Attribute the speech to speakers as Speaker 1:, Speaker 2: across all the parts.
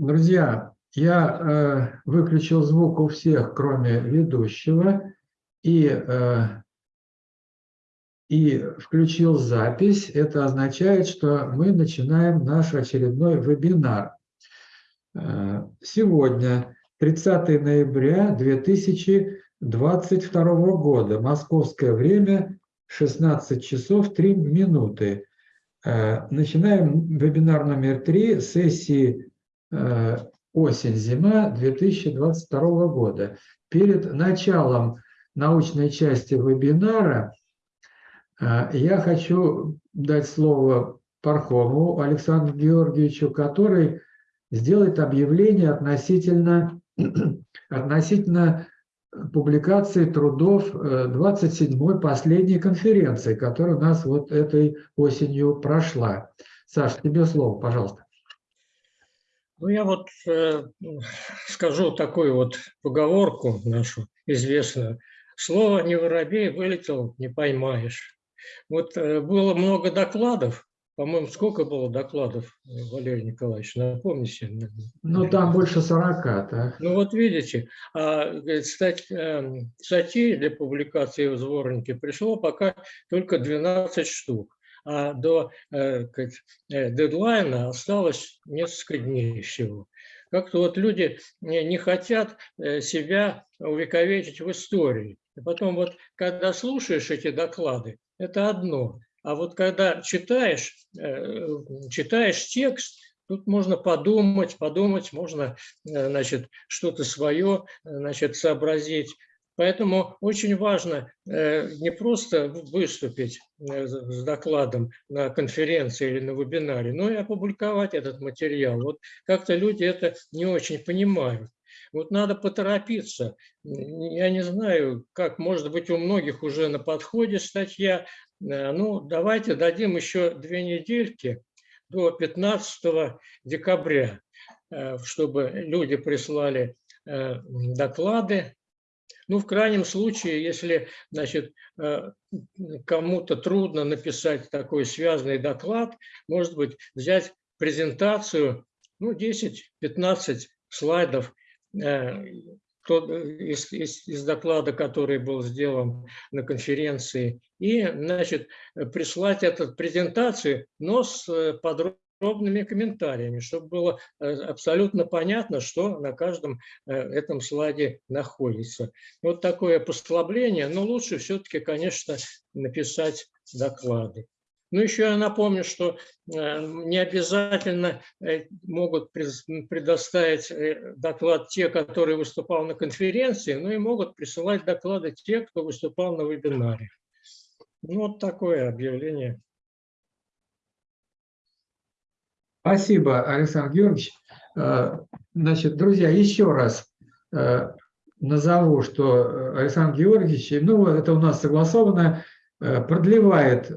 Speaker 1: Друзья, я э, выключил звук у всех, кроме ведущего, и, э, и включил запись. Это означает, что мы начинаем наш очередной вебинар. Э, сегодня, 30 ноября 2022 года, московское время, 16 часов 3 минуты. Э, начинаем вебинар номер 3 сессии осень-зима 2022 года. Перед началом научной части вебинара э, я хочу дать слово Пархому Александру Георгиевичу, который сделает объявление относительно, относительно публикации трудов 27-й э, последней конференции, которая у нас вот этой осенью прошла. Саша, тебе слово, пожалуйста.
Speaker 2: Ну, я вот э, скажу такую вот поговорку нашу известную. Слово «не воробей» вылетел, не поймаешь. Вот э, было много докладов, по-моему, сколько было докладов, Валерий Николаевич, напомните?
Speaker 1: Ну, там больше 40, да.
Speaker 2: Ну, вот видите, а, стать, эм, статей для публикации в сборнике пришло пока только 12 штук а до э, э, дедлайна осталось несколько дней всего. Как-то вот люди не хотят э, себя увековечить в истории. И потом вот, когда слушаешь эти доклады, это одно. А вот когда читаешь, читаешь текст, Тут можно подумать, подумать, можно значит, что-то свое значит, сообразить. Поэтому очень важно э, не просто выступить э, с докладом на конференции или на вебинаре, но и опубликовать этот материал. Вот как-то люди это не очень понимают. Вот надо поторопиться. Я не знаю, как, может быть, у многих уже на подходе статья. Э, ну, давайте дадим еще две недельки до 15 декабря, чтобы люди прислали доклады ну, в крайнем случае, если значит, э, кому-то трудно написать такой связанный доклад, может быть, взять презентацию, ну, 10-15 слайдов э, из, из, из доклада, который был сделан на конференции, и значит, прислать эту презентацию, но с э, подробностью подробными комментариями, чтобы было э, абсолютно понятно, что на каждом э, этом слайде находится. Вот такое послабление, но лучше все-таки, конечно, написать доклады. Ну, еще я напомню, что э, не обязательно могут предоставить доклад те, которые выступал на конференции, но и могут присылать доклады те, кто выступал на вебинаре. Ну, вот такое объявление.
Speaker 1: Спасибо, Александр Георгиевич. Э, значит, друзья, еще раз э, назову, что Александр Георгиевич, ну, это у нас согласовано, э, продлевает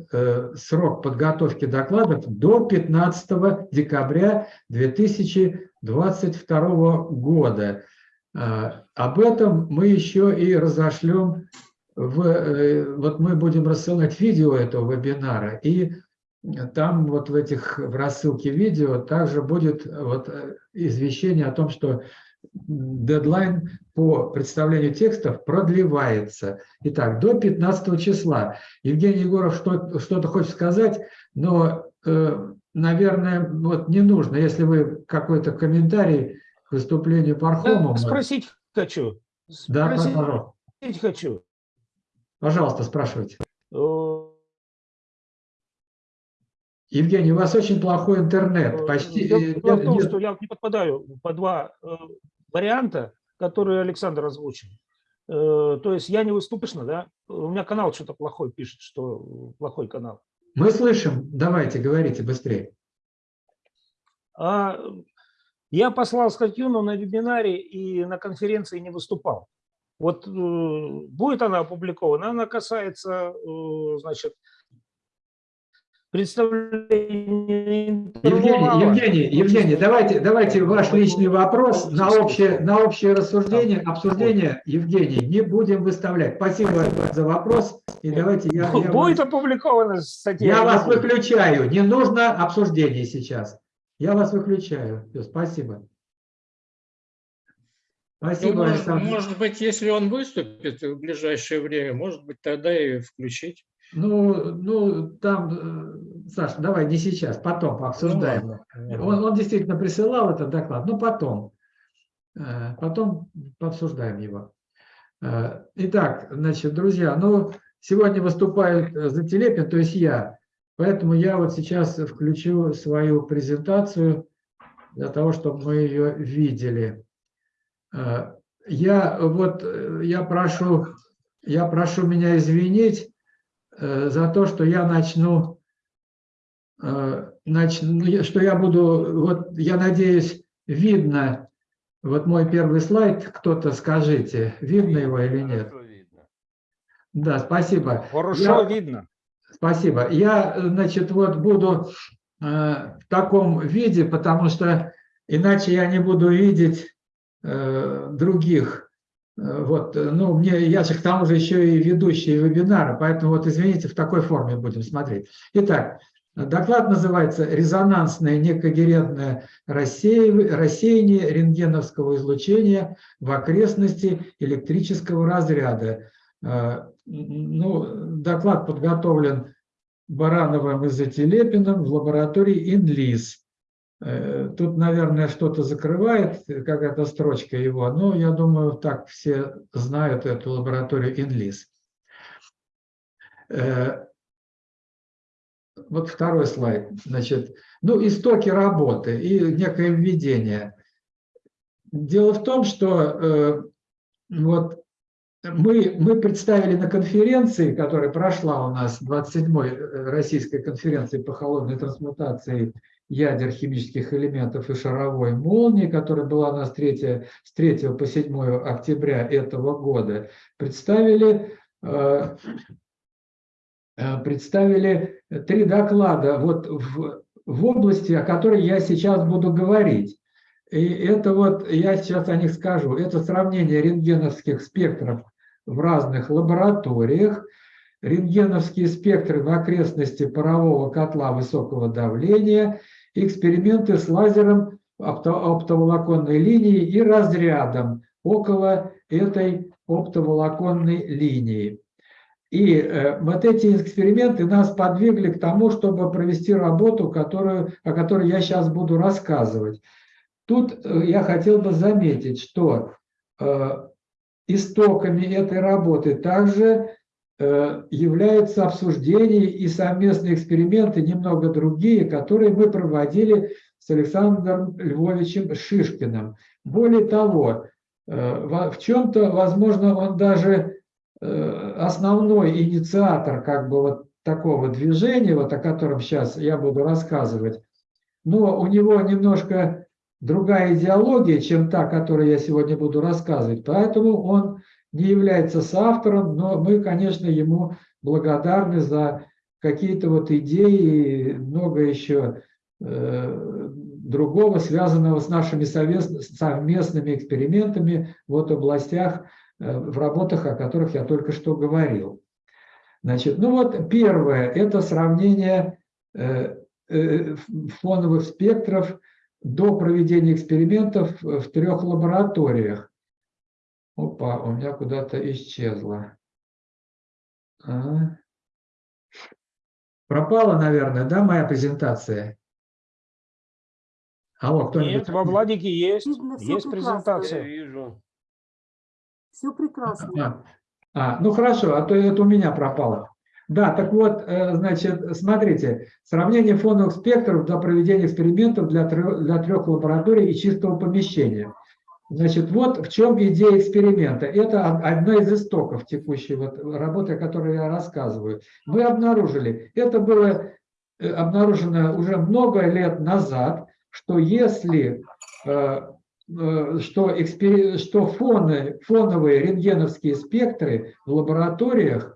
Speaker 1: срок подготовки докладов до 15 декабря 2022 года. Об этом мы еще и разошлем, в, вот мы будем рассылать видео этого вебинара, и там вот в этих в рассылке видео также будет вот э, извещение о том, что дедлайн по представлению текстов продлевается. Итак, до 15 числа. Евгений Егоров что-то что хочет сказать, но, э, наверное, вот не нужно, если вы какой-то комментарий к выступлению Пархомова...
Speaker 3: Спросить хочу.
Speaker 1: Да, спросить пожалуйста.
Speaker 3: хочу.
Speaker 1: Пожалуйста, спрашивайте. Э, Евгений, у вас очень плохой интернет.
Speaker 3: Э, Почти... Дело в том, что я не подпадаю по два э, варианта, которые Александр озвучил. Э, то есть я не выступишно, да? У меня канал что-то плохой пишет, что плохой канал.
Speaker 1: Мы слышим. Давайте, говорите быстрее.
Speaker 3: А, я послал статью, но на вебинаре и на конференции не выступал. Вот будет она опубликована, она касается, значит,
Speaker 1: представление Евгений, Евгений, Евгений, давайте, давайте ваш личный вопрос на общее, на общее рассуждение, обсуждение, Евгений, не будем выставлять. Спасибо за вопрос. И давайте я,
Speaker 3: я Будет вас, опубликована статья.
Speaker 1: Я вас выключаю. Не нужно обсуждение сейчас. Я вас выключаю. Все, спасибо.
Speaker 2: Ну,
Speaker 1: Спасибо,
Speaker 2: может,
Speaker 1: Александр.
Speaker 2: может быть, если он выступит в ближайшее время, может быть, тогда и включить.
Speaker 1: Ну, ну, там, э, Саша, давай не сейчас, потом пообсуждаем.
Speaker 2: Ну.
Speaker 1: Он, он действительно присылал этот доклад, но потом. Э, Потом пообсуждаем его. Э, Итак, значит, друзья, ну, сегодня выступает э, Зателепин, то есть я. Поэтому я вот сейчас включу свою презентацию для того, чтобы мы ее видели. Я вот, я прошу, я прошу меня извинить за то, что я начну э, начну, ну, что я буду, вот я надеюсь, видно, вот мой первый слайд, кто-то скажите, видно его или нет?
Speaker 4: Видно.
Speaker 1: Да, спасибо.
Speaker 3: Хорошо
Speaker 1: Я-
Speaker 3: видно.
Speaker 1: Спасибо. Я, значит, вот буду э, в таком виде, потому что иначе я не буду видеть э, других. Э, Вот, э, ну, мне, я же к тому же еще и ведущий вебинара, поэтому вот, извините, в такой форме будем смотреть. Итак, доклад называется «Резонансное некогерентное рассеяние рентгеновского излучения в окрестности электрического разряда». Э, Ну, доклад подготовлен Барановым и Зателепиным в лаборатории ИНЛИС. Э, Тут, наверное, что-то закрывает, э, какая-то строчка его, но я думаю, так все знают эту лабораторию ИНЛИС. Э, Вот второй слайд. Значит, ну, истоки работы и некое введение. Дело в том, что вот мы, мы представили на конференции, которая прошла у нас, 27-й э, российской конференции по холодной трансмутации ядер химических элементов и шаровой молнии, которая была у нас 3, с 3 по 7 октября этого года, представили, э, э, представили три доклада вот в, в области, о которой я сейчас буду говорить. И это вот, я сейчас о них скажу, это сравнение рентгеновских спектров в разных лабораториях, рентгеновские спектры в окрестности парового котла высокого давления, эксперименты с лазером опто- оптоволоконной линии и разрядом около этой оптоволоконной линии. И э, вот эти эксперименты нас подвигли к тому, чтобы провести работу, которую, о которой я сейчас буду рассказывать. Тут э, я хотел бы заметить, что э, истоками этой работы также являются обсуждения и совместные эксперименты, немного другие, которые мы проводили с Александром Львовичем Шишкиным. Более того, э, в чем-то, возможно, он даже э, основной инициатор как бы вот такого движения, вот о котором сейчас я буду рассказывать, но у него немножко другая идеология, чем та, которую я сегодня буду рассказывать, поэтому он не является соавтором, но мы, конечно, ему благодарны за какие-то вот идеи, и много еще э, другого, связанного с нашими совместными экспериментами вот в областях, э, в работах, о которых я только что говорил. Значит, ну вот первое – это сравнение э, фоновых спектров до проведения экспериментов в трех лабораториях. Опа, у меня куда-то исчезло. А. Пропала, наверное, да, моя презентация? Алло, кто-нибудь?
Speaker 3: Нет, во Владике есть,
Speaker 5: Видно,
Speaker 3: есть
Speaker 5: прекрасно.
Speaker 4: Я
Speaker 3: презентация.
Speaker 4: вижу.
Speaker 5: Все прекрасно.
Speaker 1: А, а, ну хорошо, а то это у меня пропало. Да, так вот, э, значит, смотрите, сравнение фоновых спектров для проведения экспериментов для трех, для трех лабораторий и чистого помещения. Значит, вот в чем идея эксперимента. Это од- одна из истоков текущей вот работы, о которой я рассказываю. Мы обнаружили, это было э, обнаружено уже много лет назад, что если э, э, что, экспери- что фоны, фоновые рентгеновские спектры в лабораториях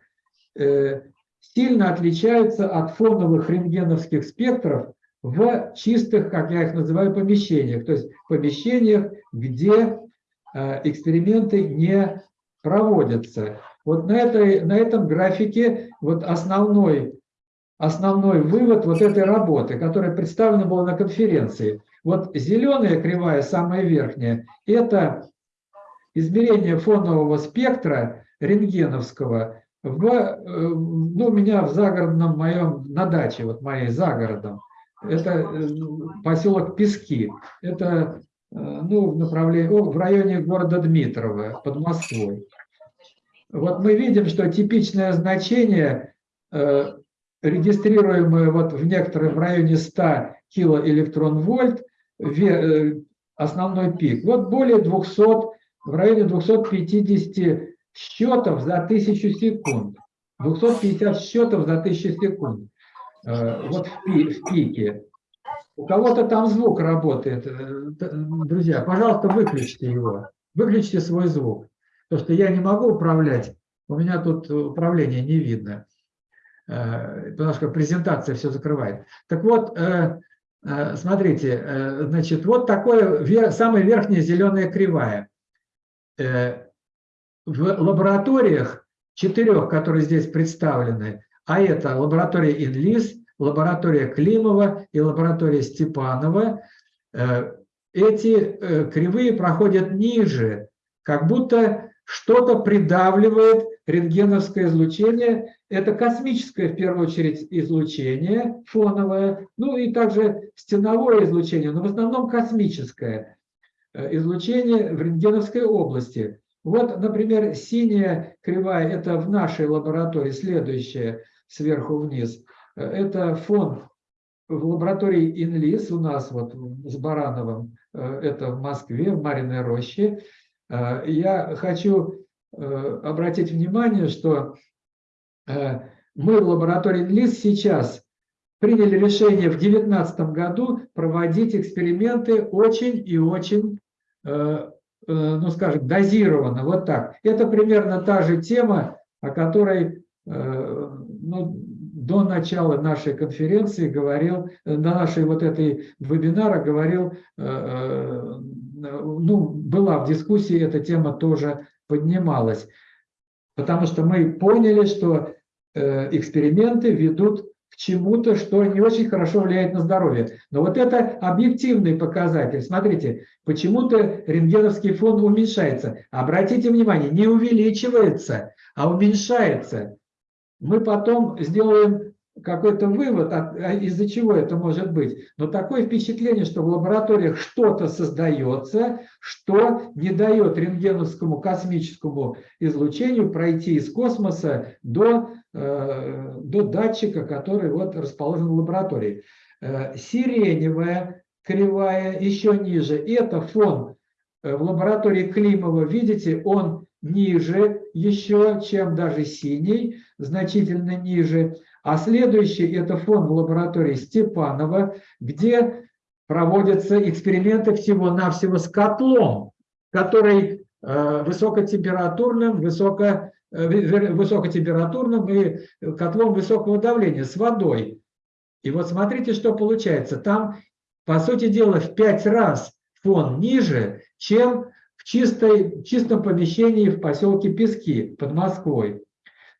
Speaker 1: сильно отличаются от фоновых рентгеновских спектров в чистых, как я их называю, помещениях, то есть помещениях, где э, эксперименты не проводятся. Вот на, этой, на этом графике вот основной, основной вывод вот этой работы, которая представлена была на конференции. Вот зеленая кривая, самая верхняя, это измерение фонового спектра рентгеновского в, э, ну, у меня в загородном моем, на даче, вот моей за городом, это э, поселок Пески, это ну, в направлении, в районе города Дмитрово, под Москвой. Вот мы видим, что типичное значение, э, регистрируемое вот в некотором в районе 100 килоэлектрон-вольт, э, основной пик, вот более 200, в районе 250 счетов за тысячу секунд. 250 счетов за тысячу секунд. Э, вот в, пи, в пике. У кого-то там звук работает. Э, друзья, пожалуйста, выключите его. Выключите свой звук. Потому что я не могу управлять. У меня тут управление не видно. Э, потому что презентация все закрывает. Так вот, смотрите, значит, вот такое самая верхняя зеленая кривая. В лабораториях четырех, которые здесь представлены, а это лаборатория Инлис, лаборатория Климова и лаборатория Степанова, э, эти э, кривые проходят ниже, как будто что-то придавливает рентгеновское излучение. Это космическое, в первую очередь, излучение фоновое, ну и также стеновое излучение, но в основном космическое э, излучение в рентгеновской области. Вот, например, синяя кривая – это в нашей лаборатории, следующая сверху вниз – это фон в лаборатории Инлис у нас вот с Барановым, э, это в Москве, в Мариной роще. Э, я хочу э, обратить внимание, что мы в лаборатории Инлис сейчас приняли решение в 2019 году проводить эксперименты очень и очень, ну скажем, дозированно, вот так. Это примерно та же тема, о которой ну, до начала нашей конференции говорил, на нашей вот этой вебинара говорил, э, э, ну, была в дискуссии, эта тема тоже поднималась. Потому что мы поняли, что э, эксперименты ведут к чему-то, что не очень хорошо влияет на здоровье. Но вот это объективный показатель. Смотрите, почему-то рентгеновский фон уменьшается. Обратите внимание, не увеличивается, а уменьшается мы потом сделаем какой-то вывод, а из-за чего это может быть. Но такое впечатление, что в лабораториях что-то создается, что не дает рентгеновскому космическому излучению пройти из космоса до, э, до датчика, который вот расположен в лаборатории. Э, сиреневая кривая еще ниже. Это фон э, в лаборатории Климова. Видите, он ниже еще, чем даже синий, значительно ниже. А следующий – это фон в лаборатории Степанова, где проводятся эксперименты всего-навсего с котлом, который э, высокотемпературным, высоко, э, высокотемпературным и котлом высокого давления с водой. И вот смотрите, что получается. Там, по сути дела, в пять раз фон ниже, чем чистой, чистом помещении в поселке Пески под Москвой.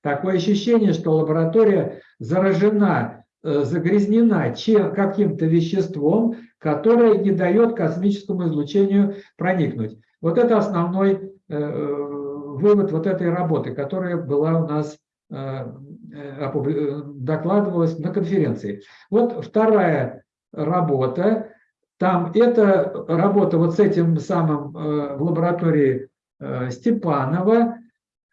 Speaker 1: Такое ощущение, что лаборатория заражена, э, загрязнена каким-то веществом, которое не дает космическому излучению проникнуть. Вот это основной э, вывод вот этой работы, которая была у нас э, докладывалась на конференции. Вот вторая работа там эта работа вот с этим самым э, в лаборатории э, Степанова,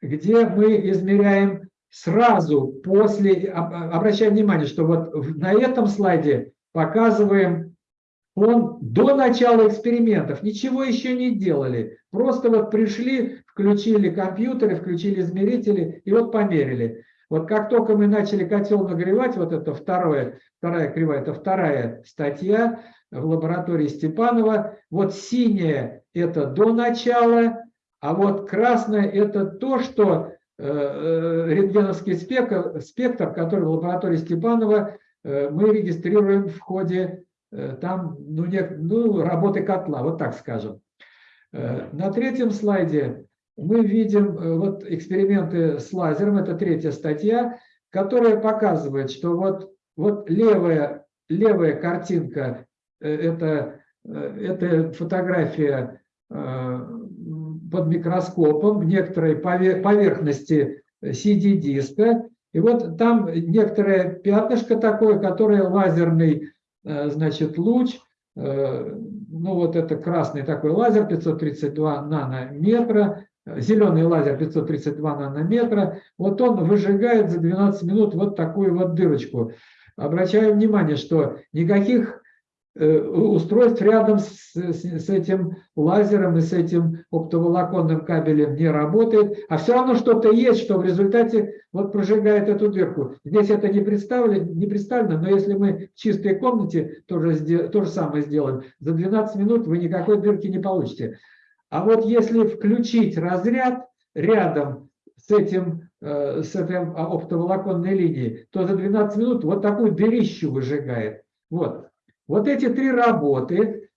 Speaker 1: где мы измеряем сразу после, обращаем внимание, что вот на этом слайде показываем он до начала экспериментов, ничего еще не делали, просто вот пришли, включили компьютеры, включили измерители и вот померили. Вот как только мы начали котел нагревать, вот это второе, вторая кривая, это вторая статья, в лаборатории Степанова. Вот синее – это до начала, а вот красное – это то, что э, э, рентгеновский спектр, спектр, который в лаборатории Степанова э, мы регистрируем в ходе там, ну, не, ну, работы котла, вот так скажем. На третьем слайде мы видим вот эксперименты с лазером, это третья статья, которая показывает, что вот, вот левая, левая картинка это, э, это фотография э, под микроскопом некоторой поверхности CD-диска. И вот там некоторое пятнышко такое, которое лазерный значит, луч, ну вот это красный такой лазер 532 нанометра, зеленый лазер 532 нанометра, вот он выжигает за 12 минут вот такую вот дырочку. Обращаю внимание, что никаких э, устройств рядом с, с, этим лазером и с этим оптоволоконным кабелем не работает, а все равно что-то есть, что в результате вот прожигает эту дырку. Здесь это не представлено, не представлено но если мы в чистой комнате тоже то же самое сделаем, за 12 минут вы никакой дырки не получите. А вот если включить разряд рядом с, этим, э, с этой оптоволоконной линией, то за 12 минут вот такую дырищу выжигает. Вот. Вот эти три работы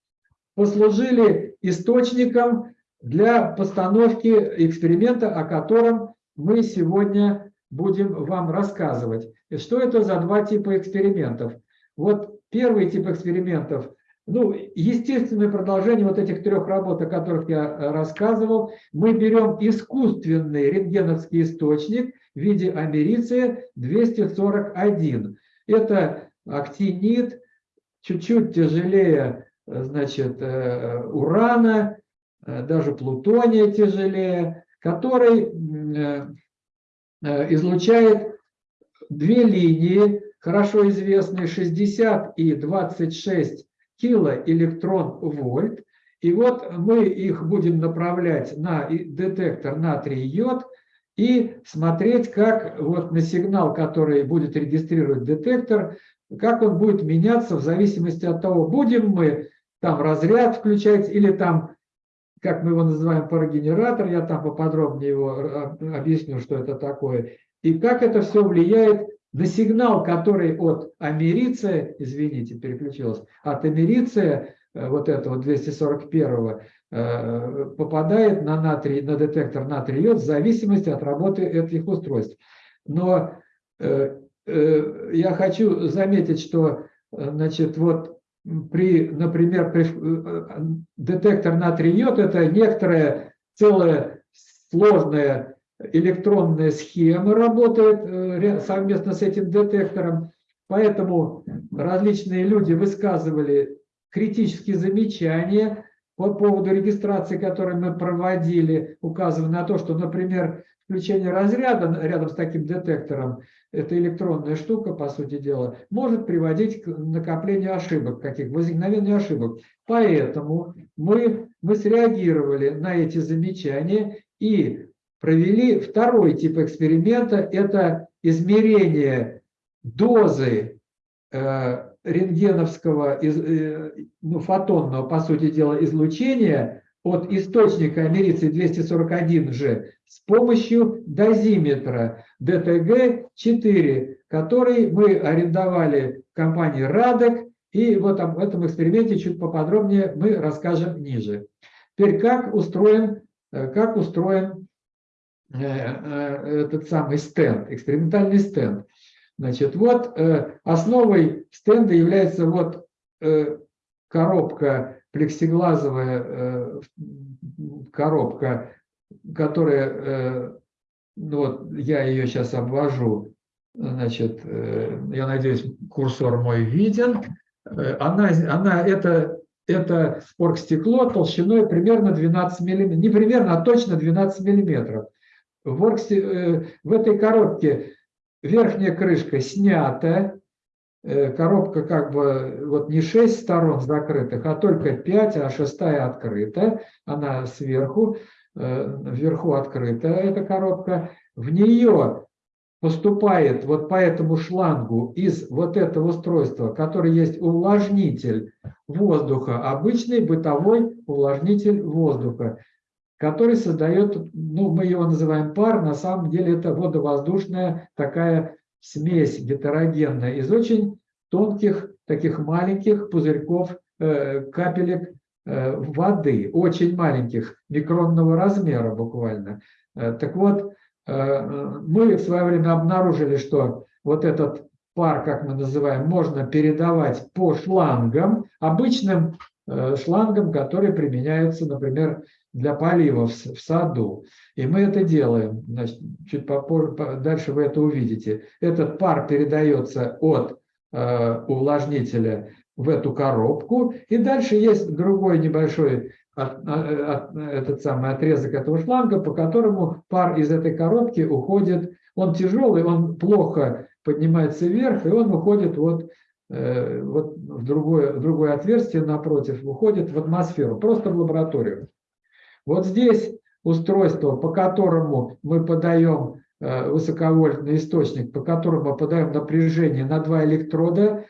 Speaker 1: послужили источником для постановки эксперимента, о котором мы сегодня будем вам рассказывать. И что это за два типа экспериментов? Вот первый тип экспериментов ну, естественное продолжение вот этих трех работ, о которых я э, рассказывал, мы берем искусственный рентгеновский источник в виде америция 241. Это актинид, чуть-чуть тяжелее э, значит, э, урана, даже плутония тяжелее, который излучает две линии, хорошо известные, 60 и 26 килоэлектрон-вольт. И вот мы их будем направлять на детектор натрий-йод и смотреть, как вот на сигнал, который будет регистрировать детектор, как он будет меняться в зависимости от того, будем мы там разряд включать или там, как мы его называем, парогенератор, я там поподробнее его объясню, что это такое, и как это все влияет на сигнал, который от америция, извините, переключилась, от америция, э, вот этого 241 э, попадает на, натрий, на детектор натрий-йод в зависимости от работы этих устройств. Но э, я хочу заметить, что значит, вот при, например, при, детектор натрий-йод это некоторая целая сложная электронная схема работает э, совместно с этим детектором. Поэтому различные люди высказывали критические замечания по поводу регистрации, которую мы проводили, указывая на то, что, например, включение разряда рядом с таким детектором, эта электронная штука, по сути дела, может приводить к накоплению ошибок, каких возникновению ошибок. Поэтому мы, мы среагировали на эти замечания и провели второй тип эксперимента, это измерение дозы э, рентгеновского, э, ну, фотонного, по сути дела, излучения от источника америции 241G с помощью дозиметра DTG-4, который мы арендовали в компании Радек, и вот об этом эксперименте чуть поподробнее мы расскажем ниже. Теперь как устроен, э, как устроен Э, э, этот самый стенд, экспериментальный стенд. Значит, вот основой стенда является вот коробка, плексиглазовая коробка, которая, ну вот я ее сейчас обвожу, значит, я надеюсь, курсор мой виден. Она, она это, это оргстекло толщиной примерно 12 миллиметров, не примерно, а точно 12 миллиметров. В, оргсе, э, в этой коробке верхняя крышка снята, э, коробка как бы вот не 6 сторон закрытых, а только 5, а шестая открыта, она сверху, э, вверху открыта эта коробка. В нее поступает вот по этому шлангу из вот этого устройства, который есть увлажнитель воздуха, обычный бытовой увлажнитель воздуха который создает, ну, мы его называем пар, на самом деле это водовоздушная такая смесь гетерогенная из очень тонких, таких маленьких пузырьков, э, капелек э, воды, очень маленьких, микронного размера буквально. Э, так вот, мы в свое время обнаружили, что вот этот пар, как мы называем, можно передавать по шлангам, обычным шлангам, которые применяются, например, для полива в, саду. И мы это делаем. Значит, чуть попозже, по- дальше вы это увидите. Этот пар передается от э, увлажнителя в эту коробку. И дальше есть другой небольшой от- а- от- этот самый отрезок этого шланга, по которому пар из этой коробки уходит. Он тяжелый, он плохо поднимается вверх, и он уходит вот, э, вот в, другое, в другое отверстие напротив, уходит в атмосферу, просто в лабораторию. Вот здесь устройство, по которому мы подаем э, высоковольтный источник, по которому мы подаем напряжение на два электрода,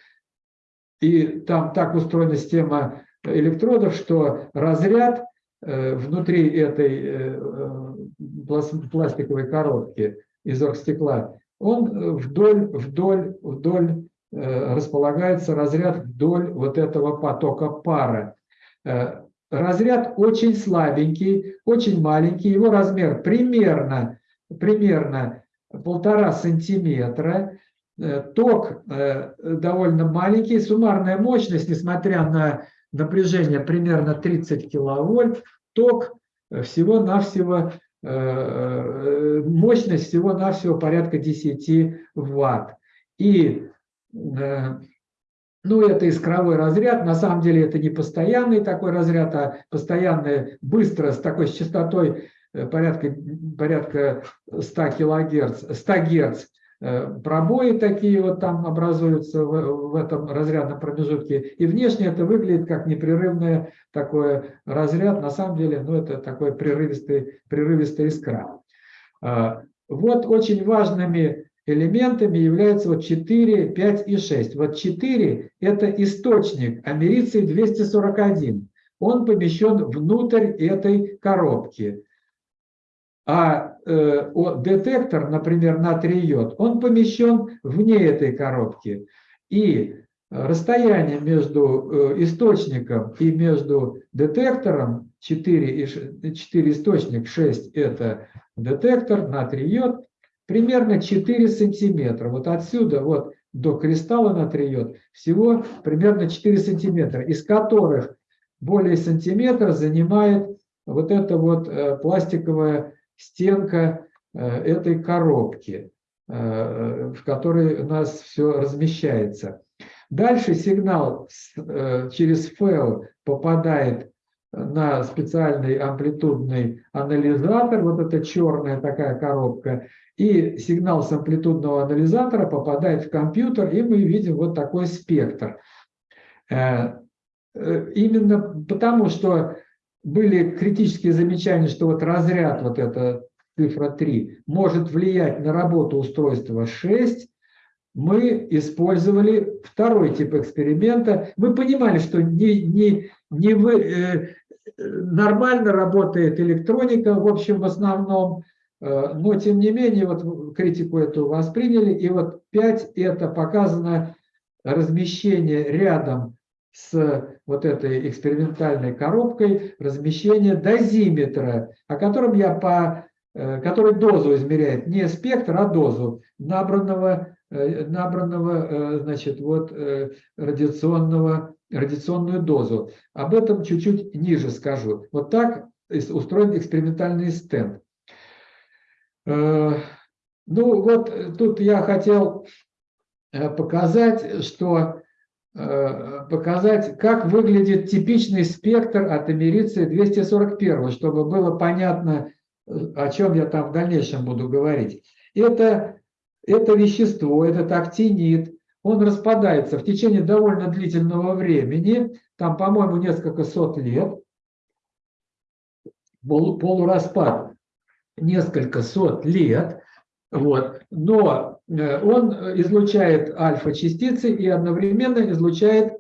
Speaker 1: и там так устроена система электродов, что разряд э, внутри этой э, плас- пластиковой коробки из оргстекла, он вдоль, вдоль, вдоль располагается разряд вдоль вот этого потока пара. Разряд очень слабенький, очень маленький, его размер примерно, примерно полтора сантиметра. Э, Ток э, довольно маленький, суммарная мощность, несмотря на напряжение примерно 30 киловольт, ток э, всего-навсего, мощность всего-навсего порядка 10 ватт. И ну, это искровой разряд. На самом деле это не постоянный такой разряд, а постоянный быстро с такой с частотой э, порядка, порядка 100 килогерц, 100 герц э, пробои такие вот там образуются в, в этом разрядном промежутке. И внешне это выглядит как непрерывный такой разряд. На самом деле, ну, это такой прерывистый, прерывистая искра. А, Вот очень важными элементами являются вот 4, 5 и 6. Вот 4 – это источник америций 241. Он помещен внутрь этой коробки. А э, детектор, например, натрий йод, он помещен вне этой коробки. И расстояние между э, источником и между детектором 4, и ш- 4 источник, 6 – это детектор, натрий йод, примерно 4 сантиметра. Вот отсюда вот до кристалла натрий йод всего примерно 4 сантиметра, из которых более сантиметра занимает вот эта вот э, пластиковая стенка э, этой коробки, э, в которой у нас все размещается. Дальше сигнал через ФЭО попадает на специальный амплитудный анализатор, вот эта черная такая коробка, и сигнал с амплитудного анализатора попадает в компьютер, и мы видим вот такой спектр. Э, э, Именно потому, что были критические замечания, что вот разряд, вот эта цифра 3, может влиять на работу устройства 6, мы использовали второй тип эксперимента. Мы понимали, что не, не, не вы, э, нормально работает электроника, в общем, в основном, э, но тем не менее, вот критику эту восприняли, и вот 5 это показано размещение рядом с вот этой экспериментальной коробкой, размещение дозиметра, о котором я по э, который дозу измеряет, не спектр, а дозу набранного, набранного э, значит, вот, э, радиационного, радиационную дозу. Об этом чуть-чуть ниже скажу. Вот так устроен экспериментальный стенд. Э, Ну вот э, тут я хотел э, показать, что э, показать, как выглядит типичный спектр от америции 241, чтобы было понятно, э, о чем я там в дальнейшем буду говорить. Это, это вещество, этот актинид, он распадается в течение довольно длительного времени, там, по-моему, несколько сот лет, Полу- полураспад несколько сот лет, вот, но э, он излучает альфа-частицы и одновременно излучает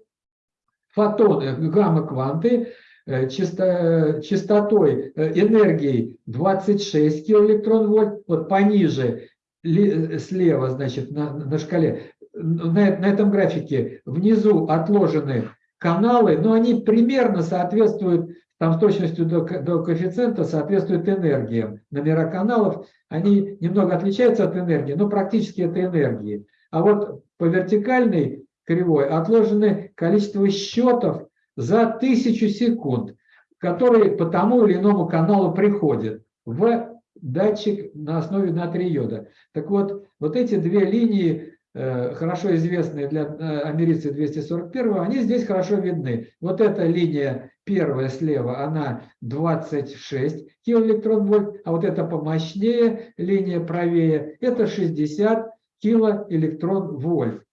Speaker 1: фотоны, гамма-кванты э, чисто- частотой, э, энергией 26 килоэлектрон-вольт, вот пониже, слева, значит, на, на шкале, на, на этом графике внизу отложены каналы, но они примерно соответствуют, там с точностью до, до коэффициента соответствуют энергиям. Номера каналов, они немного отличаются от энергии, но практически это энергии. А вот по вертикальной кривой отложены количество счетов за тысячу секунд. который по тому или иному каналу приходит в датчик на основе натрия йода. Так вот, вот эти две линии, э, хорошо известные для э, америцы 241, они здесь хорошо видны. Вот эта линия первая слева, она 26 килоэлектрон-вольт, а вот эта помощнее линия правее, это 60 килоэлектрон-вольт.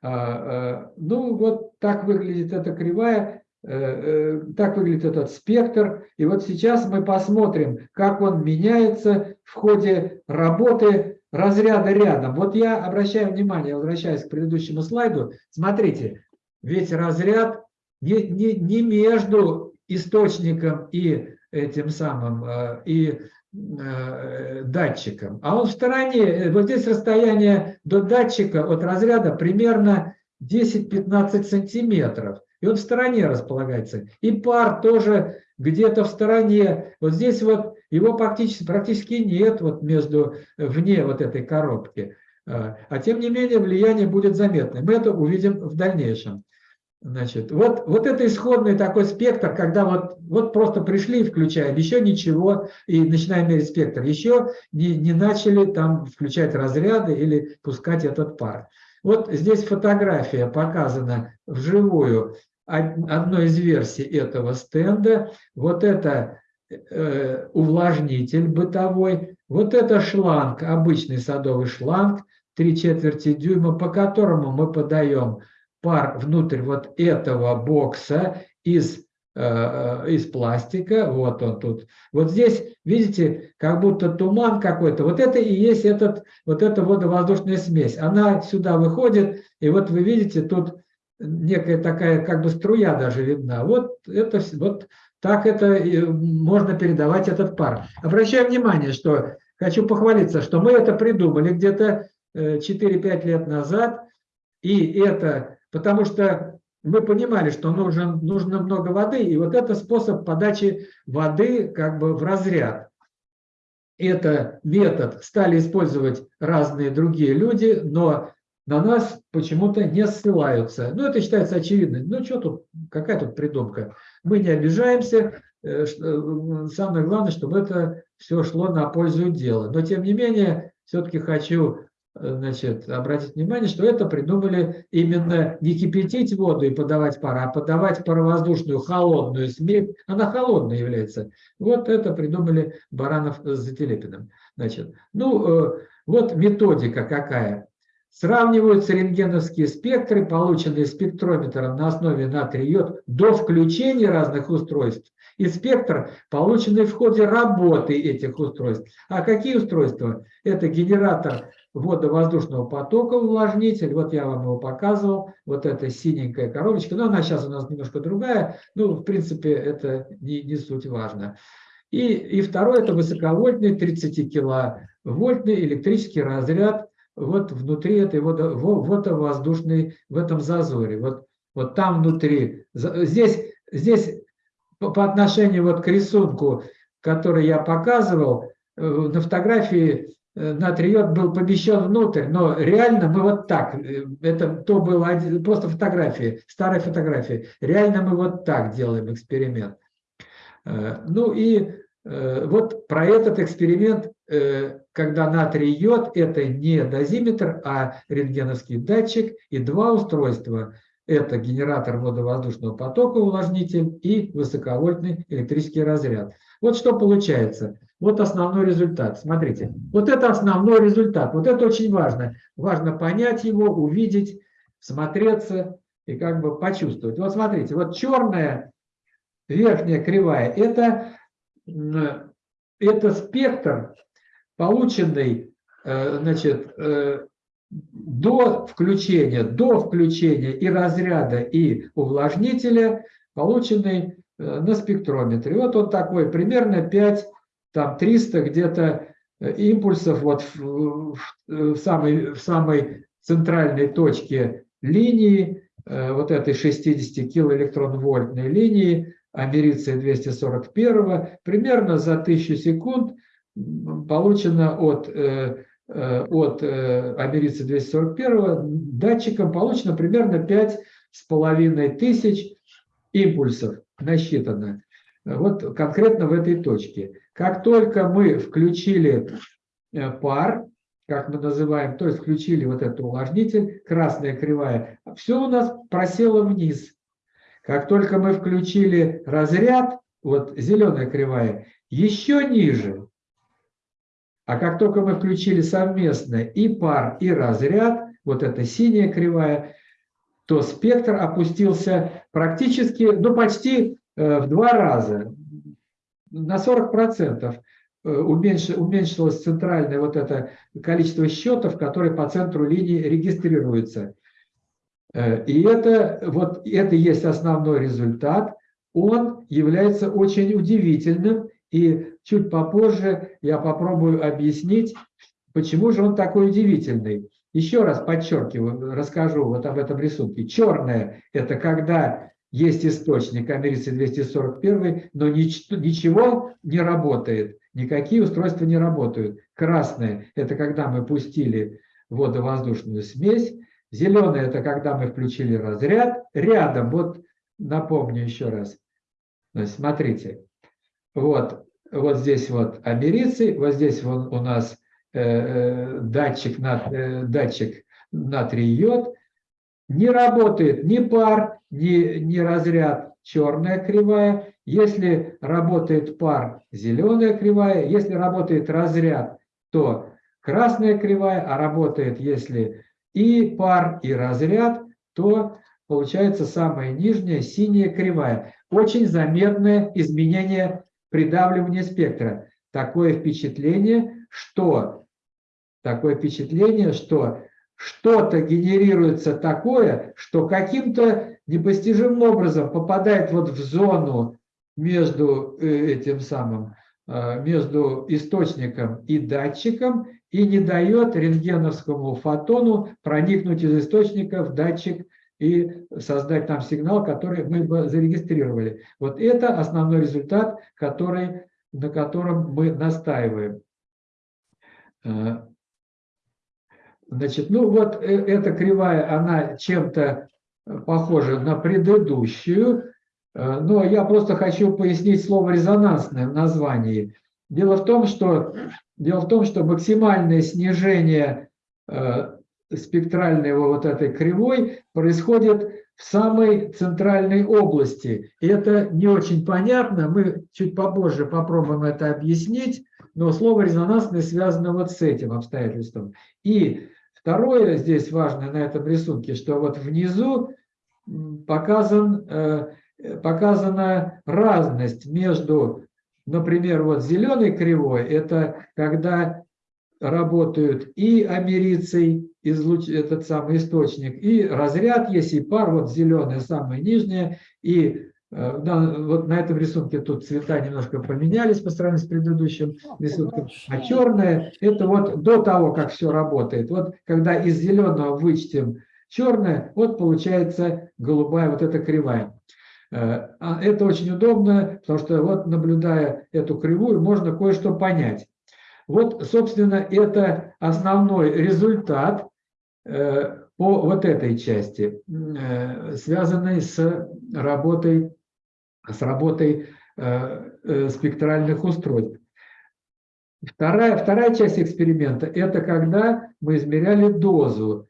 Speaker 1: Ну, вот так выглядит эта кривая. Э, э, так выглядит этот спектр. И вот сейчас мы посмотрим, как он меняется в ходе работы разряда рядом. Вот я обращаю внимание, возвращаясь к предыдущему слайду, смотрите, ведь разряд не, не, не между источником и этим самым, э, и датчиком, а он в стороне. Вот здесь расстояние до датчика от разряда примерно 10-15 сантиметров и он в стороне располагается. И пар тоже где-то в стороне. Вот здесь вот его практически, практически нет вот между, вне вот этой коробки. А, а тем не менее влияние будет заметно. Мы это увидим в дальнейшем. Значит, вот, вот это исходный такой спектр, когда вот, вот просто пришли включаем, еще ничего, и начинаем мерить спектр, еще не, не начали там включать разряды или пускать этот пар. Вот здесь фотография показана вживую одной из версий этого стенда. Вот это э, увлажнитель бытовой, вот это шланг, обычный садовый шланг, 3 четверти дюйма, по которому мы подаем пар внутрь вот этого бокса из, э, э, из пластика. Вот он тут. Вот здесь, видите, как будто туман какой-то. Вот это и есть этот, вот эта водовоздушная смесь. Она сюда выходит, и вот вы видите тут некая такая как бы струя даже видна. Вот это вот так это можно передавать этот пар. Обращаю внимание, что хочу похвалиться, что мы это придумали где-то 4-5 э, лет назад, и это потому что мы понимали, что нужен, нужно много воды, и вот это способ подачи воды как бы в разряд. Это метод стали использовать разные другие люди, но на нас почему-то не ссылаются. Ну, это считается очевидным. Ну, что тут, какая тут придумка? Мы не обижаемся. Э, э, самое главное, чтобы это все шло на пользу дела. Но, тем не менее, все-таки хочу э, значит, обратить внимание, что это придумали именно не кипятить воду и подавать пар, а подавать паровоздушную холодную смесь. Она холодная является. Вот это придумали Баранов с Зателепиным. Значит, ну, вот методика какая. Сравниваются рентгеновские спектры, полученные спектрометром на основе натрия-йод до включения разных устройств, и спектр, полученный в ходе работы этих устройств. А какие устройства? Это генератор водовоздушного потока, увлажнитель, вот я вам его показывал, вот эта синенькая коробочка, но она сейчас у нас немножко другая, ну, в принципе, это не, не суть важно. И, и второе, это высоковольтный 30 киловольтный электрический разряд вот внутри этой водо, водовоздушной, в этом зазоре. Вот, вот там внутри. Здесь, здесь по отношению вот к рисунку, который я показывал, э, на фотографии э, натриот был помещен внутрь, но реально мы вот так, э, это то было просто фотографии, старые фотографии, реально мы вот так делаем эксперимент. Ну и вот про этот эксперимент когда натрий йод – это не дозиметр, а рентгеновский датчик и два устройства. Это генератор водовоздушного потока, увлажнитель и высоковольтный электрический разряд. Вот что получается. Вот основной результат. Смотрите, вот это основной результат. Вот это очень важно. Важно понять его, увидеть, смотреться и как бы почувствовать. Вот смотрите, вот черная верхняя кривая – это, это спектр полученный э, значит, э, до включения, до включения и разряда, и увлажнителя, полученный э, на спектрометре. Вот он такой, примерно 5, там 300 где-то импульсов вот в, в, самой, в самой центральной точке линии, вот этой 60 килоэлектрон-вольтной линии, америция 241, примерно за 1000 секунд получено от, э, э, от э, америцы 241 датчиком получено примерно 5,5 тысяч импульсов насчитано. вот конкретно в этой точке. Как только мы включили пар, как мы называем, то есть включили вот этот увлажнитель, красная кривая, все у нас просело вниз. Как только мы включили разряд, вот зеленая кривая, еще ниже. А как только мы включили совместно и пар, и разряд, вот эта синяя кривая, то спектр опустился практически, ну почти э, в два раза, на 40% э, уменьшилось центральное вот это количество счетов, которые по центру линии регистрируются. Э, и это, вот, это есть основной результат. Он является очень удивительным, и чуть попозже я попробую объяснить, почему же он такой удивительный. Еще раз подчеркиваю, расскажу вот об этом рисунке. Черное – это когда есть источник америцы 241, но ничего не работает, никакие устройства не работают. Красное – это когда мы пустили водовоздушную смесь. Зеленое – это когда мы включили разряд. Рядом, вот напомню еще раз, смотрите, вот, вот здесь вот америцы, вот здесь вот у нас Э, э, датчик, э, датчик натрий-йод, не работает ни пар, ни, ни разряд черная кривая. Если работает пар, зеленая кривая. Если работает разряд, то красная кривая, а работает, если и пар, и разряд, то получается самая нижняя синяя кривая. Очень заметное изменение придавливания спектра. Такое впечатление, что такое впечатление, что что-то генерируется такое, что каким-то непостижимым образом попадает вот в зону между э, этим самым, э, между источником и датчиком и не дает рентгеновскому фотону проникнуть из источника в датчик и создать там сигнал, который мы бы зарегистрировали. Вот это основной результат, который, на котором мы настаиваем. Э, значит, ну вот э, эта кривая, она чем-то похожа на предыдущую, э, но я просто хочу пояснить слово «резонансное» в названии. Дело в том, что, дело в том, что максимальное снижение спектральной вот этой кривой происходит в самой центральной области. И это не очень понятно, мы чуть попозже попробуем это объяснить, но слово резонансное связано вот с этим обстоятельством. И второе здесь важное на этом рисунке, что вот внизу показан, э, показана разность между, например, вот зеленой кривой, это когда работают и америцей, излуч, этот самый источник, и разряд есть, и пар, вот зеленая самая нижняя, и э, да, вот на этом рисунке тут цвета немножко поменялись по сравнению с предыдущим рисунком, а черное – это вот до того, как все работает. Вот когда из зеленого вычтем черное, вот получается голубая вот эта кривая. Э, а это очень удобно, потому что вот наблюдая эту кривую, можно кое-что понять. Вот, собственно, это основной результат по вот этой части, э, связанной с работой, с работой э, спектральных устройств. Вторая, вторая часть эксперимента – это когда мы измеряли дозу,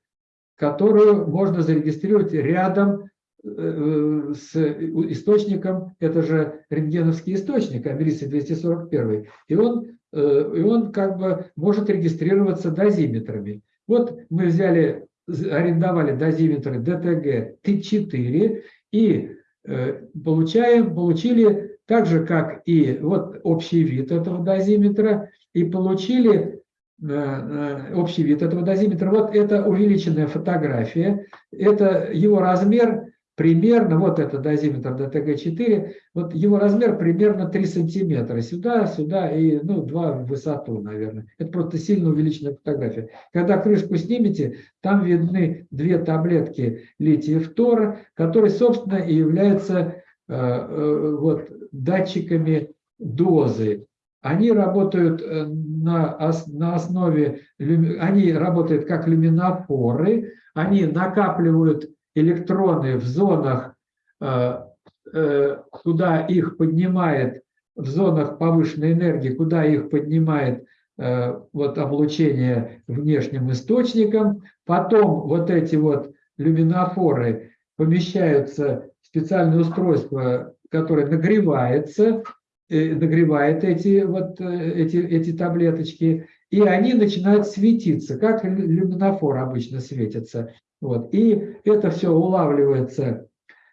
Speaker 1: которую можно зарегистрировать рядом с источником, это же рентгеновский источник, Америса-241, и он Э, и он как бы может регистрироваться дозиметрами. Вот мы взяли, арендовали дозиметры DTG T4 и э, получаем, получили так же, как и вот общий вид этого дозиметра, и получили э, общий вид этого дозиметра. Вот это увеличенная фотография, это его размер примерно, вот это дозиметр ДТГ-4, вот его размер примерно 3 сантиметра, сюда, сюда и ну, 2 в высоту, наверное. Это просто сильно увеличенная фотография. Когда крышку снимете, там видны две таблетки лития фтора, которые, собственно, и являются э, э, вот, датчиками дозы. Они работают э, на, на основе, они работают как люминофоры, они накапливают электроны в зонах э, э, куда их поднимает в зонах повышенной энергии, куда их поднимает э, вот облучение внешним источником. Потом вот эти вот люминофоры помещаются в специальное устройство, которое нагревается, нагревает эти, вот, эти, эти таблеточки, и они начинают светиться, как люминофор обычно светится. Вот. И это все улавливается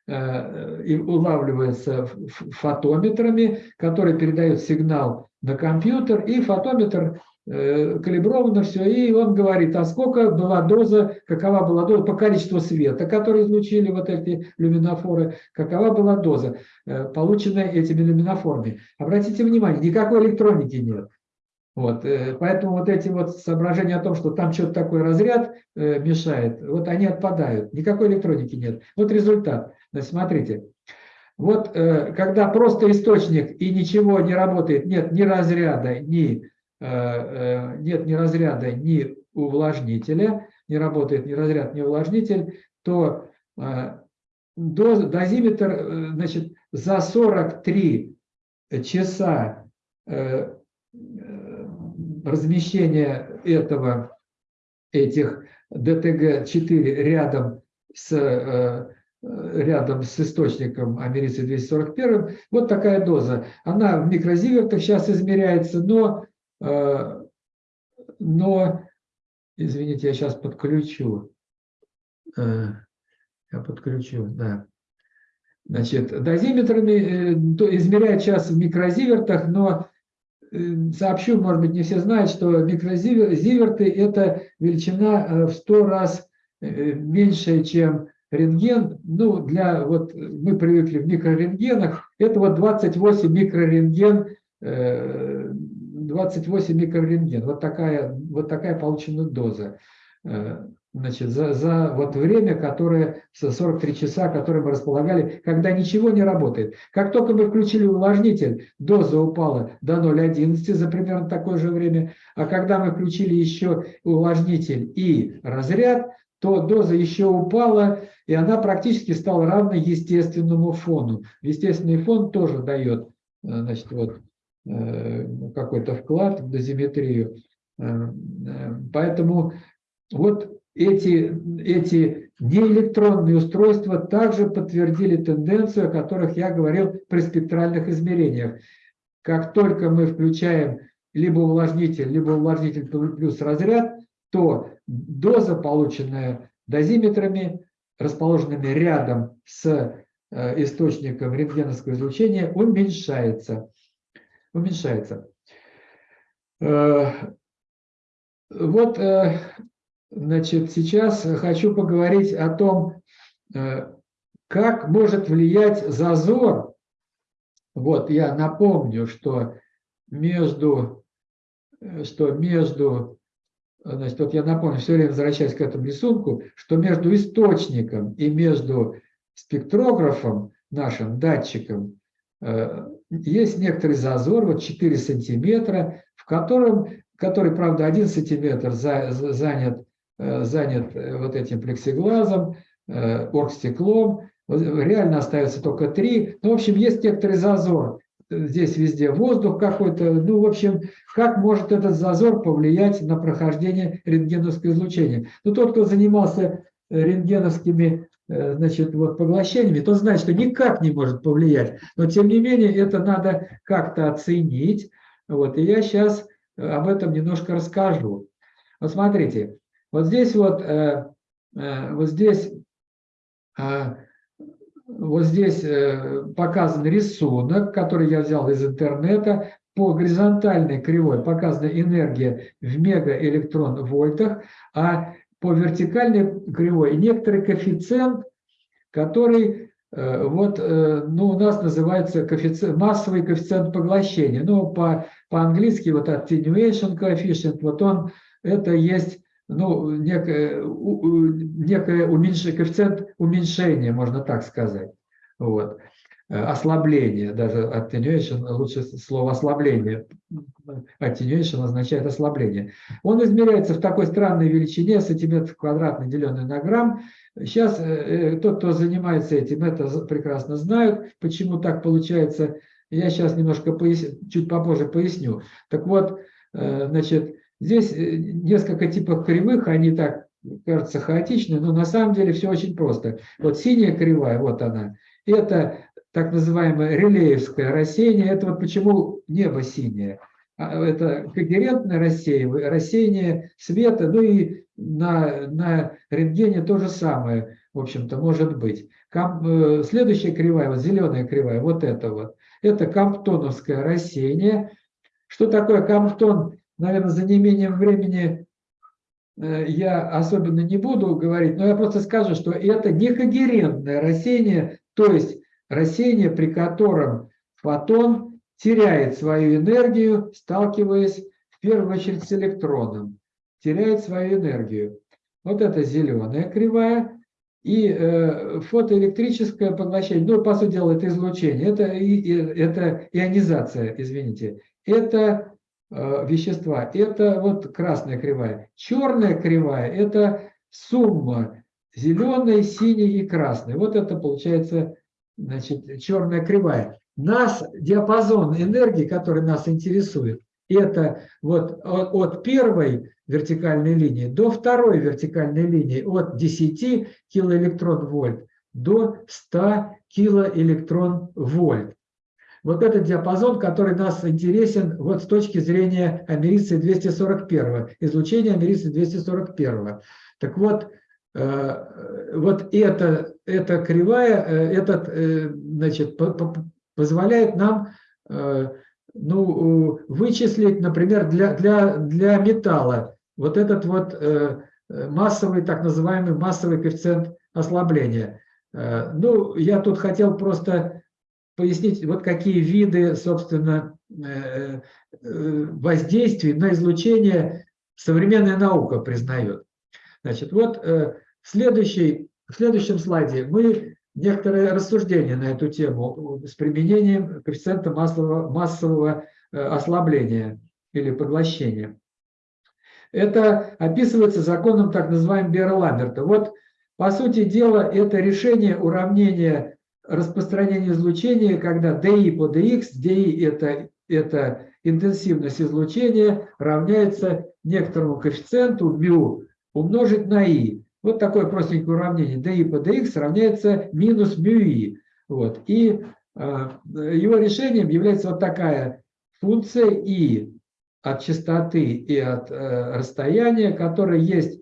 Speaker 1: Э, и улавливается фотометрами, которые передают сигнал на компьютер, и фотометр э, калибровано все, и он говорит, а сколько была доза, какова была доза по количеству света, который излучили вот эти люминофоры, какова была доза, э, полученная этими люминофорами. Обратите внимание, никакой электроники нет. Вот, поэтому вот эти вот соображения о том, что там что-то такой разряд мешает, вот они отпадают. Никакой электроники нет. Вот результат. Значит, смотрите, вот э, когда просто источник и ничего не работает, нет ни разряда, ни, э, э, нет ни разряда, ни увлажнителя, не работает ни разряд, ни увлажнитель, то доз, дозиметр значит, за 43 часа размещения этого, этих ДТГ-4 рядом с рядом с источником америцы-241, вот такая доза. Она в микрозивертах сейчас измеряется, но, э, но извините, я сейчас подключу. Э, я подключу, да. Значит, дозиметрами э, измеряют сейчас в микрозивертах, но сообщу, может быть, не все знают, что микрозиверты – это величина в 100 раз меньше, чем рентген, ну, для, вот мы привыкли в микрорентгенах, это вот 28 микрорентген, 28 э, микрорентген, вот такая, вот такая получена доза. Значит, за, за вот время, которое, 43 часа, которые мы располагали, когда ничего не работает. Как только мы включили увлажнитель, доза упала до 0,11 за примерно такое же время, а когда мы включили еще увлажнитель и разряд, то доза еще упала, и она практически стала равной естественному фону. Естественный фон тоже дает э, значит, вот, э, какой-то вклад в дозиметрию. Э, поэтому вот эти, эти неэлектронные устройства также подтвердили тенденцию, о которых я говорил при спектральных измерениях. Как только мы включаем либо увлажнитель, либо увлажнитель плюс разряд, то доза, полученная дозиметрами, расположенными рядом с э, источником рентгеновского излучения, уменьшается. уменьшается. Э, вот, э, значит, сейчас хочу поговорить о том, как может влиять зазор. Вот, я напомню, что между, что между Значит, вот я напомню, все время возвращаясь к этому рисунку, что между источником и между спектрографом, нашим датчиком, э, есть некоторый зазор, вот 4 сантиметра, в котором, который, правда, 1 сантиметр занят, э, занят э, вот этим плексиглазом, оргстеклом, реально остается только 3. Ну, в общем, есть некоторый зазор здесь везде воздух какой-то. Ну, в общем, как может этот зазор повлиять на прохождение рентгеновского излучения? Ну, тот, кто занимался э, рентгеновскими э, значит, вот, поглощениями, то знает, что никак не может повлиять. Но, тем не менее, это надо как-то оценить. Вот, и я сейчас э, об этом немножко расскажу. Вот смотрите, вот здесь вот, вот здесь вот здесь э, показан рисунок, который я взял из интернета. По горизонтальной кривой показана энергия в мегаэлектрон-вольтах, а по вертикальной кривой некоторый коэффициент, который э, вот, э, ну, у нас называется коэффициент, массовый коэффициент поглощения. Ну, по, по-английски вот attenuation coefficient, вот он, это есть ну, некое, некое уменьшение, коэффициент уменьшения, можно так сказать. Вот. э, ослабление, даже attenuation, лучше слово ослабление, attenuation означает ослабление. Он измеряется в такой странной величине, сантиметр квадратный, деленный на грамм. Сейчас э, тот, кто занимается этим, это прекрасно знают, почему так получается. Я сейчас немножко поясню, чуть попозже поясню. Так вот, значит, здесь несколько типов кривых, они так кажется хаотичной, но на самом деле все очень просто. Вот синяя кривая, вот она, это так называемое релеевское рассеяние. Это вот почему небо синее. А, это когерентное рассеяние, рассеяние света, ну и на, на рентгене то же самое, в общем-то, может быть. Кам, э, следующая кривая, вот зеленая кривая, вот это вот, это камптоновское рассеяние. Что такое камптон? Наверное, за неимением времени Э, я особенно не буду говорить, но я просто скажу, что это некогерентное рассеяние, то есть рассеяние, при котором фотон теряет свою энергию, сталкиваясь в первую очередь с электроном, теряет свою энергию. Вот это зеленая кривая. И э, фотоэлектрическое поглощение, ну, по сути дела, это излучение, это, и, это ионизация, извините. Это вещества. Это вот красная кривая. Черная кривая – это сумма зеленой, синей и красной. Вот это получается значит, черная кривая. Нас, диапазон энергии, который нас интересует, это вот от, от первой вертикальной линии до второй вертикальной линии, от 10 килоэлектрон вольт до 100 килоэлектрон вольт. Вот этот диапазон, который нас интересен вот с точки зрения америции 241, излучения америции 241. Так вот, э, вот это, эта кривая, э, этот, э, значит, позволяет нам ну, вычислить, например, для, для, для металла вот этот вот массовый, так называемый массовый коэффициент ослабления. Ну, я тут хотел просто пояснить, вот какие виды, собственно, э, э, воздействий на излучение современная наука признает. Значит, вот э, в, следующей, в следующем слайде мы некоторые рассуждения на эту тему с применением коэффициента массового, массового ослабления или поглощения. Это описывается законом так называемым Бера-Ламберта. Вот, по сути дела, это решение уравнения распространение излучения, когда DI по DX, DI это, это интенсивность излучения, равняется некоторому коэффициенту μ умножить на I. Вот такое простенькое уравнение. DI по DX равняется минус μI. Вот. И э, его решением является вот такая функция I от частоты и от э, расстояния, которая есть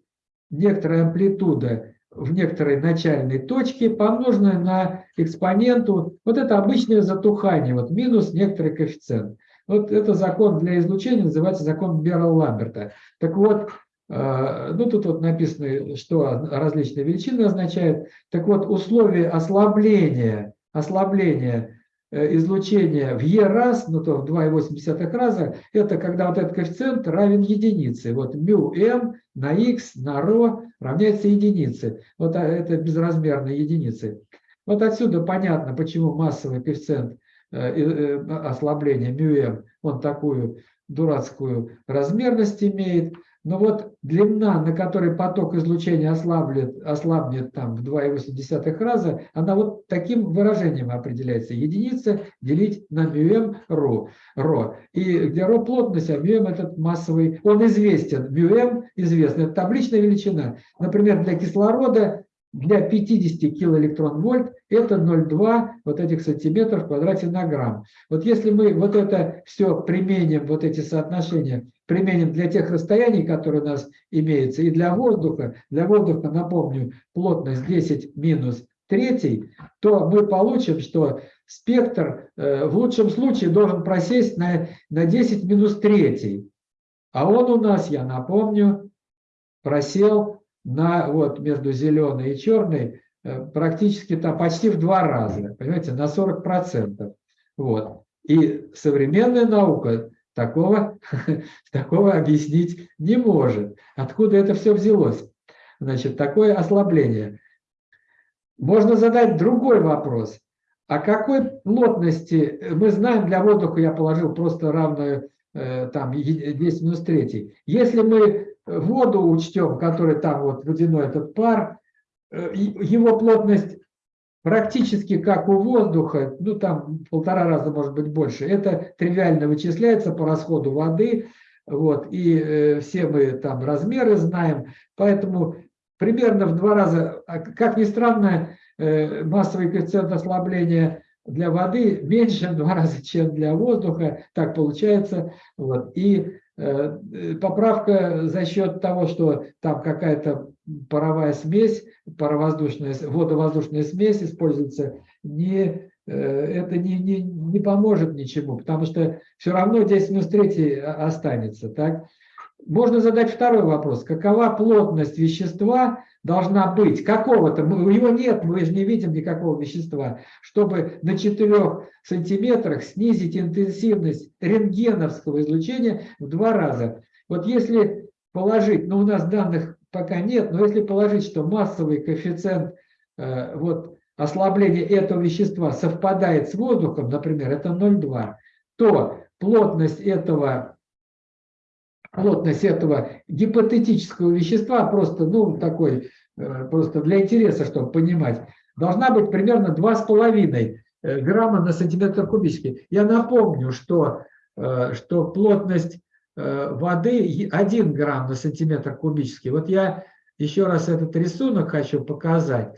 Speaker 1: некоторая амплитуда в некоторой начальной точке, помноженное на экспоненту. Вот это обычное затухание, вот минус некоторый коэффициент. Вот это закон для излучения называется закон Берла-Ламберта. Так вот, э, ну тут вот написано, что различные величины означают. Так вот, условия ослабления, ослабления Э, излучения в e раз, ну то в 2,8 раза, это когда вот этот коэффициент равен единице. Вот μm на x на ρ равняется единице. Вот а, это безразмерные единицы. Вот отсюда понятно, почему массовый коэффициент э, э, ослабления μm, он такую дурацкую размерность имеет. Но вот длина, на которой поток излучения ослаблет, ослабнет там в 2,8 раза, она вот таким выражением определяется. Единица делить на μm ρ. ρ. И где ρ плотность, а μm этот массовый, он известен. μm известен, это табличная величина. Например, для кислорода для 50 килоэлектрон вольт это 0,2 вот этих сантиметров в квадрате на грамм. Вот если мы вот это все применим, вот эти соотношения, применим для тех расстояний, которые у нас имеются, и для воздуха, для воздуха, напомню, плотность 10 минус третий, то мы получим, что спектр э, в лучшем случае должен просесть на, на 10 минус третий. А он у нас, я напомню, просел на, вот, между зеленой и черной э, практически там почти в два раза, понимаете, на 40%. Вот. И современная наука такого, такого объяснить не может. Откуда это все взялось? Значит, такое ослабление. Можно задать другой вопрос. о какой плотности, мы знаем, для воздуха я положил просто равную э, там 10 минус 3. Если мы воду учтем, который там вот водяной этот пар, э, его плотность практически как у воздуха, ну там полтора раза может быть больше. Это тривиально вычисляется по расходу воды, вот, и э, все мы там размеры знаем, поэтому примерно в два раза, а как ни странно, э, массовый коэффициент ослабления для воды меньше в два раза, чем для воздуха, так получается. Вот. И поправка за счет того, что там какая-то паровая смесь, паровоздушная, водовоздушная смесь используется, не Э, это не, не, не поможет ничему, потому что все равно 10 минус 3 останется. Так? Можно задать второй вопрос. Какова плотность вещества должна быть? Какого-то, его нет, мы же не видим никакого вещества, чтобы на 4 сантиметрах снизить интенсивность рентгеновского излучения в два раза. Вот если положить, ну у нас данных пока нет, но если положить, что массовый коэффициент э, вот ослабление этого вещества совпадает с воздухом, например, это 0,2, то плотность этого, плотность этого гипотетического вещества, просто, ну, такой, э, просто для интереса, чтобы понимать, должна быть примерно 2,5 э, грамма на сантиметр кубический. Я напомню, что, э, что плотность воды 1 грамм на сантиметр кубический. Вот я еще раз этот рисунок хочу показать.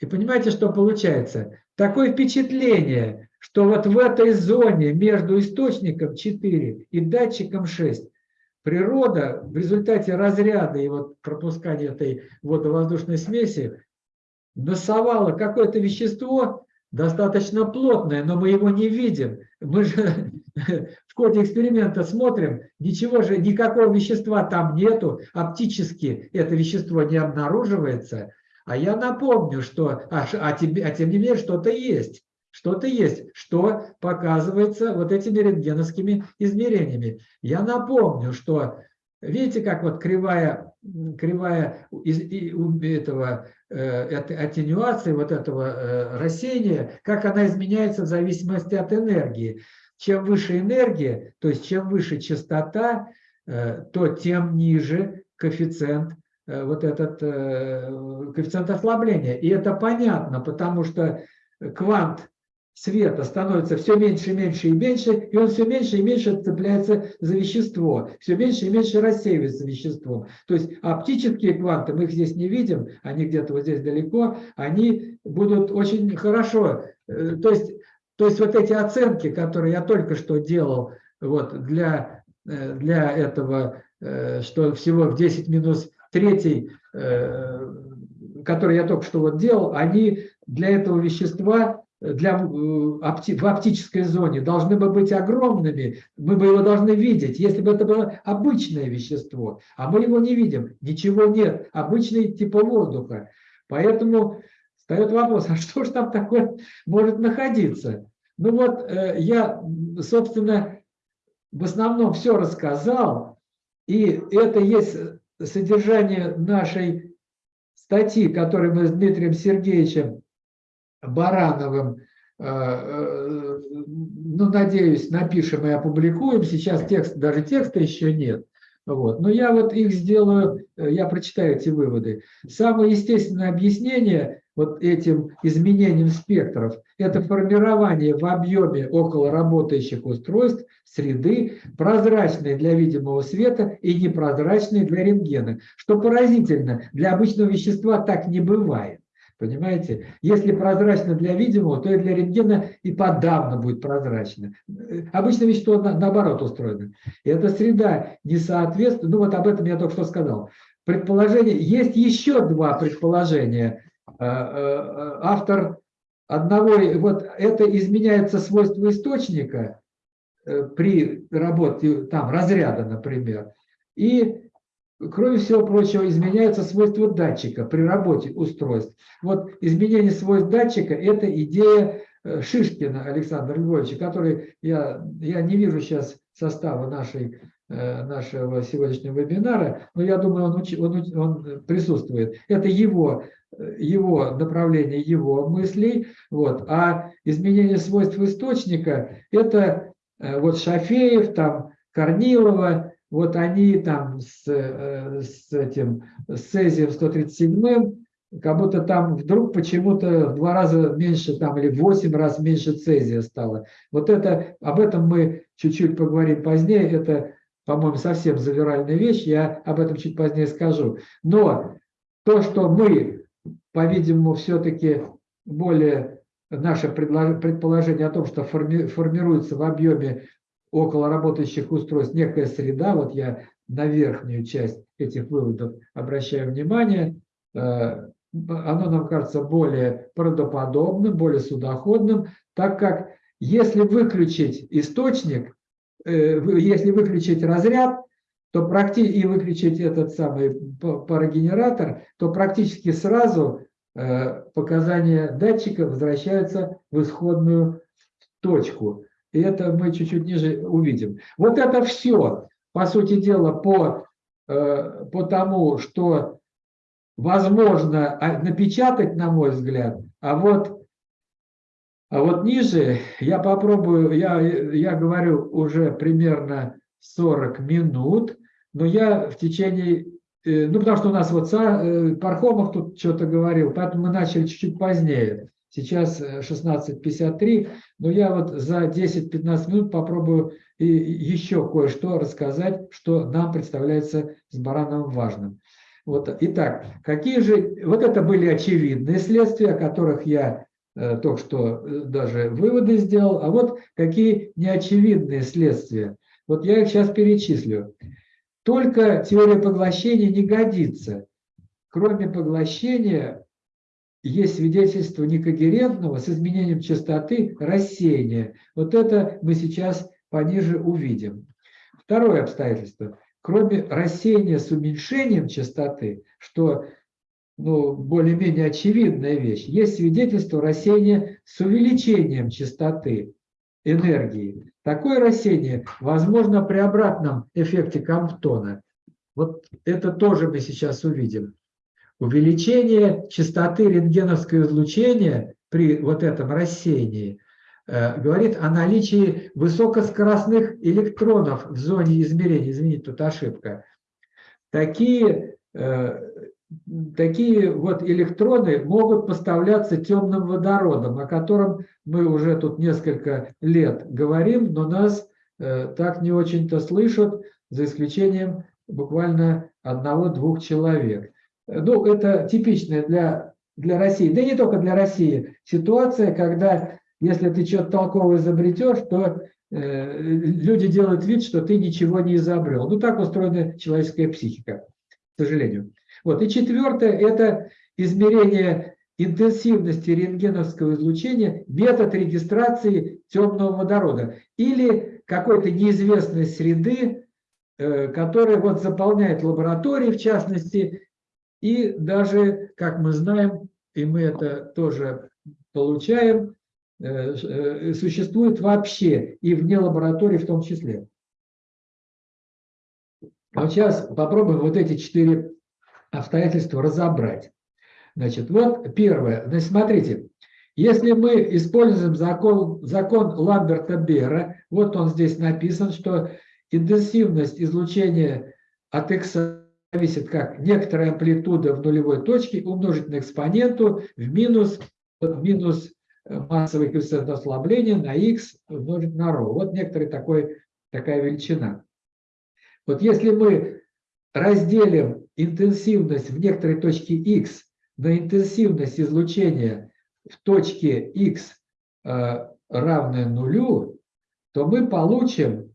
Speaker 1: И понимаете, что получается? Такое впечатление, что вот в этой зоне между источником 4 и датчиком 6 природа в результате разряда и вот пропускания этой водовоздушной смеси насовала какое-то вещество достаточно плотное, но мы его не видим. Мы же в ходе эксперимента смотрим, ничего же, никакого вещества там нету, оптически это вещество не обнаруживается, а я напомню, что, а, а, тебе, а тем не менее что-то есть, что-то есть, что показывается вот этими рентгеновскими измерениями. Я напомню, что видите, как вот кривая, кривая из, этого э, аттенюации, вот этого э, рассеяния, как она изменяется в зависимости от энергии. Чем выше энергия, то есть чем выше частота, э, то тем ниже коэффициент Э, вот этот э, коэффициент ослабления. И это понятно, потому что квант света становится все меньше и меньше и меньше, и он все меньше и меньше цепляется за вещество, все меньше и меньше рассеивается веществом. То есть оптические кванты, мы их здесь не видим, они где-то вот здесь далеко, они будут очень хорошо. Э, то есть, то есть вот эти оценки, которые я только что делал вот для, для этого, что всего в 10 минус третий, э, который я только что вот делал, они для этого вещества для, э, в оптической зоне должны бы быть огромными, мы бы его должны видеть, если бы это было обычное вещество, а мы его не видим, ничего нет, обычный типа воздуха. Поэтому встает вопрос, а что же там такое может находиться? Ну вот э, я, собственно, в основном все рассказал, и это есть содержание нашей статьи, которую мы с Дмитрием Сергеевичем Барановым, э, э, ну, надеюсь, напишем и опубликуем. Сейчас текст, даже текста еще нет. Вот. Но я вот их сделаю, э, я прочитаю эти выводы. Самое естественное объяснение вот этим изменением спектров – это формирование в объеме около работающих устройств среды, прозрачной для видимого света и непрозрачной для рентгена. Что поразительно, для обычного вещества так не бывает. Понимаете? Если прозрачно для видимого, то и для рентгена и подавно будет прозрачно. Обычно вещество наоборот устроено. И эта среда не соответствует, ну вот об этом я только что сказал. Предположение, есть еще два предположения. Э, э, автор одного, вот это изменяется свойство источника э, при работе там разряда, например. И Кроме всего прочего, изменяются свойства датчика при работе устройств. Вот изменение свойств датчика – это идея э, Шишкина Александра Львовича, который, я, я не вижу сейчас состава нашей, э, нашего сегодняшнего вебинара, но я думаю, он, он, он присутствует. Это его э, его направление его мыслей, вот, а изменение свойств источника – это вот Шафеев, там, Корнилова, вот они там с, э, с этим с цезием 137 как будто там вдруг почему-то в два раза меньше там или в восемь раз меньше цезия стало. Вот это, об этом мы чуть-чуть поговорим позднее, это, по-моему, совсем завиральная вещь, я об этом чуть позднее скажу. Но то, что мы, по-видимому, все-таки более наше предположение о том, что форми, формируется в объеме около работающих устройств некая среда, вот я на верхнюю часть этих выводов обращаю внимание, э, оно нам кажется более правдоподобным, более судоходным, так как если выключить источник, э, если выключить разряд, то практически и выключить этот самый парогенератор, то практически сразу э, показания датчика возвращаются в исходную точку. И это мы чуть-чуть ниже увидим. Вот это все, по сути дела, по, э, по тому, что возможно а, напечатать, на мой взгляд, а вот, а вот ниже я попробую, я, я говорю уже примерно 40 минут, но я в течение, э, ну потому что у нас вот э, Пархомов тут что-то говорил, поэтому мы начали чуть-чуть позднее. Сейчас 16.53, но я вот за 10-15 минут попробую еще кое-что рассказать, что нам представляется с Барановым важным. Вот, итак, какие же, вот это были очевидные следствия, о которых я э, только что э, даже выводы сделал, а вот какие неочевидные следствия. Вот я их сейчас перечислю. Только теория поглощения не годится. Кроме поглощения есть свидетельство некогерентного с изменением частоты рассеяния. Вот это мы сейчас пониже увидим. Второе обстоятельство кроме рассеяния с уменьшением частоты, что ну, более-менее очевидная вещь, есть свидетельство рассеяния с увеличением частоты энергии. Такое рассеяние возможно при обратном эффекте Камптона. Вот это тоже мы сейчас увидим. Увеличение частоты рентгеновского излучения при вот этом рассеянии Э, говорит о наличии высокоскоростных электронов в зоне измерения. Извините, тут ошибка. Такие, э, такие вот электроны могут поставляться темным водородом, о котором мы уже тут несколько лет говорим, но нас э, так не очень-то слышат, за исключением буквально одного-двух человек. Ну, это типичная для, для России, да и не только для России, ситуация, когда если ты что-то толковое изобретешь, то э, люди делают вид, что ты ничего не изобрел. Ну, так устроена человеческая психика, к сожалению. Вот. И четвертое – это измерение интенсивности рентгеновского излучения, метод регистрации темного водорода или какой-то неизвестной среды, э, которая вот заполняет лаборатории, в частности, и даже, как мы знаем, и мы это тоже получаем, Э, э, существует вообще и вне лаборатории в том числе. Вот сейчас попробуем вот эти четыре обстоятельства разобрать. Значит, вот первое. Значит, смотрите, если мы используем закон, закон Ламберта Бера, вот он здесь написан, что интенсивность излучения от x зависит как некоторая амплитуда в нулевой точке умножить на экспоненту в минус, в минус массовый коэффициент ослабления на x умножить на ρ. Вот некоторая такой, такая величина. Вот если мы разделим интенсивность в некоторой точке x на интенсивность излучения в точке x э, равная нулю, то мы получим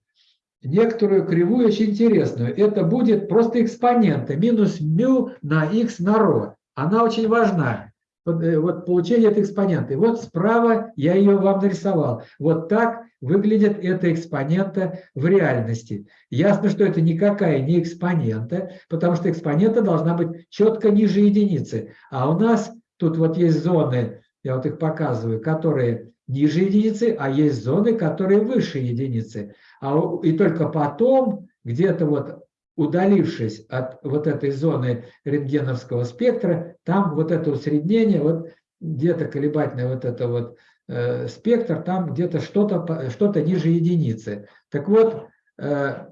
Speaker 1: некоторую кривую очень интересную. Это будет просто экспонента минус μ на x на ρ. Она очень важна. Э, вот получение этой экспонента. И вот справа я ее вам нарисовал. Вот так выглядит эта экспонента в реальности. Ясно, что это никакая не экспонента, потому что экспонента должна быть четко ниже единицы. А у нас тут вот есть зоны, я вот их показываю, которые ниже единицы, а есть зоны, которые выше единицы. А, и только потом, где-то вот удалившись от вот этой зоны рентгеновского спектра, там вот это усреднение, вот где-то колебательное вот это вот э, спектр, там где-то что-то что, -то, ниже единицы. Так вот, э,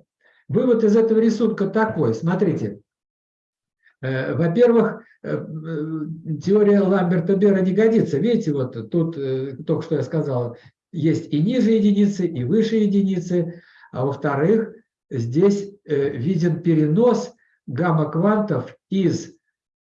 Speaker 1: вывод из этого рисунка такой, смотрите, во-первых, э, э, теория Ламберта-Бера не годится. Видите, вот тут, э, только что я сказал, есть и ниже единицы, и выше единицы. А во-вторых, здесь э, виден перенос гамма-квантов из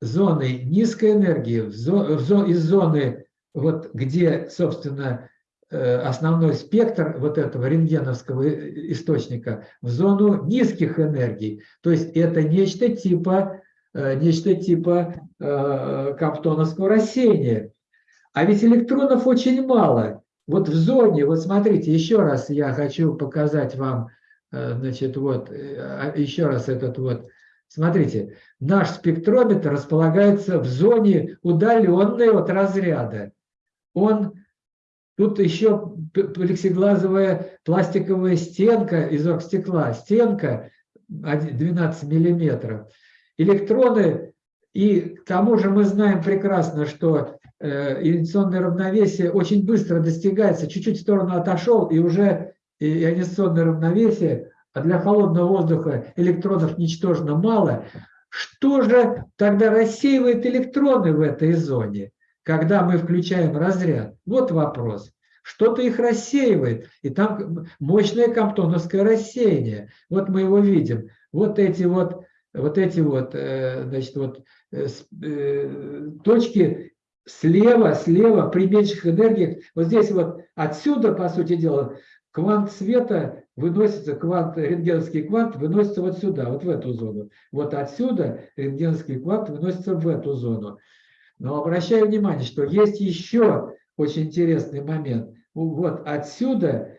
Speaker 1: зоны низкой энергии, из зоны, вот, где, собственно, э, основной спектр вот этого рентгеновского источника, в зону низких энергий. То есть это нечто типа, э, нечто типа э, каптоновского рассеяния. А ведь электронов очень мало. Вот в зоне, вот смотрите, еще раз я хочу показать вам, значит, вот, а, еще раз этот вот Смотрите, наш спектрометр располагается в зоне удаленной от разряда. Он, тут еще плексиглазовая пластиковая стенка из оргстекла, стенка 12 миллиметров. Электроны, и к тому же мы знаем прекрасно, что э, ионизационное равновесие очень быстро достигается, чуть-чуть в сторону отошел, и уже ионизационное равновесие а для холодного воздуха электронов ничтожно мало, что же тогда рассеивает электроны в этой зоне, когда мы включаем разряд? Вот вопрос. Что-то их рассеивает, и там мощное камптоновское рассеяние. Вот мы его видим. Вот эти вот, вот эти вот, э, значит, вот э, э, точки слева, слева при меньших энергиях. Вот здесь вот отсюда, по сути дела, квант света выносится, квант, рентгеновский квант выносится вот сюда, вот в эту зону. Вот отсюда рентгеновский квант выносится в эту зону. Но обращаю внимание, что есть еще очень интересный момент. Вот отсюда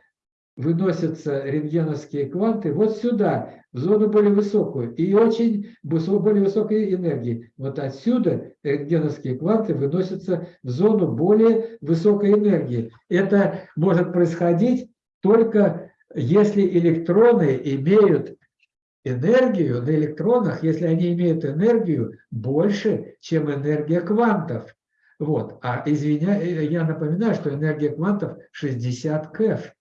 Speaker 1: выносятся рентгеновские кванты вот сюда, в зону более высокую, и очень более высокой энергии. Вот отсюда рентгеновские кванты выносятся в зону более высокой энергии. Это может происходить только если электроны имеют энергию на электронах, если они имеют энергию больше, чем энергия квантов. Вот. А извиня, я напоминаю, что энергия квантов 60 КЭФ.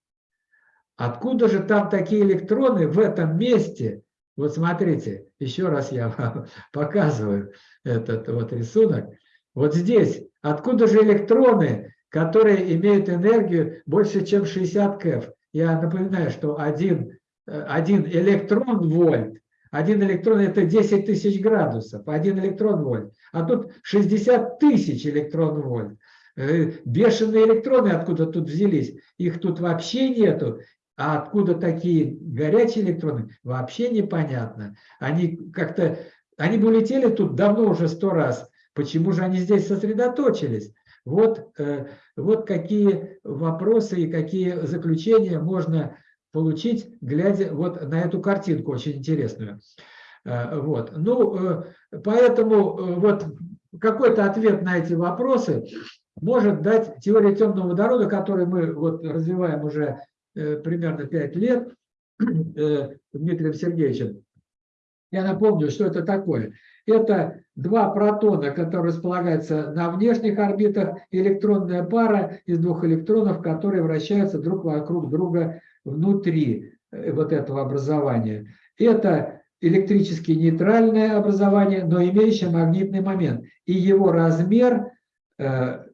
Speaker 1: Откуда же там такие электроны в этом месте? Вот смотрите, еще раз я вам показываю этот вот рисунок. Вот здесь, откуда же электроны которые имеют энергию больше, чем 60 КЭФ. Я напоминаю, что один, э, один электрон вольт, один электрон это 10 тысяч градусов, один электрон вольт, а тут 60 тысяч электрон вольт. Э, бешеные электроны откуда тут взялись, их тут вообще нету, а откуда такие горячие электроны, вообще непонятно. Они как-то, они бы улетели тут давно уже сто раз, почему же они здесь сосредоточились? Вот, э, вот какие вопросы и какие заключения можно получить, глядя вот на эту картинку очень интересную. Э, вот. Ну, э, поэтому вот какой-то ответ на эти вопросы может дать теория темного водорода, которую мы вот развиваем уже примерно 5 лет Дмитрием Сергеевичем. Я напомню, что это такое. Это два протона, которые располагаются на внешних орбитах, электронная пара из двух электронов, которые вращаются друг вокруг друга внутри э, вот этого образования. Это электрически нейтральное образование, но имеющее магнитный момент. И его размер э,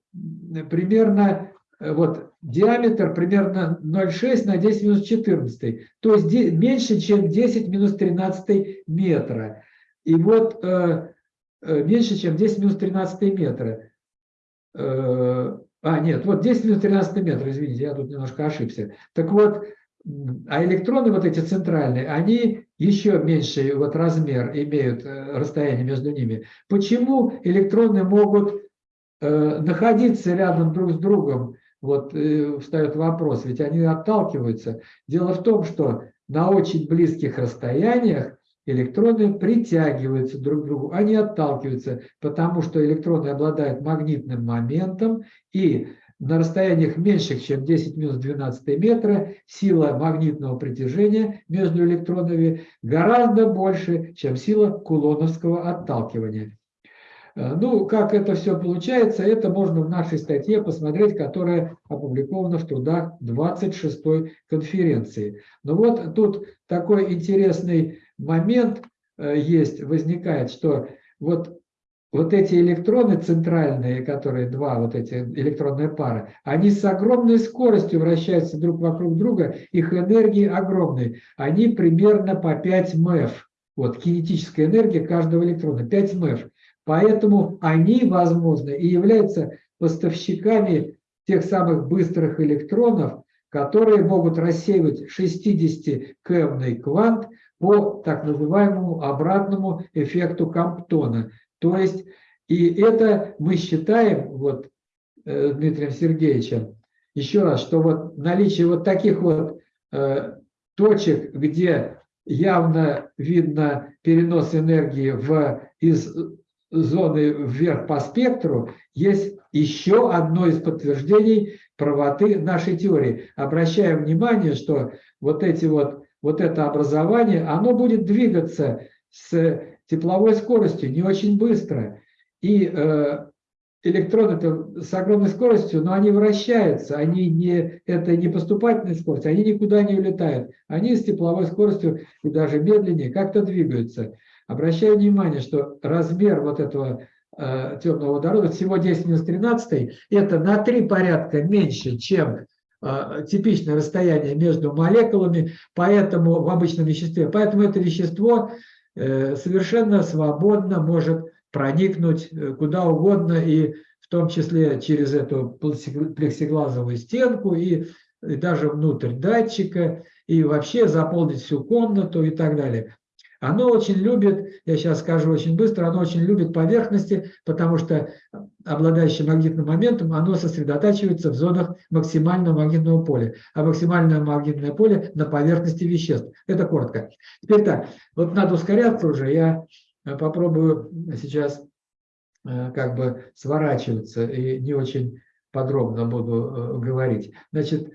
Speaker 1: примерно, э, вот диаметр примерно 0,6 на 10 минус 14, то есть меньше, чем 10 минус 13 метра. И вот э, э, меньше, чем 10 минус 13 метра. Э, а, нет, вот 10 минус 13 метра, извините, я тут немножко ошибся. Так вот, а электроны вот эти центральные, они еще меньший вот размер имеют, э, расстояние между ними. Почему электроны могут э, находиться рядом друг с другом? Вот э, встает вопрос, ведь они отталкиваются. Дело в том, что на очень близких расстояниях электроны притягиваются друг к другу, они отталкиваются, потому что электроны обладают магнитным моментом, и на расстояниях меньших, чем 10 минус 12 метра, сила магнитного притяжения между электронами гораздо больше, чем сила кулоновского отталкивания. Э, ну, как это все получается, это можно в нашей статье посмотреть, которая опубликована в трудах 26-й конференции. Но вот тут такой интересный момент э, есть, возникает, что вот вот эти электроны центральные, которые два, вот эти электронные пары, они с огромной скоростью вращаются друг вокруг друга, их энергии огромные. Они примерно по 5 МЭФ. Вот кинетическая энергия каждого электрона, 5 МЭФ. Поэтому они, возможно, и являются поставщиками тех самых быстрых электронов, которые могут рассеивать 60-кэмный квант по так называемому обратному эффекту Камптона – то есть, и это мы считаем, вот, э, Дмитрием Сергеевичем, еще раз, что вот наличие вот таких вот э, точек, где явно видно перенос энергии в, из зоны вверх по спектру, есть еще одно из подтверждений правоты нашей теории. Обращаем внимание, что вот, эти вот, вот это образование, оно будет двигаться с тепловой скоростью, не очень быстро. И э, электроны с огромной скоростью, но они вращаются, они не, это не поступательная скорость, они никуда не улетают. Они с тепловой скоростью и даже медленнее как-то двигаются. Обращаю внимание, что размер вот этого э, темного водорода, всего 10 минус 13, это на три порядка меньше, чем э, типичное расстояние между молекулами, поэтому в обычном веществе. Поэтому это вещество Э, совершенно свободно может проникнуть э, куда угодно, и в том числе через эту плексиглазовую стенку, и, и даже внутрь датчика, и вообще заполнить всю комнату и так далее. Оно очень любит, я сейчас скажу очень быстро, оно очень любит поверхности, потому что обладающее магнитным моментом, оно сосредотачивается в зонах максимального магнитного поля. А максимальное магнитное поле на поверхности веществ. Это коротко. Теперь так, вот надо ускоряться уже. Я э, попробую сейчас э, как бы сворачиваться и не очень подробно буду э, говорить. Значит,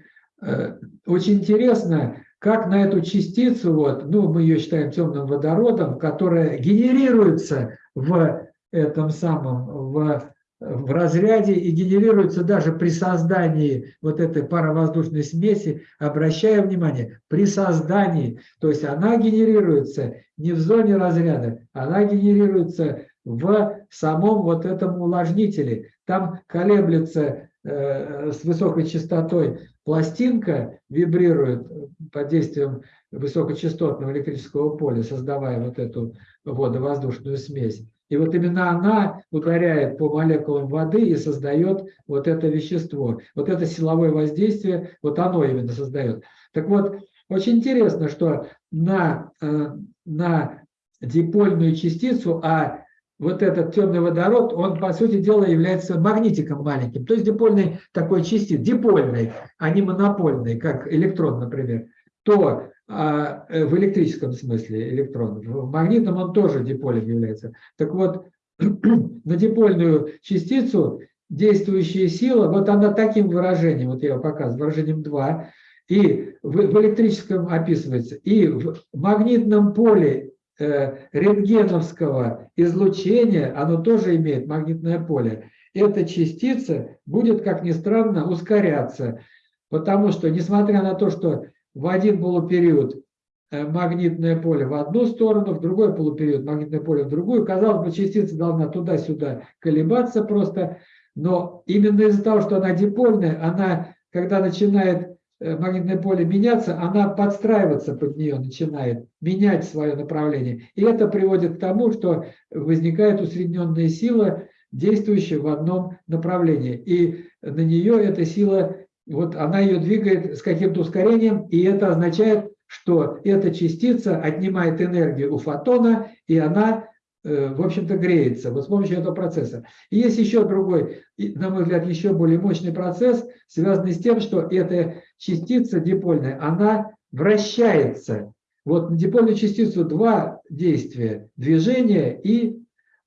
Speaker 1: очень интересно, как на эту частицу, вот, ну, мы ее считаем темным водородом, которая генерируется в этом самом, в, в разряде и генерируется даже при создании вот этой паровоздушной смеси, обращая внимание, при создании, то есть она генерируется не в зоне разряда, она генерируется в самом вот этом увлажнителе. Там колеблется э, с высокой частотой пластинка вибрирует под действием высокочастотного электрического поля, создавая вот эту водовоздушную смесь. И вот именно она ударяет по молекулам воды и создает вот это вещество. Вот это силовое воздействие, вот оно именно создает. Так вот, очень интересно, что на, э, на дипольную частицу, а вот этот темный водород, он, по сути дела, является магнитиком маленьким, то есть дипольной такой частицы, дипольной, а не монопольной, как электрон, например, то а, э, в электрическом смысле электрон, в магнитном он тоже диполем является. Так вот, на дипольную частицу действующая сила, вот она таким выражением, вот я его показываю, выражением 2, и в, в электрическом описывается, и в магнитном поле рентгеновского излучения, оно тоже имеет магнитное поле, эта частица будет, как ни странно, ускоряться. Потому что, несмотря на то, что в один полупериод э, магнитное поле в одну сторону, в другой полупериод магнитное поле в другую, казалось бы, частица должна туда-сюда колебаться просто, но именно из-за того, что она дипольная, она, когда начинает Э, магнитное поле меняться, она подстраиваться под нее начинает, менять свое направление. И это приводит к тому, что возникает усредненная сила, действующая в одном направлении. И на нее эта сила, вот она ее двигает с каким-то ускорением, и это означает, что эта частица отнимает энергию у фотона, и она Э, в общем-то, греется вот с помощью этого процесса. И есть еще другой, на мой взгляд, еще более мощный процесс, связанный с тем, что эта частица дипольная, она вращается. Вот на дипольную частицу два действия – движение и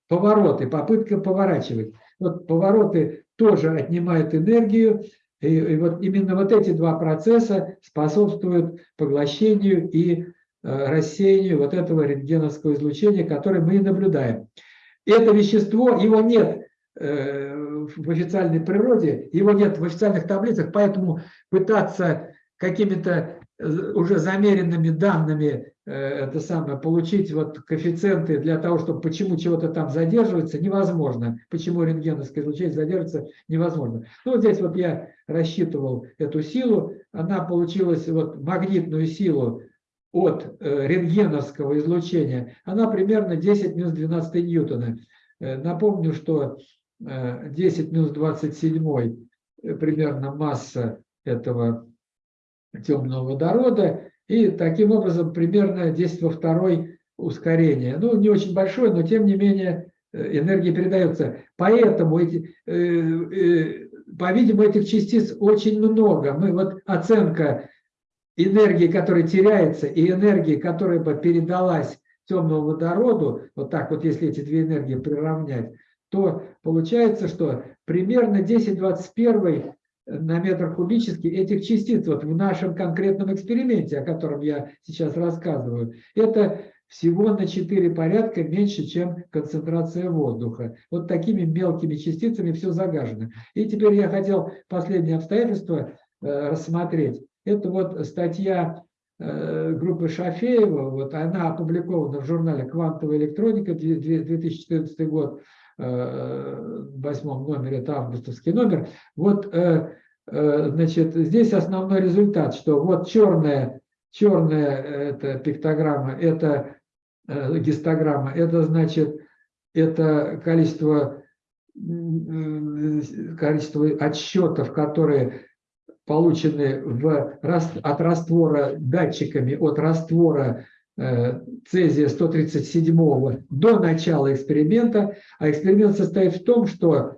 Speaker 1: повороты, попытка поворачивать. Вот повороты тоже отнимает энергию, и, и вот именно вот эти два процесса способствуют поглощению и э, рассеянию вот этого рентгеновского излучения, которое мы и наблюдаем. Это вещество, его нет э, в официальной природе, его нет в официальных таблицах, поэтому пытаться какими-то э, уже замеренными данными э, это самое, получить вот коэффициенты для того, чтобы почему чего-то там задерживается, невозможно. Почему рентгеновское излучение задерживается, невозможно. Ну, вот здесь вот я рассчитывал эту силу, она получилась, вот магнитную силу от э, рентгеновского излучения, она примерно 10 минус 12 ньютона. Напомню, что 10 минус 27 примерно масса этого темного водорода, и таким образом примерно 10 во второй ускорение. Ну, не очень большое, но тем не менее э, энергия передается. Поэтому, эти, э, э, по-видимому, этих частиц очень много. Мы вот оценка энергии, которая теряется, и энергии, которая бы передалась темному водороду, вот так вот, если эти две энергии приравнять, то получается, что примерно 10-21 на метр кубический этих частиц вот в нашем конкретном эксперименте, о котором я сейчас рассказываю, это всего на 4 порядка меньше, чем концентрация воздуха. Вот такими мелкими частицами все загажено. И теперь я хотел последнее обстоятельство э, рассмотреть. Это вот статья э, группы Шафеева, вот она опубликована в журнале «Квантовая электроника», 2014 год, в восьмом номере, это августовский номер. Вот, э, э, значит, здесь основной результат, что вот черная, черная это пиктограмма, это э, гистограмма, это значит, это количество, количество отсчетов, которые получены в, от раствора датчиками, от раствора Э, цезия 137 до начала эксперимента, а эксперимент состоит в том, что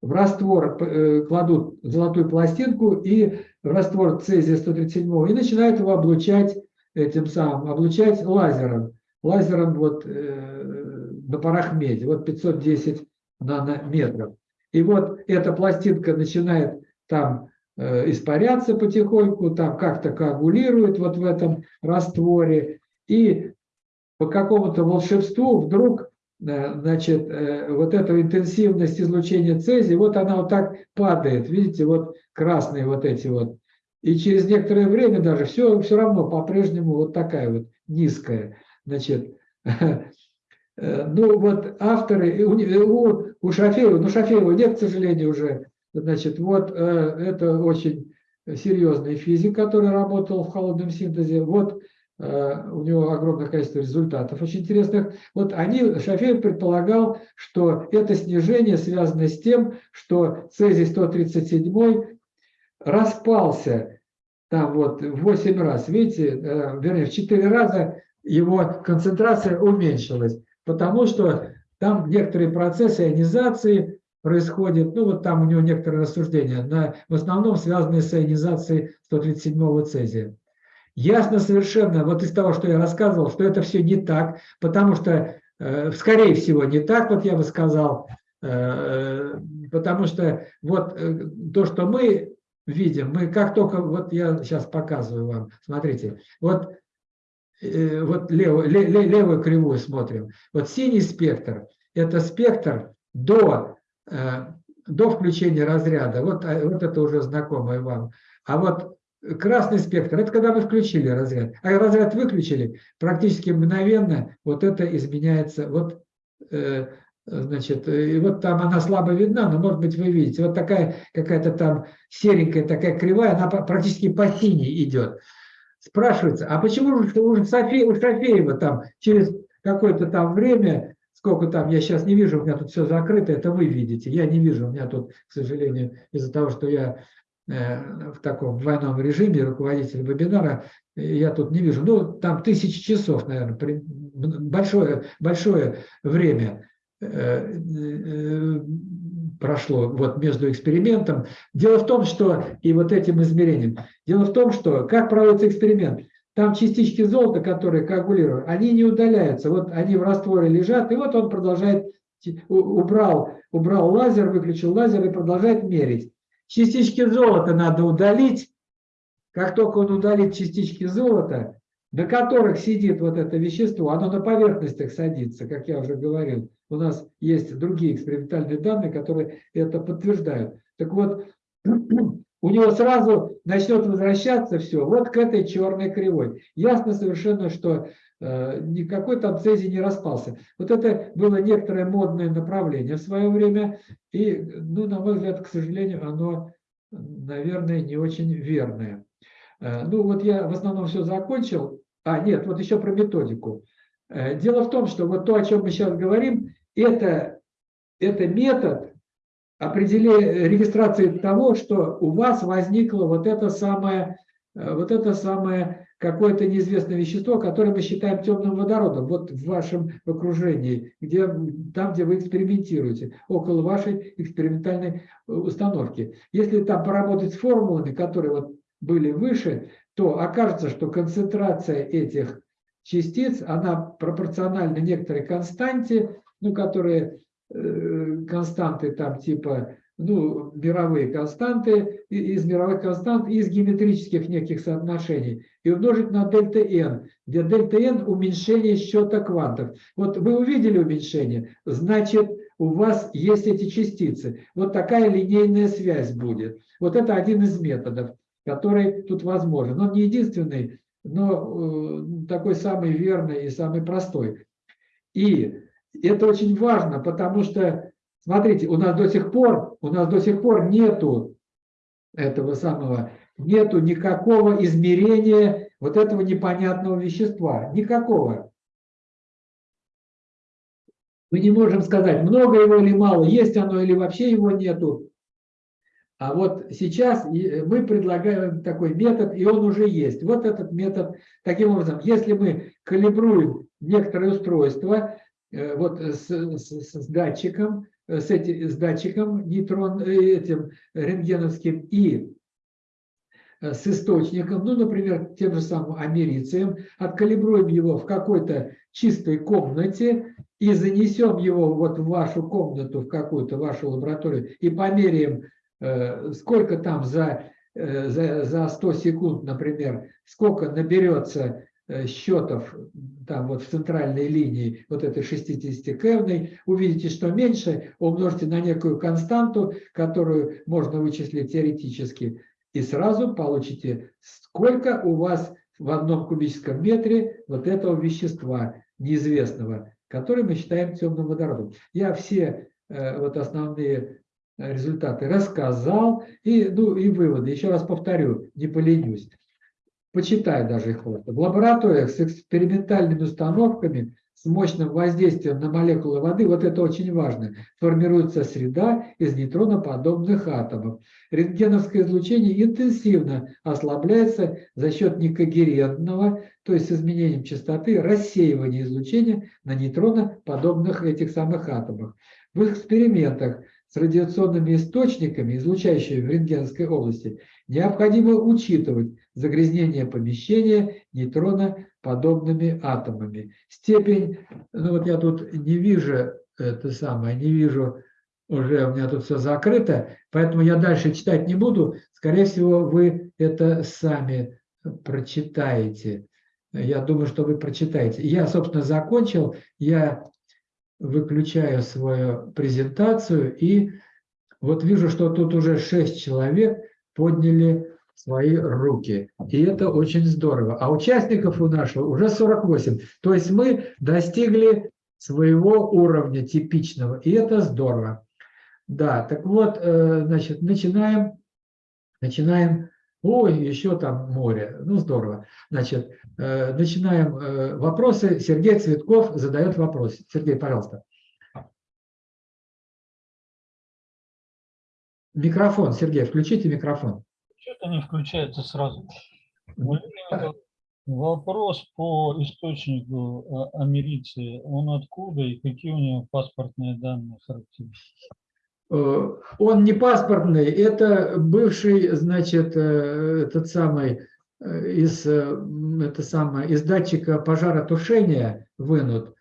Speaker 1: в раствор э, кладут золотую пластинку и в раствор цезия 137 и начинают его облучать этим самым, облучать лазером. Лазером вот э, на парах меди, вот 510 нанометров. И вот эта пластинка начинает там испаряться потихоньку, там как-то коагулирует вот в этом растворе, и по какому-то волшебству вдруг э, значит, э, вот эта интенсивность излучения цезия, вот она вот так падает, видите, вот красные вот эти вот. И через некоторое время даже все, все равно по-прежнему вот такая вот низкая. Значит, э, ну вот авторы, у, у Шафеева, ну Шафеева нет, к сожалению, уже, значит, вот это очень серьезный физик, который работал в холодном синтезе. Вот Э, у него огромное количество результатов очень интересных. Вот они, Шафеев предполагал, что это снижение связано с тем, что цезий-137 распался там вот в 8 раз, видите, э, вернее, в 4 раза его концентрация уменьшилась, потому что там некоторые процессы ионизации происходят, ну вот там у него некоторые рассуждения, на, в основном связанные с ионизацией 137 цезия. Ясно совершенно, вот из того, что я рассказывал, что это все не так, потому что, э, скорее всего, не так, вот я бы сказал, э, потому что вот э, то, что мы видим, мы как только, вот я сейчас показываю вам, смотрите, вот, вот левую, левую кривую смотрим, вот синий спектр, это спектр до, до включения разряда, вот, вот это уже знакомое вам, а вот Красный спектр – это когда вы включили разряд, а разряд выключили, практически мгновенно вот это изменяется. Вот, э, значит, и вот там она слабо видна, но, может быть, вы видите, вот такая какая-то там серенькая такая кривая, она практически по синей идет. Спрашивается, а почему же у, Софи, у Шафеева там через какое-то там время, сколько там, я сейчас не вижу, у меня тут все закрыто, это вы видите, я не вижу, у меня тут, к сожалению, из-за того, что я Э, в таком двойном режиме, руководитель вебинара, я тут не вижу, ну, там тысячи часов, наверное, большое, большое время э, э, прошло вот между экспериментом. Дело в том, что и вот этим измерением, дело в том, что как проводится эксперимент, там частички золота, которые коагулируют, они не удаляются, вот они в растворе лежат, и вот он продолжает Убрал, убрал лазер, выключил лазер и продолжает мерить. Частички золота надо удалить. Как только он удалит частички золота, на которых сидит вот это вещество, оно на поверхностях садится, как я уже говорил. У нас есть другие экспериментальные данные, которые это подтверждают. Так вот, у него сразу начнет возвращаться все вот к этой черной кривой. Ясно совершенно, что э, никакой там цезий не распался. Вот это было некоторое модное направление в свое время, и, ну, на мой взгляд, к сожалению, оно, наверное, не очень верное. Э, Ну, вот я в основном все закончил. А, нет, вот еще про методику. Э, Дело в том, что вот то, о чем мы сейчас говорим, это, это метод определения регистрации того, что у вас возникло вот это самое, э, вот это самое какое-то неизвестное вещество, которое мы считаем темным водородом, вот в вашем окружении, где, там, где вы экспериментируете, около вашей экспериментальной э, установки. Если там поработать с формулами, которые вот были выше, то окажется, что концентрация этих частиц, она пропорциональна некоторой константе, ну, которые э, константы там типа, ну, мировые константы, из мировых констант, из геометрических неких соотношений, и умножить на дельта n, где дельта n уменьшение счета квантов. Вот вы увидели уменьшение, значит, у вас есть эти частицы. Вот такая линейная связь будет. Вот это один из методов, который тут возможен. Он не единственный, но э, такой самый верный и самый простой. И это очень важно, потому что, смотрите, у нас до сих пор, у нас до сих пор нету этого самого, нету никакого измерения вот этого непонятного вещества. Никакого. Мы не можем сказать, много его или мало, есть оно или вообще его нету. А вот сейчас мы предлагаем такой метод, и он уже есть. Вот этот метод, таким образом, если мы калибруем некоторое устройство, э, вот с, с- с датчиком, с, эти- с датчиком нейтрон, э, этим рентгеновским и э, с источником, ну, например, тем же самым америцием, откалибруем его в какой-то чистой комнате и занесем его вот в вашу комнату, в какую-то вашу лабораторию и померяем, э, сколько там за, э, за, за 100 секунд, например, сколько наберется э, счетов там вот в центральной линии вот этой 60-кевной, увидите, что меньше, умножьте на некую константу, которую можно вычислить теоретически, и сразу получите, сколько у вас в одном кубическом метре вот этого вещества неизвестного, который мы считаем темным водородом. Я все э, вот основные э, результаты рассказал, и, ну, и выводы. Еще раз повторю, не поленюсь. Почитай даже их просто. В лабораториях с экспериментальными установками с мощным воздействием на молекулы воды, вот это очень важно, формируется среда из нейтроноподобных атомов. Рентгеновское излучение интенсивно ослабляется за счет некогерентного, то есть изменением частоты, рассеивания излучения на нейтроноподобных этих самых атомах. В экспериментах с радиационными источниками, излучающими в рентгеновской области, необходимо учитывать загрязнение помещения нейтроноподобными атомами. Степень, ну вот я тут не вижу это самое, не вижу, уже у меня тут все закрыто, поэтому я дальше читать не буду. Скорее всего, вы это сами прочитаете. Я думаю, что вы прочитаете. Я, собственно, закончил. Я выключаю свою презентацию и вот вижу, что тут уже 6 человек подняли свои руки. И это очень здорово. А участников у нашего уже 48. То есть мы достигли своего уровня типичного. И это здорово. Да, так вот, э, значит, начинаем. Начинаем. Ой, еще там море. Ну, здорово. Значит, э, начинаем э, вопросы. Сергей Цветков задает вопрос. Сергей, пожалуйста. Микрофон, Сергей, включите микрофон.
Speaker 4: Что-то не включается сразу. Вопрос по источнику а, америции. Он откуда и какие у него паспортные данные характеристики?
Speaker 1: Э, Он не паспортный, это бывший, значит, э, этот самый э, из, это самое, из датчика пожаротушения вынут.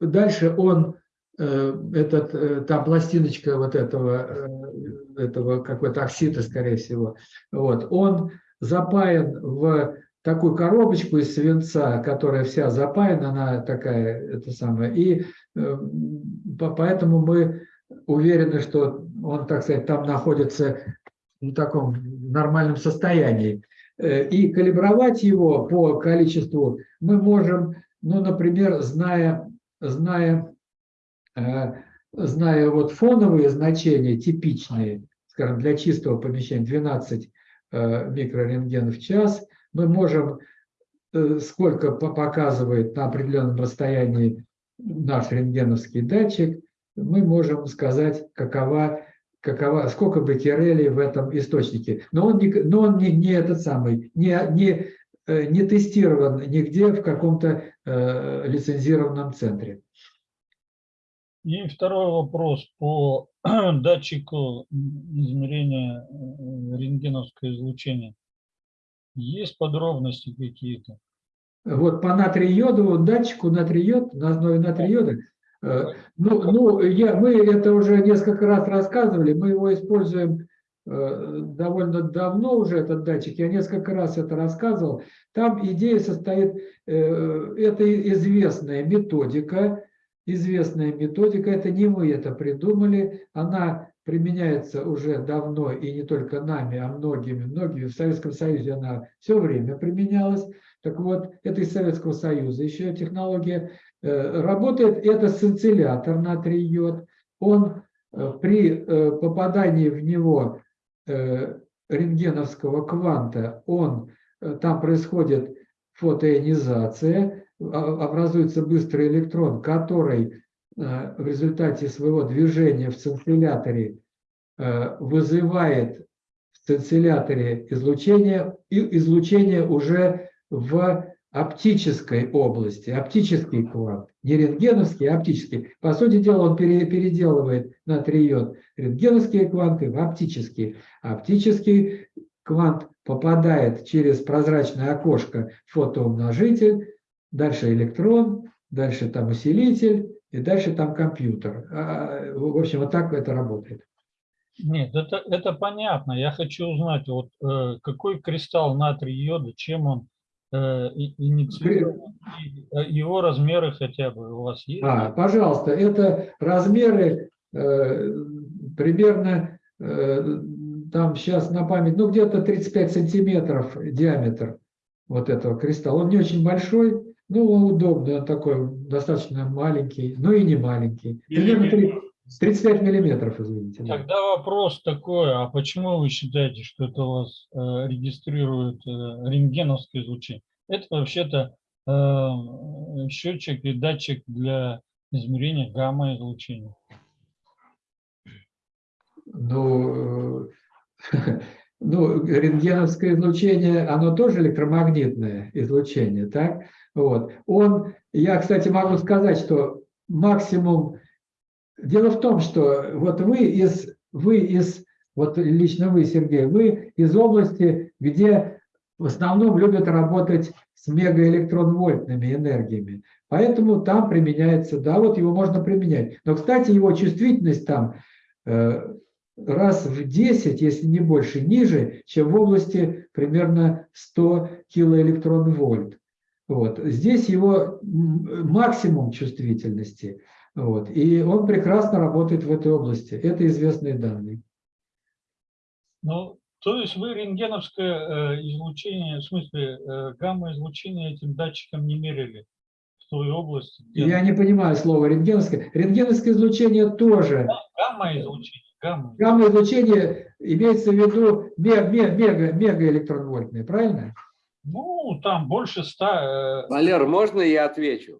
Speaker 1: Дальше он этот, там пластиночка вот этого, этого какой-то оксида, скорее всего, вот, он запаян в такую коробочку из свинца, которая вся запаяна, она такая, это самое, и по- поэтому мы уверены, что он, так сказать, там находится в таком нормальном состоянии. Э, И калибровать его по количеству мы можем, ну, например, зная, зная, э, зная вот фоновые значения типичные, скажем, для чистого помещения 12 э, микрорентгенов в час, мы можем, сколько по- показывает на определенном расстоянии наш рентгеновский датчик, мы можем сказать, какова, какова, сколько беккерелей в этом источнике. Но он не, но он не, не этот самый, не, не, э, не тестирован нигде в каком-то э, лицензированном центре.
Speaker 4: И второй вопрос по датчику измерения э, рентгеновского излучения. Есть подробности какие-то?
Speaker 1: Вот по натрий-йодовому датчику натрий-йод, на основе натрий-йода, ну, ну я, мы это уже несколько раз рассказывали, мы его используем э, довольно давно уже, этот датчик, я несколько раз это рассказывал. Там идея состоит, э, это известная методика, известная методика, это не мы это придумали, она применяется уже давно и не только нами, а многими, многими. В Советском Союзе она все время применялась. Так вот, это из Советского Союза еще технология. Э, Работает это сцинциллятор натрий-йод. Он э, при э, попадании в него рентгеновского кванта, он, там происходит фотоионизация, а- образуется быстрый электрон, который в результате своего движения в цинцилляторе вызывает в цинцилляторе излучение, и излучение уже в оптической области, оптический квант, не рентгеновский, а оптический. По сути дела, он пере- переделывает натрий-йод рентгеновские кванты в оптические. Оптический квант попадает через прозрачное окошко фотоумножитель, дальше электрон, дальше там усилитель, и дальше там компьютер. А, В общем, вот так это работает.
Speaker 4: Нет, это, это понятно. Я хочу узнать, вот э, какой кристалл натрий йода, чем он инициирован, и, э, его размеры хотя бы у вас есть?
Speaker 1: А, пожалуйста, это размеры э, примерно, э, там сейчас на память, ну где-то 35 сантиметров диаметр вот этого кристалла. Он не очень большой, но он удобный, он такой достаточно маленький, но и не маленький. Примерно три- 35 миллиметров, извините. да.
Speaker 4: Тогда вопрос такой, а почему вы считаете, что это у вас э, регистрирует э, рентгеновское излучение? Это вообще-то э, счетчик и датчик для измерения гамма-излучения.
Speaker 1: Ну, э, ну, рентгеновское излучение, оно тоже электромагнитное излучение, так? Вот. Он, я, кстати, могу сказать, что максимум... Дело в том, что вот вы из, вы из, вот лично вы, Сергей, вы из области, где в основном любят работать с мегаэлектронвольтными энергиями. Поэтому там применяется, да, вот его можно применять. Но, кстати, его чувствительность там э, раз в 10, если не больше, ниже, чем в области примерно 100 килоэлектронвольт. Вот. Здесь его максимум чувствительности. Вот. И он прекрасно работает в этой области. Это известные данные.
Speaker 4: Ну, то есть вы рентгеновское э, излучение, в смысле э, гамма-излучение этим датчиком не мерили в той области? где
Speaker 1: Я не понимаю слово рентгеновское. Рентгеновское излучение тоже.
Speaker 4: Гамма-излучение, гамма.
Speaker 1: Гамма-излучение имеется в виду ме- ме- мега, мегаэлектронвольтное, правильно?
Speaker 4: Ну, там больше ста. э,
Speaker 6: Валер, можно я отвечу?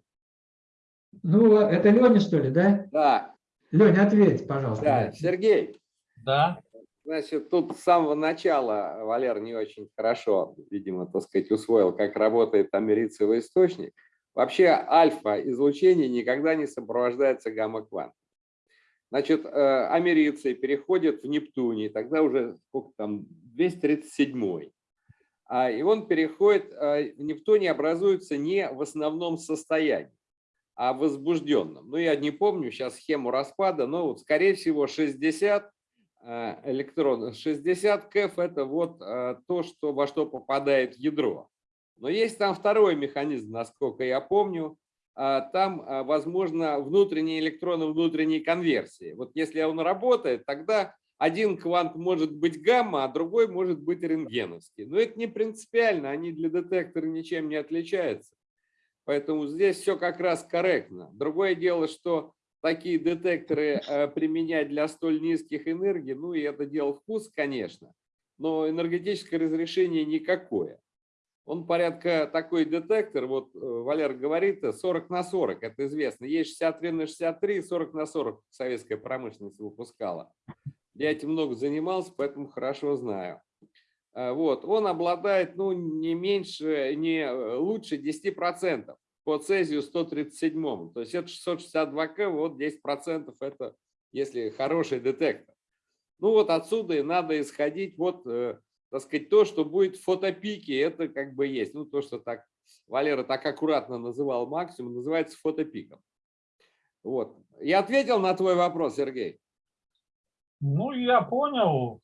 Speaker 1: Ну, это Леня, что ли, да?
Speaker 6: Да,
Speaker 1: Леня, ответь, пожалуйста.
Speaker 6: да. Сергей,
Speaker 4: да.
Speaker 6: значит, тут с самого начала Валер не очень хорошо, видимо, так сказать, усвоил, как работает америцевый источник. Вообще альфа-излучение никогда не сопровождается гамма-квантом. Значит, э, америции переходят в Нептуний, тогда уже сколько там, 237 а, и он переходит, э, в Нептуне образуется не в основном состоянии, о возбужденном. Ну, я не помню сейчас схему распада, но вот, скорее всего, 60 э, электронов, 60 КЭФ – это вот э, то, что, во что попадает ядро. Но есть там второй механизм, насколько я помню, а, там, а, возможно, внутренние электроны внутренней конверсии. Вот если он работает, тогда один квант может быть гамма, а другой может быть рентгеновский. Но это не принципиально, они для детектора ничем не отличаются. Поэтому здесь все как раз корректно. Другое дело, что такие детекторы э, применять для столь низких энергий, ну и это дело вкус, конечно, но энергетическое разрешение никакое он порядка такой детектор, вот э, Валер говорит, 40 на 40, это известно. Есть 63 на 63, 40 на 40 советская промышленность выпускала. Я этим много занимался, поэтому хорошо знаю. Э, вот, он обладает ну, не меньше, не э, лучше 10% по цезию 137. То есть это 662К, вот 10% это если хороший детектор. Ну вот отсюда и надо исходить вот так сказать, то, что будет в фотопике, это как бы есть. Ну, то, что так Валера так аккуратно называл максимум, называется фотопиком. Вот. Я ответил на твой вопрос, Сергей?
Speaker 4: Ну, я понял.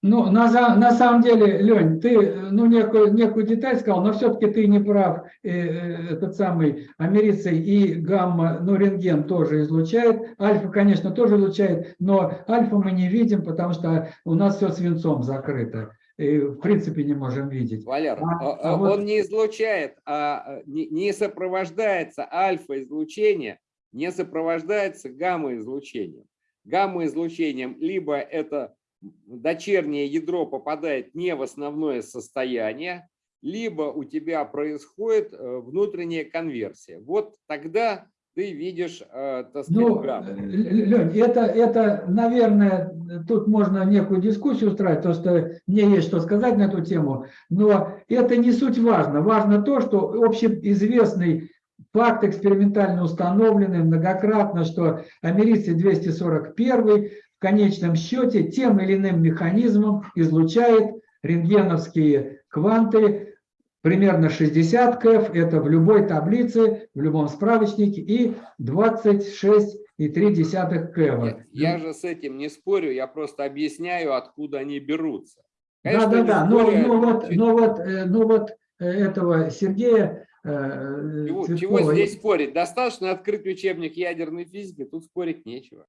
Speaker 1: Ну, на, на самом деле, Лень, ты ну, некую, некую деталь сказал, но все-таки ты не прав. Э, э, этот самый америций и гамма, ну, рентген тоже излучает. Альфа, конечно, тоже излучает, но альфа мы не видим, потому что у нас все свинцом закрыто в принципе не можем видеть.
Speaker 6: Валер, а, а, а он вот... не излучает, а не, не сопровождается альфа-излучение, не сопровождается гамма-излучением. Гамма-излучением либо это дочернее ядро попадает не в основное состояние, либо у тебя происходит э, внутренняя конверсия. Вот тогда ты видишь, э, ну,
Speaker 1: Лень, это, это, наверное, тут можно некую дискуссию устраивать, то что мне есть что сказать на эту тему, но это не суть важно. Важно то, что общеизвестный факт экспериментально установленный многократно, что америций 241 в конечном счете тем или иным механизмом излучает рентгеновские кванты примерно 60 КФ, это в любой таблице, в любом справочнике, и 26,3 КФ.
Speaker 6: Я, я же с этим не спорю, я просто объясняю, откуда они берутся.
Speaker 1: да, да, да, но, но, вот, но, вот, э, но вот э, этого Сергея
Speaker 6: э, чего, чего здесь спорить? Достаточно открыть учебник ядерной физики, тут спорить нечего.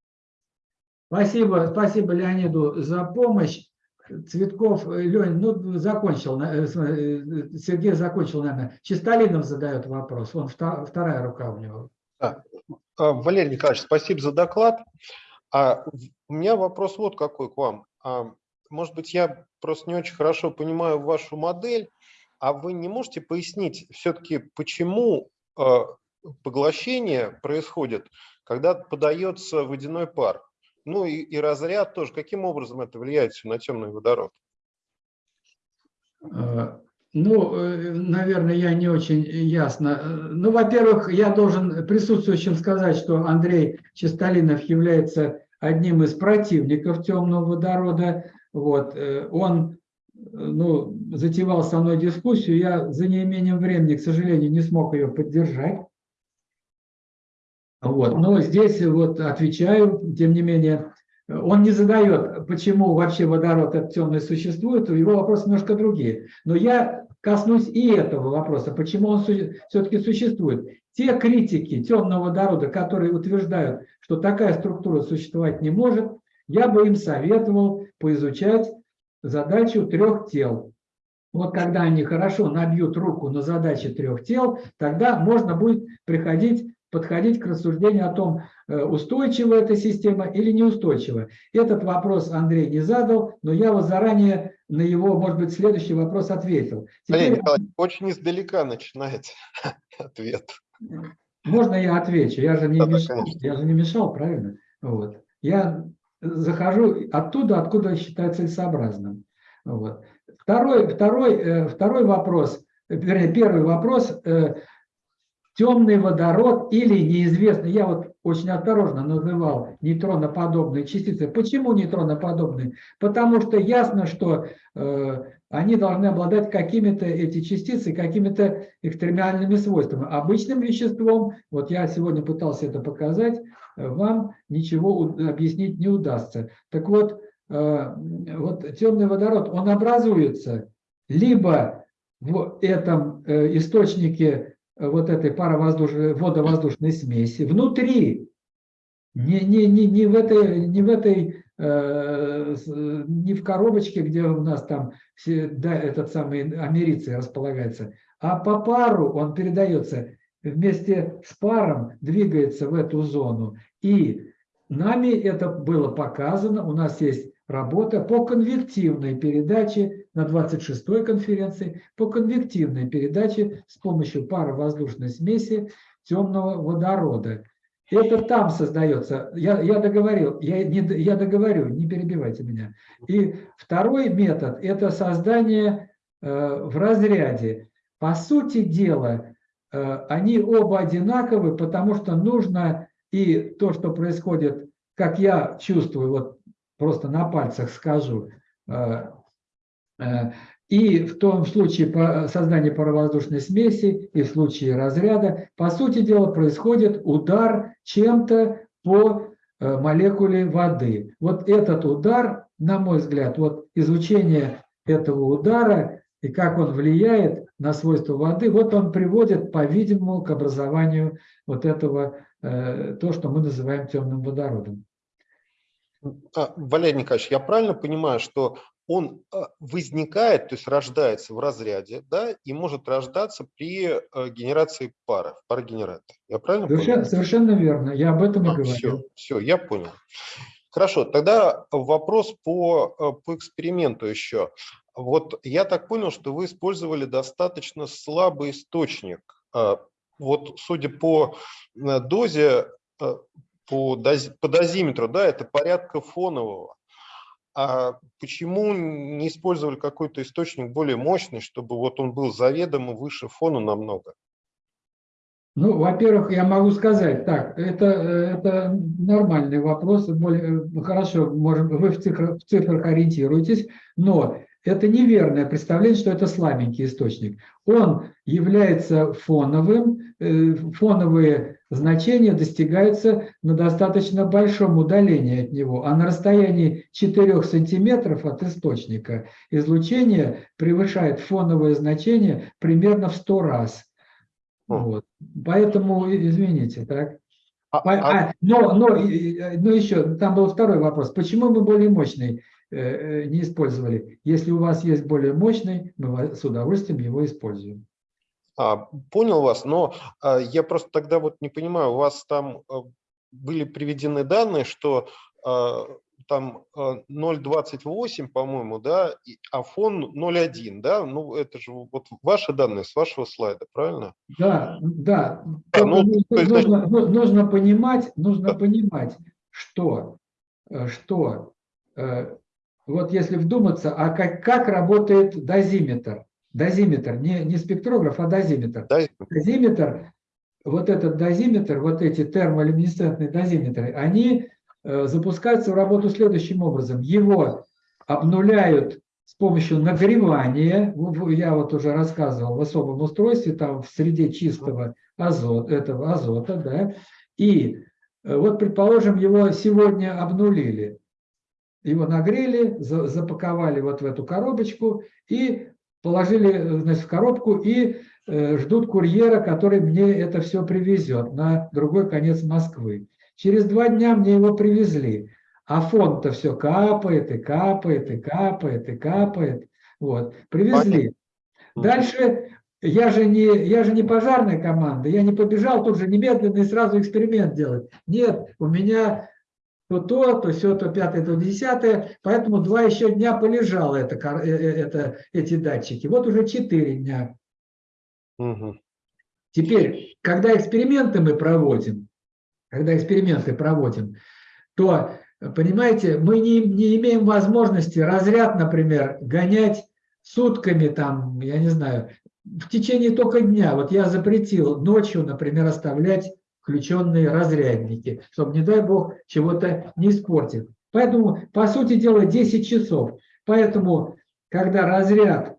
Speaker 1: Спасибо, спасибо Леониду за помощь. Цветков, э, Лень, ну, закончил, э, э, Сергей закончил, наверное. Чистолинов задает вопрос, он вторая рука у него.
Speaker 7: Да. А, Валерий Николаевич, спасибо за доклад. А у меня вопрос вот какой к вам. А, может быть, я просто не очень хорошо понимаю вашу модель, а вы не можете пояснить все-таки, почему поглощение происходит, когда подается водяной пар? Ну и, и разряд тоже. Каким образом это влияет на темный водород?
Speaker 1: Э, ну, э, наверное, я не очень ясно. Ну, во-первых, я должен присутствующим сказать, что Андрей Чистолинов является одним из противников темного водорода. Вот. Э, он ну, затевал со мной дискуссию, я за неимением времени, к сожалению, не смог ее поддержать. Вот. Но здесь вот отвечаю, тем не менее, он не задает, почему вообще водород этот темный существует, его вопросы немножко другие. Но я коснусь и этого вопроса, почему он все-таки существует. Те критики темного водорода, которые утверждают, что такая структура существовать не может, я бы им советовал поизучать задачу трех тел. Вот когда они хорошо набьют руку на задачи трех тел, тогда можно будет приходить подходить к рассуждению о том, э, устойчива эта система или неустойчива. Этот вопрос Андрей не задал, но я вот заранее на его, может быть, следующий вопрос ответил.
Speaker 7: Теперь... Николай, очень издалека начинается ответ.
Speaker 1: Можно я отвечу? Я же не, да, мешал, я же не мешал, правильно? Вот. Я захожу оттуда, откуда считаю целесообразным. Вот. Второй, второй, э, второй вопрос, вернее, первый вопрос э, – темный водород или неизвестный, я вот очень осторожно называл нейтроноподобные частицы. Почему нейтроноподобные? Потому что ясно, что э, они должны обладать какими-то, эти частицы, какими-то экстремальными свойствами. Обычным веществом, вот я сегодня пытался это показать, э, вам ничего объяснить не удастся. Так вот, э, вот темный водород, он образуется либо в этом э, источнике вот этой паровоздушной, водовоздушной смеси, внутри, не, не, не, не в этой, не в этой э, э, не в коробочке, где у нас там все, да, этот самый америций располагается, а по пару он передается вместе с паром, двигается в эту зону. И нами это было показано, у нас есть работа по конвективной передаче на 26-й конференции, по конвективной передаче с помощью паровоздушной смеси темного водорода. Это там создается. Я, я договорил, я, не, я договорю, не перебивайте меня. И второй метод – это создание э, в разряде. По сути дела, э, они оба одинаковы, потому что нужно и то, что происходит, как я чувствую, вот просто на пальцах скажу, э, и в том случае по созданию паровоздушной смеси, и в случае разряда, по сути дела, происходит удар чем-то по э, молекуле воды. Вот этот удар, на мой взгляд, вот изучение этого удара и как он влияет на свойства воды, вот он приводит, по-видимому, к образованию вот этого, э, то, что мы называем темным водородом.
Speaker 7: А, Валерий Николаевич, я правильно понимаю, что он а, возникает, то есть рождается в разряде, да, и может рождаться при э, генерации пара, в парогенераторе. Я правильно
Speaker 1: Совершенно,
Speaker 7: понял?
Speaker 1: совершенно верно, я об этом и
Speaker 7: все,
Speaker 1: говорил.
Speaker 7: все, я понял. Хорошо, тогда вопрос по, э, по эксперименту еще. Вот я так понял, что вы использовали достаточно слабый источник. А, Вот судя по э, дозе, э, по, дози- по дозиметру, да, это порядка фонового. А почему не использовали какой-то источник более мощный, чтобы вот он был заведомо выше фона намного?
Speaker 1: Ну, во-первых, я могу сказать, так, это, э, это нормальный вопрос, более, э, хорошо, можем, вы в цифрах, в цифрах ориентируетесь, но это неверное представление, что это слабенький источник. Он является фоновым, э, фоновые значения достигаются на достаточно большом удалении от него, а на расстоянии 4 сантиметров от источника излучение превышает фоновое значение примерно в 100 раз. Вот. Поэтому, извините, так.
Speaker 7: А- а-
Speaker 1: а, но, но, но еще, там был второй вопрос. Почему мы более мощный э, э, не использовали? Если у вас есть более мощный, мы с удовольствием его используем.
Speaker 7: А, понял вас, но а, я просто тогда вот не понимаю, у вас там а, были приведены данные, что а, там а, 0,28, по-моему, да, а фон 0,1, да? Ну, это же вот ваши данные с вашего слайда, правильно?
Speaker 1: Да, да. Только
Speaker 7: ну,
Speaker 1: нужно,
Speaker 7: есть,
Speaker 1: нужно- ну- нужно понимать, нужно
Speaker 7: Да.
Speaker 1: понимать, что, э, что э, вот если вдуматься, а как, как работает дозиметр? Дозиметр, не, не спектрограф, а дозиметр.
Speaker 7: Да,
Speaker 1: дозиметр, вот этот дозиметр, вот эти термолюминесцентные дозиметры, они э, запускаются в работу следующим образом. Его обнуляют с помощью нагревания, я вот уже рассказывал, в особом устройстве, там в среде чистого азота, этого азота, да, и э, вот, предположим, его сегодня обнулили, его нагрели, за- запаковали вот в эту коробочку и положили значит, в коробку и э, ждут курьера, который мне это все привезет на другой конец Москвы. Через два дня мне его привезли, а фонд-то все капает и капает и капает и капает. Вот, привезли. Дальше я же не, я же не пожарная команда, я не побежал тут же немедленно и сразу эксперимент делать. Нет, у меня то то, то все, то пятое, то десятое, поэтому два еще дня полежало это, э, э, это, эти датчики. Вот уже четыре дня.
Speaker 7: Мгм.
Speaker 1: Теперь, когда эксперименты мы проводим, когда эксперименты проводим, то, понимаете, мы не, не имеем возможности разряд, например, гонять сутками, там, я не знаю, в течение только дня. Вот я запретил ночью, например, оставлять включенные разрядники, чтобы, не дай бог, чего-то не испортить. Поэтому, по сути дела, 10 часов. Поэтому когда разряд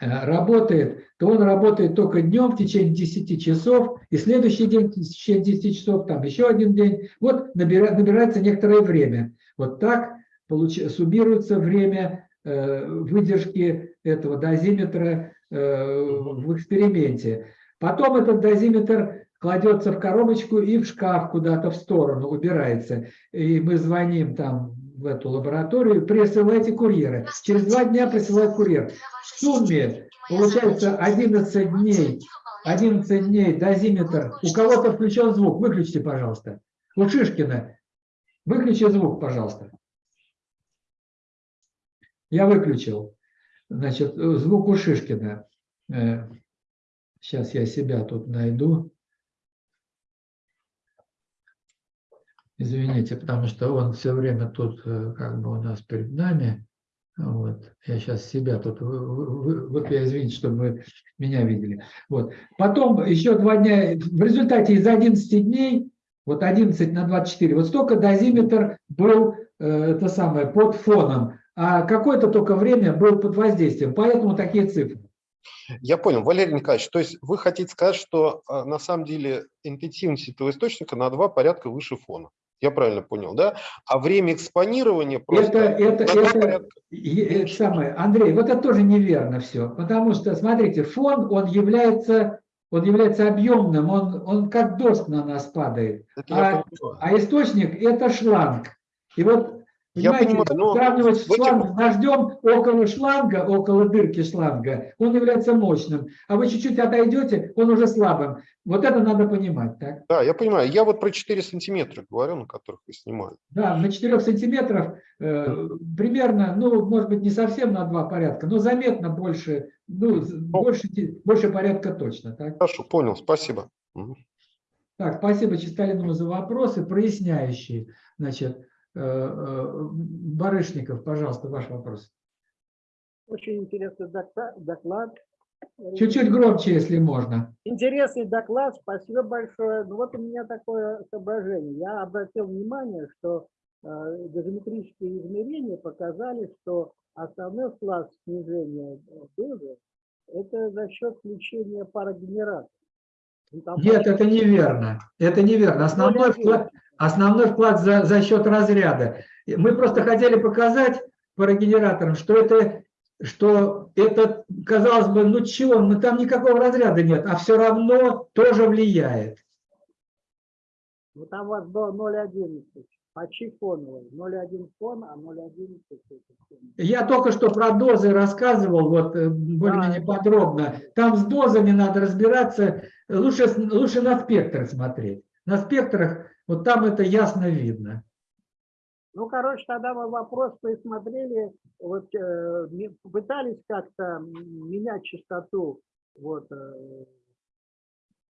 Speaker 1: э, работает, то он работает только днем в течение 10 часов, и следующий день в течение 10 часов, там еще один день. Вот набира- набирается некоторое время. Вот так получ- суммируется время э, выдержки этого дозиметра э, в эксперименте. Потом этот дозиметр кладется в коробочку и в шкаф куда-то в сторону убирается. И мы звоним там в эту лабораторию, присылайте курьера. Через два дня присылает курьер. В сумме получается 11 дней. 11 дней дозиметр. У кого-то включен звук. Выключите, пожалуйста. У Шишкина. Выключи звук, пожалуйста. Я выключил. Значит, э, звук у Шишкина. Сейчас я себя тут найду. Извините, потому что он все время тут э, как бы у нас перед нами. Вот. Я сейчас себя тут, вот я извините, чтобы вы меня видели. Вот. Потом еще два дня, в результате из 11 дней, вот 11 на 24, вот столько дозиметр был э, это самое, под фоном, а какое-то только время был под воздействием, поэтому такие цифры.
Speaker 7: Я понял, Валерий Николаевич, то есть вы хотите сказать, что а, на самом деле интенсивность этого источника на два порядка выше фона. Я правильно понял, да? А время экспонирования просто
Speaker 1: Это, это, это,
Speaker 7: порядка.
Speaker 1: это самое, Андрей, вот это тоже неверно все, потому что, смотрите, фон, он является, он является объемным, он, он как дождь на нас падает,
Speaker 7: Это
Speaker 1: а- а источник – это шланг. И вот,
Speaker 7: Я
Speaker 1: понимаете,
Speaker 7: понимаю, но
Speaker 1: сравнивать
Speaker 7: этих-
Speaker 1: шланг с дождем около шланга, около дырки шланга, он является мощным, а вы чуть-чуть отойдете, он уже слабым. Вот это надо понимать, так?
Speaker 7: Да, я понимаю. Я вот про 4 сантиметра говорю, на которых вы снимали.
Speaker 1: Да, на 4 сантиметров э, примерно, ну, может быть, не совсем на два порядка, но заметно больше, ну, з- больше, больше порядка точно. Так,
Speaker 7: Хорошо, понял, спасибо.
Speaker 1: Так спасибо Чисталину за вопросы, проясняющие. Значит, Барышников, пожалуйста, ваш вопрос.
Speaker 8: Очень интересный доклад.
Speaker 1: Чуть-чуть громче, если можно.
Speaker 8: Интересный доклад, спасибо большое. Ну вот у меня такое соображение. Я обратил внимание, что э, дозиметрические измерения показали, что основной снижение э, дозы – это за счет включения парогенератора. Ну,
Speaker 1: Нет, это неверно. Это неверно. Основной вклад, основной вклад за, за счет разряда. Мы просто хотели показать парогенераторам, что это, что это, казалось бы, ну чего, ну там никакого разряда нет, а все равно тоже влияет.
Speaker 8: Ну, там у вас было 0,11, почти фоновый. 0,1 фон, а 0,11 это фон.
Speaker 1: Я только что про дозы рассказывал, вот э, более-менее
Speaker 8: Да.
Speaker 1: подробно. Там с дозами надо разбираться, лучше, лучше на спектр смотреть. На спектрах, вот там это ясно видно.
Speaker 8: Ну, короче, тогда мы вопрос присмотрели, вот э, попытались как-то менять частоту, вот, э,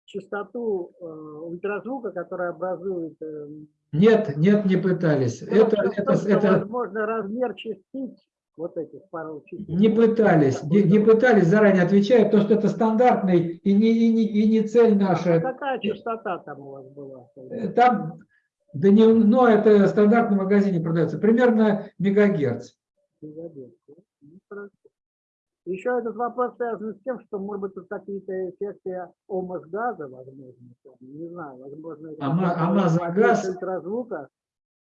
Speaker 8: частоту э, ультразвука, которая образует, э,
Speaker 1: Нет, нет, не пытались.
Speaker 8: ну,
Speaker 1: Это, это,
Speaker 8: что,
Speaker 1: это,
Speaker 8: возможно, размер частиц, вот этих пару частиц.
Speaker 1: Не пытались, не, не пытались, заранее отвечаю, потому что это стандартный и не, и не, и не цель
Speaker 8: А
Speaker 1: наша.
Speaker 8: какая частота там у вас была?
Speaker 1: Э, Там, да не, но это в стандартном магазине продается, примерно мегагерц.
Speaker 8: Да? Ну. Еще этот вопрос связан с тем, что, может быть, тут какие-то эффекты омос-газа, возможно, не знаю, возможно,
Speaker 1: Ама-
Speaker 8: воздействие ультразвука,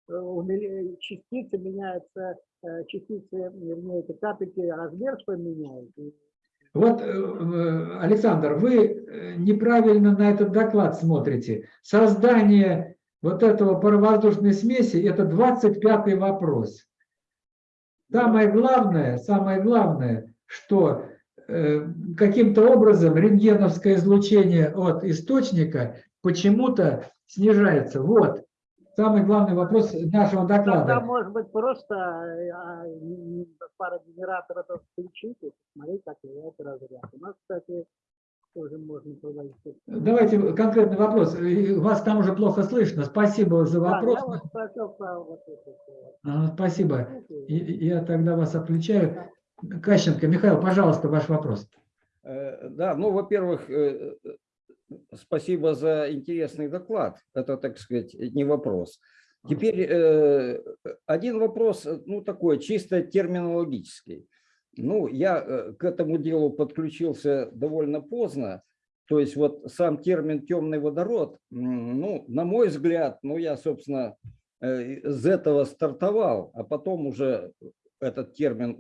Speaker 8: э, частицы меняются, э, частицы, вернее, эти капельки, размер свой меняют.
Speaker 1: Вот, э, Александр, вы неправильно на этот доклад смотрите. Создание вот этого паровоздушной смеси – это 25-й вопрос. Самое главное, самое главное, что э, каким-то образом рентгеновское излучение от источника почему-то снижается. Вот самый главный вопрос нашего
Speaker 8: Тогда,
Speaker 1: доклада.
Speaker 8: может быть, просто э, а, парогенератор это включить и посмотреть, как влияет разряд. У нас, кстати, тоже можно проводить.
Speaker 1: Давайте конкретный вопрос. Вас там уже плохо слышно. Спасибо за
Speaker 8: Да,
Speaker 1: вопрос.
Speaker 8: я вас спросил про вот это.
Speaker 1: Спасибо. Я тогда вас отключаю. Кащенко, Михаил, пожалуйста, ваш вопрос.
Speaker 9: Э, Да, ну, во-первых, э, э, спасибо за интересный доклад. Это, так сказать, не вопрос. Теперь один вопрос, ну, такой, чисто терминологический. Ну, я к этому делу подключился довольно поздно. То есть вот сам термин «темный водород», ну, на мой взгляд, ну, я, собственно, из этого стартовал, а потом уже этот термин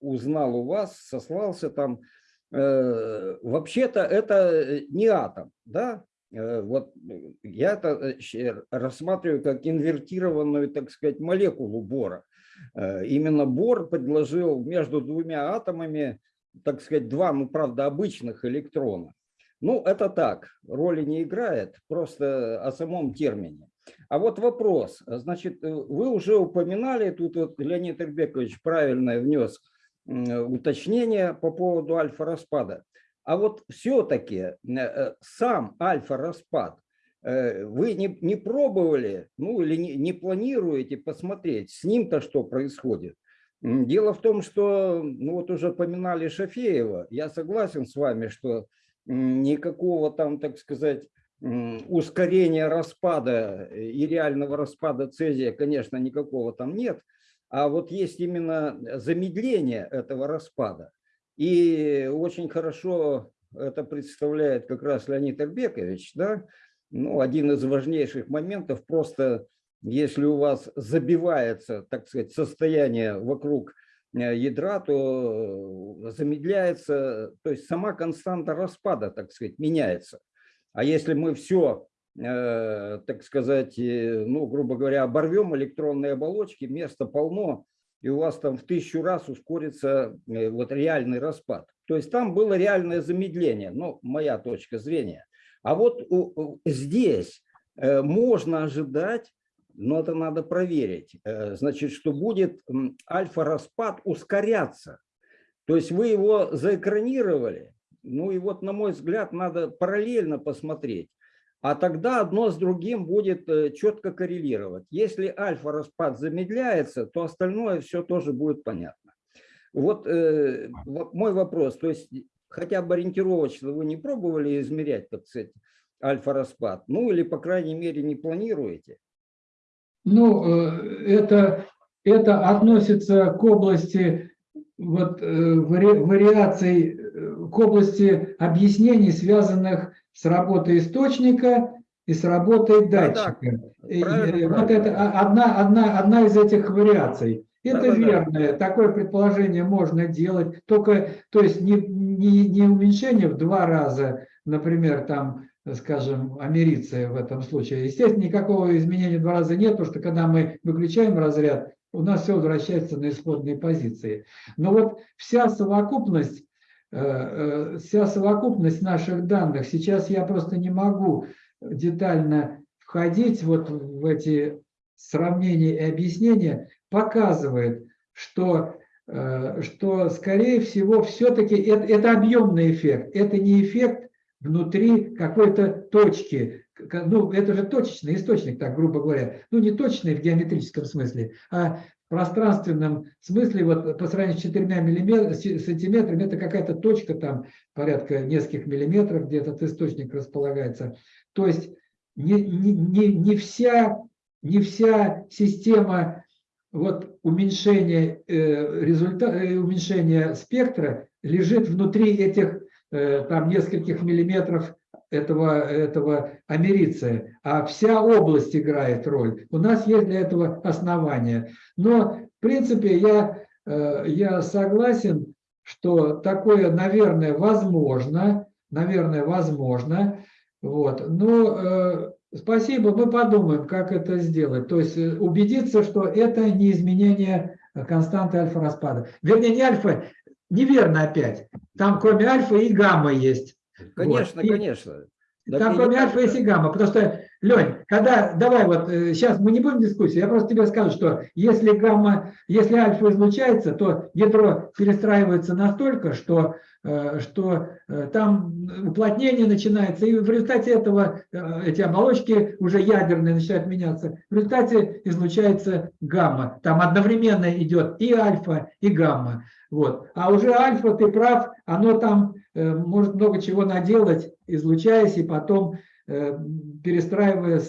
Speaker 9: узнал у вас, сослался там. Э, Вообще-то это э, не атом, да? Э, Вот я это рассматриваю как инвертированную, так сказать, молекулу бора. Именно Бор предложил между двумя атомами, так сказать, два, ну, правда, обычных электрона. Ну, это так, роли не играет, просто о самом термине. А вот вопрос, значит, вы уже упоминали, тут вот Леонид Ирбекович правильно внес уточнение по поводу альфа-распада. А вот все-таки сам альфа-распад, э, вы не, не пробовали, ну или не, не планируете посмотреть, с ним-то что происходит? Дело в том, что, ну вот уже поминали Шафеева, я согласен с вами, что никакого там, так сказать, ускорения распада и реального распада цезия, конечно, никакого там нет, а вот есть именно замедление этого распада. И очень хорошо это представляет как раз Леонид Эрбекович, да, ну, один из важнейших моментов, просто если у вас забивается, так сказать, состояние вокруг э, ядра, то э, замедляется, то есть сама константа распада, так сказать, меняется. А если мы все, э, так сказать, э, ну, грубо говоря, оборвем электронные оболочки, места полно, и у вас там в тысячу раз ускорится э, вот реальный распад. То есть там было реальное замедление, ну, моя точка зрения. А вот здесь э, можно ожидать, но это надо проверить, э, значит, что будет альфа-распад ускоряться. То есть вы его заэкранировали, ну и вот, на мой взгляд, надо параллельно посмотреть. А тогда одно с другим будет э, четко коррелировать. Если альфа-распад замедляется, то остальное все тоже будет понятно. Вот э, мой вопрос, то есть хотя бы ориентировочно вы не пробовали измерять, так сказать, альфа-распад? Ну или, по крайней мере, не планируете?
Speaker 1: Ну, э, это, это относится к области вот, э, вари- вариаций, к области объяснений, связанных с работой источника и с работой
Speaker 9: Да-да,
Speaker 1: датчика. И,
Speaker 9: правильно,
Speaker 1: э, Вот
Speaker 9: правильно.
Speaker 1: это а- одна, одна, одна из этих вариаций. Это
Speaker 9: Да-да-да.
Speaker 1: верно, такое предположение можно делать, только, то есть не, не, не уменьшение в два раза, например, там, скажем, америция в этом случае. Естественно, никакого изменения в два раза нет, потому что когда мы выключаем разряд, у нас все возвращается на исходные позиции. Но вот вся совокупность, вся совокупность наших данных, сейчас я просто не могу детально входить вот в эти сравнения и объяснения, показывает, что, э, что скорее всего, все-таки это, это объемный эффект, это не эффект внутри какой-то точки. Ну, это же точечный источник, так грубо говоря. Ну, не точный в геометрическом смысле, а пространственном смысле, вот по сравнению с четырьмя миллиметр- сантиметрами, это какая-то точка там порядка нескольких миллиметров, где этот источник располагается. То есть не, не, не, не вся, не вся система вот уменьшения, э, результа, э, уменьшения спектра лежит внутри этих э, там нескольких миллиметров этого, этого америция, а вся область играет роль. У нас есть для этого основания. Но, в принципе, я, э, я согласен, что такое, наверное, возможно, наверное, возможно. Вот. Но э, спасибо, мы подумаем, как это сделать. То есть э, убедиться, что это не изменение константы альфа-распада. Вернее, не альфа, неверно опять. Там кроме альфа и гамма есть.
Speaker 9: Конечно,
Speaker 1: Вот. И-
Speaker 9: конечно. Так
Speaker 1: там кроме альфа есть и гамма. Потому что, Лень, когда, давай вот, сейчас мы не будем дискуссии, я просто тебе скажу, что если гамма, если альфа излучается, то ядро перестраивается настолько, что, э, что э, там уплотнение начинается, и в результате этого э, эти оболочки уже ядерные начинают меняться. В результате излучается гамма. Там одновременно идет и альфа, и гамма. Вот. А уже альфа, ты прав, оно там э, может много чего наделать, излучаясь и потом э, перестраивая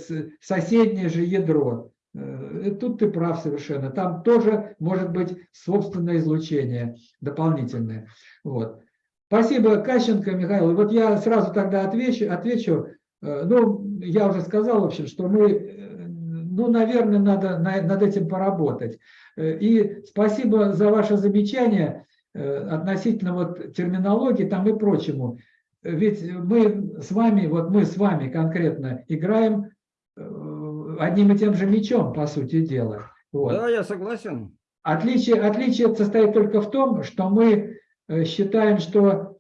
Speaker 1: соседнее же ядро. Э, Тут ты прав совершенно. Там тоже может быть собственное излучение дополнительное. Вот. Спасибо, Кащенко, Михаил. Вот я сразу тогда отвечу. отвечу. Э, Ну, я уже сказал, в общем, что мы, э, ну, наверное, надо на- над этим поработать. Э, И спасибо за ваше замечание э, относительно вот терминологии там и прочему. Ведь мы с вами, вот мы с вами конкретно играем э, одним и тем же мечом, по сути дела. Вот.
Speaker 9: Да, я согласен.
Speaker 1: Отличие, отличие состоит только в том, что мы э, считаем, что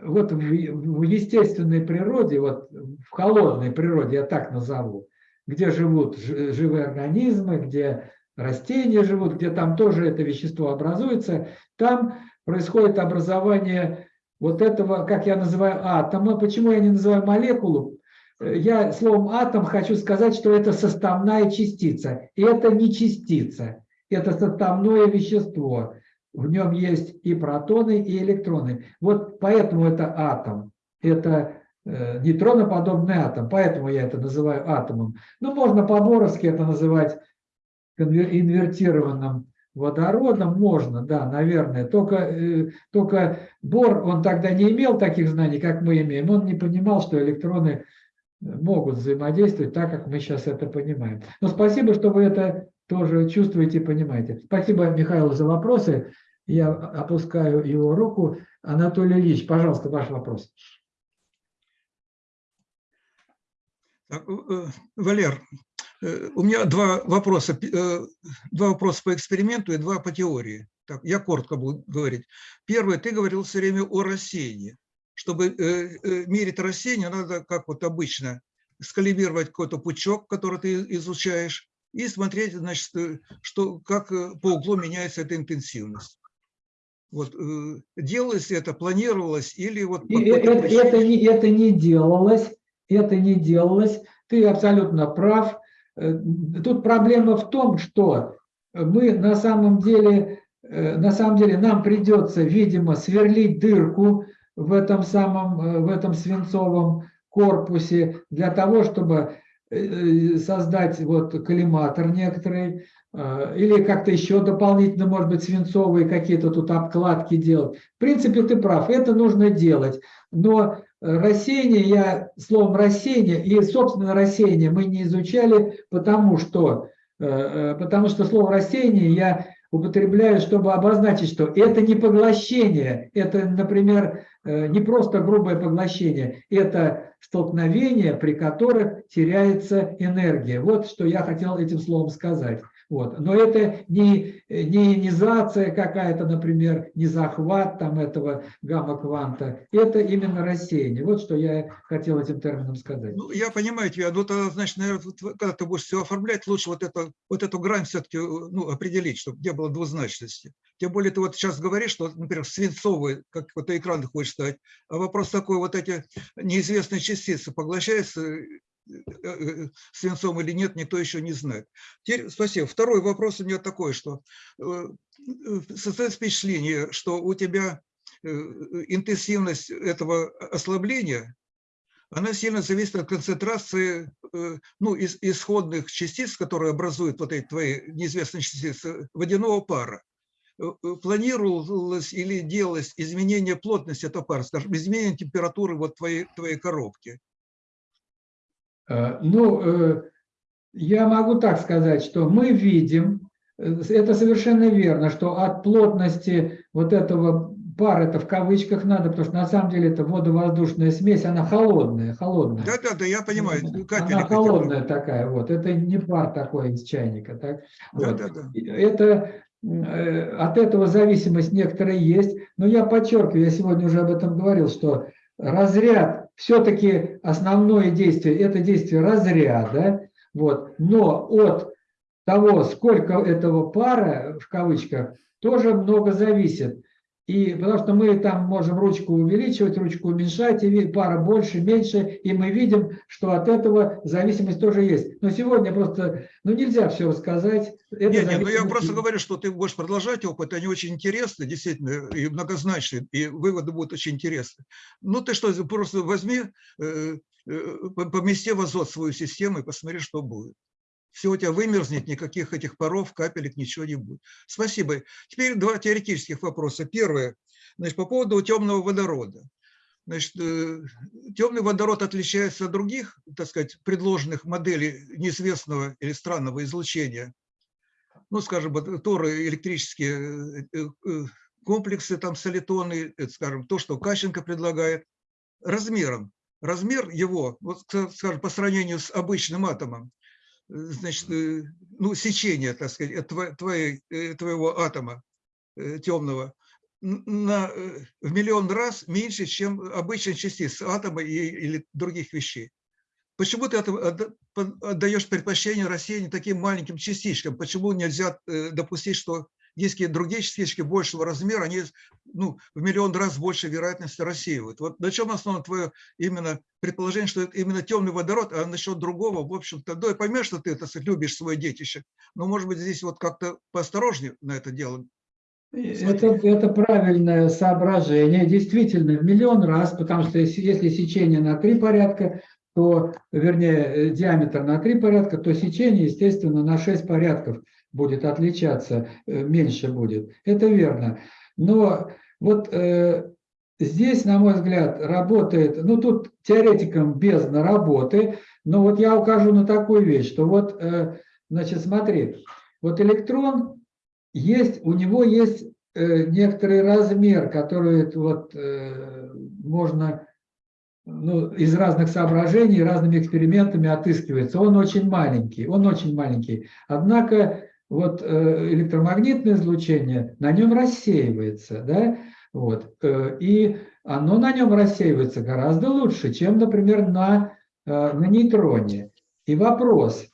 Speaker 1: вот в, в естественной природе, вот в холодной природе, я так назову, где живут жи- живые организмы, где растения живут, где там тоже это вещество образуется, там происходит образование вот этого, как я называю, атома. Почему я не называю молекулу? Э, Я словом атом хочу сказать, что это составная частица. И это не частица, это составное вещество. В нем есть и протоны, и электроны. Вот поэтому это атом. Это э, нейтроноподобный атом. Поэтому я это называю атомом. Ну, можно по-боровски это называть инвертированным водородом. Можно, да, наверное. Только, э, только Бор, он тогда не имел таких знаний, как мы имеем. Он не понимал, что электроны могут взаимодействовать так, как мы сейчас это понимаем. Но спасибо, что вы это тоже чувствуете и понимаете. Спасибо, Михаил, за вопросы. Я опускаю его руку. Анатолий Ильич, пожалуйста, ваш вопрос.
Speaker 10: Э, Валер, э, у меня два вопроса. Э, Два вопроса по эксперименту и два по теории. Так, я коротко буду говорить. Первое, ты говорил все время о рассеянии. Чтобы э, э, мерить рассеяние, надо, как вот обычно, скалибровать какой-то пучок, который ты изучаешь, и смотреть, значит, э, что, как э, по углу меняется эта интенсивность. Вот, э, делалось это, планировалось или вот...
Speaker 1: Э- это, это не, это не делалось, это не делалось. Ты абсолютно прав. Э, Тут проблема в том, что мы на самом деле, э, на самом деле нам придется, видимо, сверлить дырку в этом самом, э, в этом свинцовом корпусе для того, чтобы создать вот коллиматор некоторый, или как-то еще дополнительно, может быть, свинцовые какие-то тут обкладки делать. В принципе, ты прав, это нужно делать. Но рассеяние, я словом рассеяние и, собственно, рассеяние мы не изучали, потому что, э, э, потому что слово рассеяние я употребляю, чтобы обозначить, что это не поглощение, это, например, э, не просто грубое поглощение, это столкновения, при которых теряется энергия. Вот что я хотел этим словом сказать. Вот. Но это не, не ионизация какая-то, например, не захват там этого гамма-кванта. Это именно рассеяние. Вот что я хотел этим термином сказать.
Speaker 10: Ну, я понимаю тебя, но тогда, значит, наверное, когда ты будешь все оформлять, лучше вот, это, вот эту грань все-таки ну, определить, чтобы не было двузначности. Тем более ты вот сейчас говоришь, что, например, свинцовый, как вот экран хочешь ставить, а вопрос такой, вот эти неизвестные частицы поглощаются свинцом или нет, никто еще не знает. Теперь, спасибо. Второй вопрос у меня такой, что э, э, создается впечатление, что у тебя э, интенсивность этого ослабления она сильно зависит от концентрации э, ну, из, исходных частиц, которые образуют вот эти твои неизвестные частицы водяного пара. Э, э, Планировалось или делалось изменение плотности этого пара, скажем, изменение температуры вот твоей, твоей коробки?
Speaker 1: Э, Ну, э, я могу так сказать, что мы видим, э, это совершенно верно, что от плотности вот этого пара, это в кавычках надо, потому что на самом деле это водовоздушная смесь, она холодная, холодная.
Speaker 10: Да, да, да, я понимаю. капельки
Speaker 1: Она холодная такая, вот. Это не пар такой из чайника, так?
Speaker 10: Да,
Speaker 1: Вот.
Speaker 10: да, да.
Speaker 1: Это от этого зависимость некоторая есть, но я подчеркиваю, я сегодня уже об этом говорил, что разряд все-таки основное действие это действие разряда, вот. Но от того, сколько этого пара в кавычках, тоже много зависит. И потому что мы там можем ручку увеличивать, ручку уменьшать, и пара больше, меньше, и мы видим, что от этого зависимость тоже есть. Но сегодня просто, ну нельзя все рассказать. Это
Speaker 10: Не, не, ну я просто говорю, что ты будешь продолжать опыт, они очень интересны, действительно, и многозначные, и выводы будут очень интересны. Ну ты что, просто возьми, э, э, помести в азот свою систему и посмотри, что будет. Все у тебя вымерзнет, никаких этих паров, капелек, ничего не будет. Спасибо. Теперь два теоретических вопроса. Первое, значит, по поводу темного водорода. Значит, э, темный водород отличается от других, так сказать, предложенных моделей неизвестного или странного излучения. Ну, скажем, торы электрические э, э, комплексы, там солитоны, скажем, то, что Кащенко предлагает, размером. Размер его, вот, скажем, по сравнению с обычным атомом, значит, ну, сечение, так сказать, твоей, твоего атома темного, на, в миллион раз меньше, чем обычная частица атома и, или других вещей. Почему ты отдаешь предпочтение рассеянию таким маленьким частичкам? Почему нельзя допустить, что какие-то другие частички большего размера, они ну, в миллион раз больше вероятности рассеивают? Вот на чем основано твое именно предположение, что это именно темный водород, а насчет другого, в общем-то, да, я понимаю, что ты, так сказать, любишь свое детище, но, может быть, здесь вот как-то поосторожнее на это дело.
Speaker 1: Это, это правильное соображение, действительно, в миллион раз, потому что если, если сечение на три порядка, то, вернее, диаметр на три порядка, то сечение, естественно, на 6 порядков будет отличаться, э, меньше будет. Это верно. Но вот э, здесь, на мой взгляд, работает, ну тут теоретикам без на работы, но вот я укажу на такую вещь, что вот, э, значит, смотри, вот электрон есть, у него есть э, некоторый размер, который вот э, можно ну, из разных соображений, разными экспериментами отыскивается. Он очень маленький, он очень маленький. Однако вот э, электромагнитное излучение на нем рассеивается, да, вот, и оно на нем рассеивается гораздо лучше, чем, например, на, на нейтроне. И вопрос,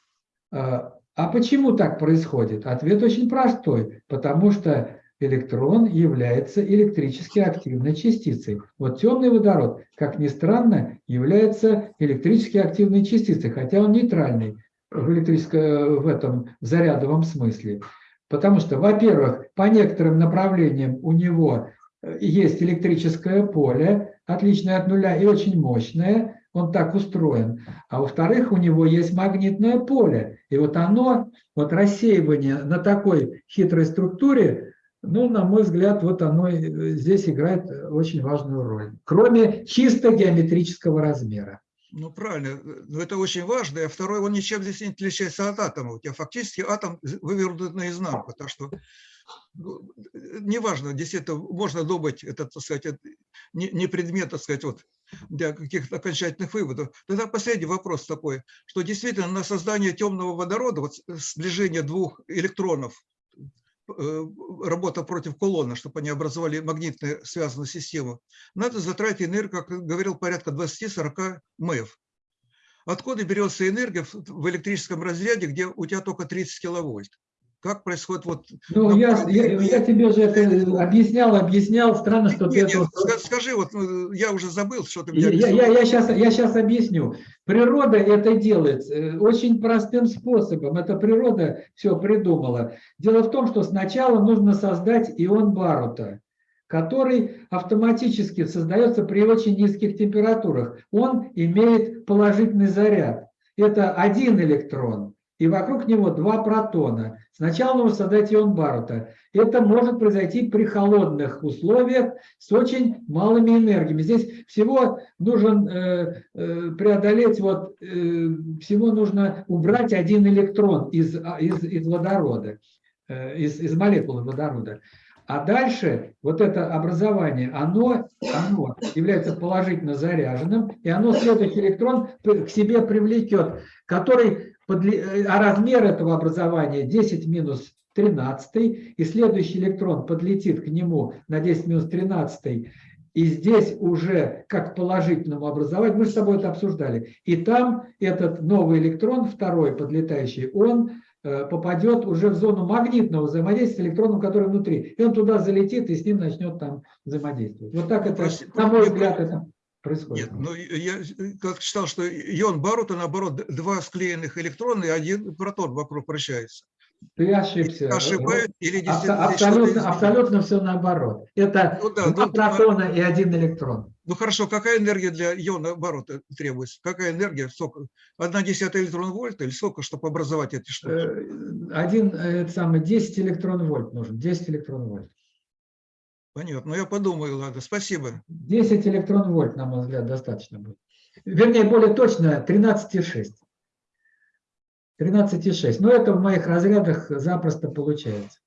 Speaker 1: а почему так происходит? Ответ очень простой. Потому что электрон является электрически активной частицей. Вот темный водород, как ни странно, является электрически активной частицей, хотя он нейтральный в, электрическом, в этом зарядовом смысле. Потому что, во-первых, по некоторым направлениям у него э, есть электрическое поле, отличное от нуля и очень мощное, он так устроен. А во-вторых, у него есть магнитное поле. И вот оно, вот рассеивание на такой хитрой структуре, ну, на мой взгляд, вот оно здесь играет очень важную роль. Кроме чисто геометрического размера.
Speaker 10: Ну, правильно, но это очень важно. А второй, он ничем здесь не отличается от атома. У тебя фактически атом вывернут наизнанку. Так что ну, неважно, действительно, можно думать, это, так сказать, не, не предмет, так сказать, вот, для каких-то окончательных выводов. Тогда последний вопрос такой, что действительно на создание темного водорода, вот сближение двух электронов, э, работа против колонны, чтобы они образовали магнитную связанную систему, надо затратить энергию, как говорил, порядка 20-40 МЭФ. Откуда берется энергия в электрическом разряде, где у тебя только 30 киловольт? Как происходит вот...
Speaker 1: Ну, я, я, я тебе же это объяснял, объяснял. Странно, что
Speaker 10: нет,
Speaker 1: ты...
Speaker 10: Нет, это... Скажи, вот ну, я уже забыл, что ты...
Speaker 1: Я, я, я, сейчас, я сейчас объясню. Природа это делает э, очень простым способом. Это природа все придумала. Дело в том, что сначала нужно создать ион Барута который автоматически создается при очень низких температурах. Он имеет положительный заряд. Это один электрон и вокруг него два протона. Сначала нужно создать ион Барута. Это может произойти при холодных условиях с очень малыми энергиями. Здесь всего нужно э, э, преодолеть, вот, э, всего нужно убрать один электрон из, а, из, из водорода, э, из, из молекулы водорода. А дальше вот это образование, оно, оно является положительно заряженным, и оно следующий электрон к себе привлечет, который а размер этого образования 10 минус 13, и следующий электрон подлетит к нему на 10 минус 13, и здесь уже как положительному образованию, мы с тобой это обсуждали, и там этот новый электрон, второй подлетающий, он э, попадет уже в зону магнитного взаимодействия с электроном, который внутри. И он туда залетит и с ним начнет там взаимодействовать. Вот так это, на мой взгляд, это происходит.
Speaker 10: Нет, ну я как считал, что ион Барута, наоборот, два склеенных электрона и один протон вокруг вращается.
Speaker 1: Ты ошибся.
Speaker 10: ошибаюсь или действительно
Speaker 1: Абсолютно, абсолютно все наоборот. Это
Speaker 10: Ну да,
Speaker 1: два
Speaker 10: ну,
Speaker 1: протона и один электрон.
Speaker 10: Ну хорошо, какая энергия для иона оборота требуется? Какая энергия? Сколько? Одна десятая электрон вольта или сколько, чтобы образовать эти штуки?
Speaker 1: Э, Один, э, это самый, 10 электрон вольт нужен, 10 электрон вольт.
Speaker 10: Понятно, ну я подумаю, ладно, спасибо.
Speaker 1: 10 электрон вольт, на мой взгляд, достаточно будет. Вернее, более точно, 13,6. 13,6. Но это в моих разрядах запросто получается.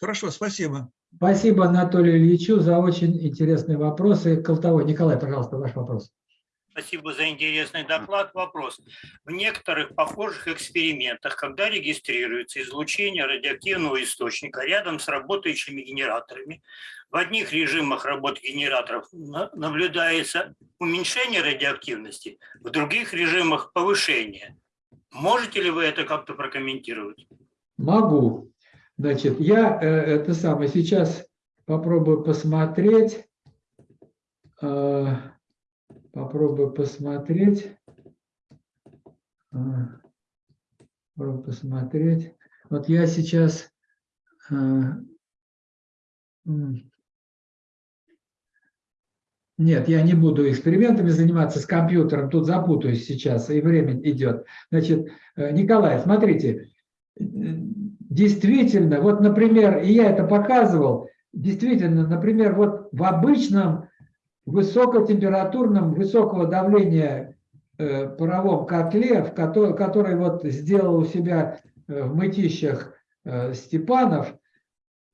Speaker 10: Хорошо, спасибо.
Speaker 1: Спасибо Анатолию Ильичу за очень интересные вопросы. Колтовой Николай, пожалуйста, ваш вопрос.
Speaker 11: Спасибо за интересный доклад. Вопрос. В некоторых похожих экспериментах, когда регистрируется излучение радиоактивного источника рядом с работающими генераторами, в одних режимах работы генераторов на- наблюдается уменьшение радиоактивности, в других режимах повышение. Можете ли вы это как-то прокомментировать?
Speaker 1: Могу. Значит, я э, это самое сейчас попробую посмотреть. Попробую посмотреть. э, попробую посмотреть. Вот я сейчас. м, Нет, я не буду экспериментами заниматься с компьютером, тут запутаюсь сейчас, и время идет. Значит, э, Николай, смотрите, действительно, вот, например, и я это показывал, действительно, например, вот в обычном высокотемпературном, высокого давления э, паровом котле, в который, который вот сделал у себя э, в мытищах э, Степанов,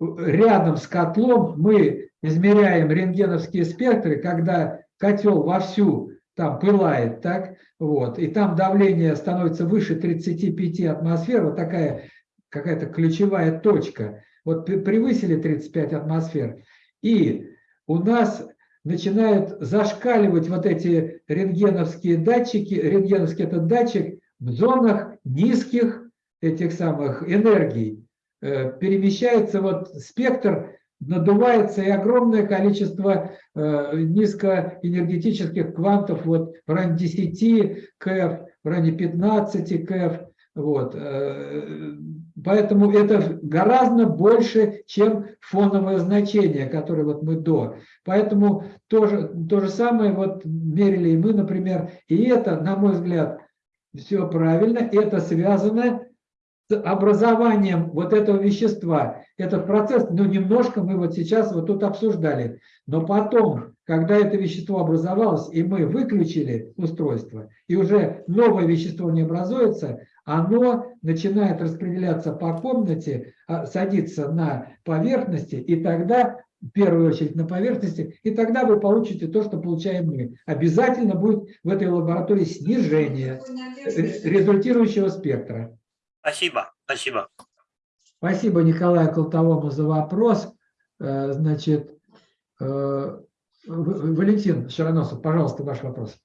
Speaker 1: рядом с котлом мы измеряем рентгеновские спектры, когда котел вовсю там пылает, так, вот, и там давление становится выше 35 атмосфер, вот такая какая-то ключевая точка, вот превысили 35 атмосфер, и у нас начинают зашкаливать вот эти рентгеновские датчики, рентгеновский этот датчик в зонах низких этих самых энергий, Э, перемещается вот спектр, надувается и огромное количество э, низкоэнергетических квантов вот в районе 10 КФ, в районе 15 КФ. Вот. Поэтому это гораздо больше, чем фоновое значение, которое вот мы до. Поэтому то же, то же самое вот мерили и мы, например. И это, на мой взгляд, все правильно. Это связано с образованием вот этого вещества. Этот процесс, ну, немножко мы вот сейчас вот тут обсуждали. Но потом, когда это вещество образовалось, и мы выключили устройство, и уже новое вещество не образуется, оно начинает распределяться по комнате, а, садиться на поверхности, и тогда, в первую очередь на поверхности, и тогда вы получите то, что получаем мы. Обязательно будет в этой лаборатории снижение ре- результирующего спектра.
Speaker 11: Спасибо, спасибо.
Speaker 1: Спасибо Николаю Колтовому за вопрос. Э, Значит, э, Валентин Широносов, пожалуйста, ваш вопрос.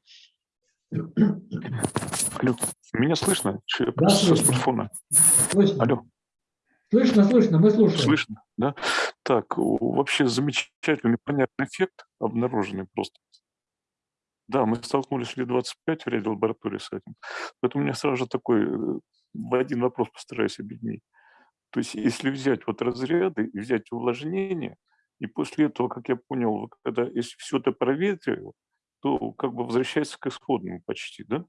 Speaker 12: Алло, меня слышно? Че
Speaker 1: Да, слышно.
Speaker 12: смартфона?
Speaker 1: Слышно?
Speaker 12: Алло,
Speaker 1: Слышно, слышно, мы слушаем.
Speaker 12: слышно, да? Так, вообще замечательный, понятный эффект обнаруженный просто. Да, мы столкнулись лет 25 в ряде лабораторий с этим. Поэтому у меня сразу же такой, э, в один вопрос постараюсь объединить. То есть если взять вот разряды и взять увлажнение, и после этого, как я понял, когда если все это проветривало, то как бы возвращается к исходному почти, да?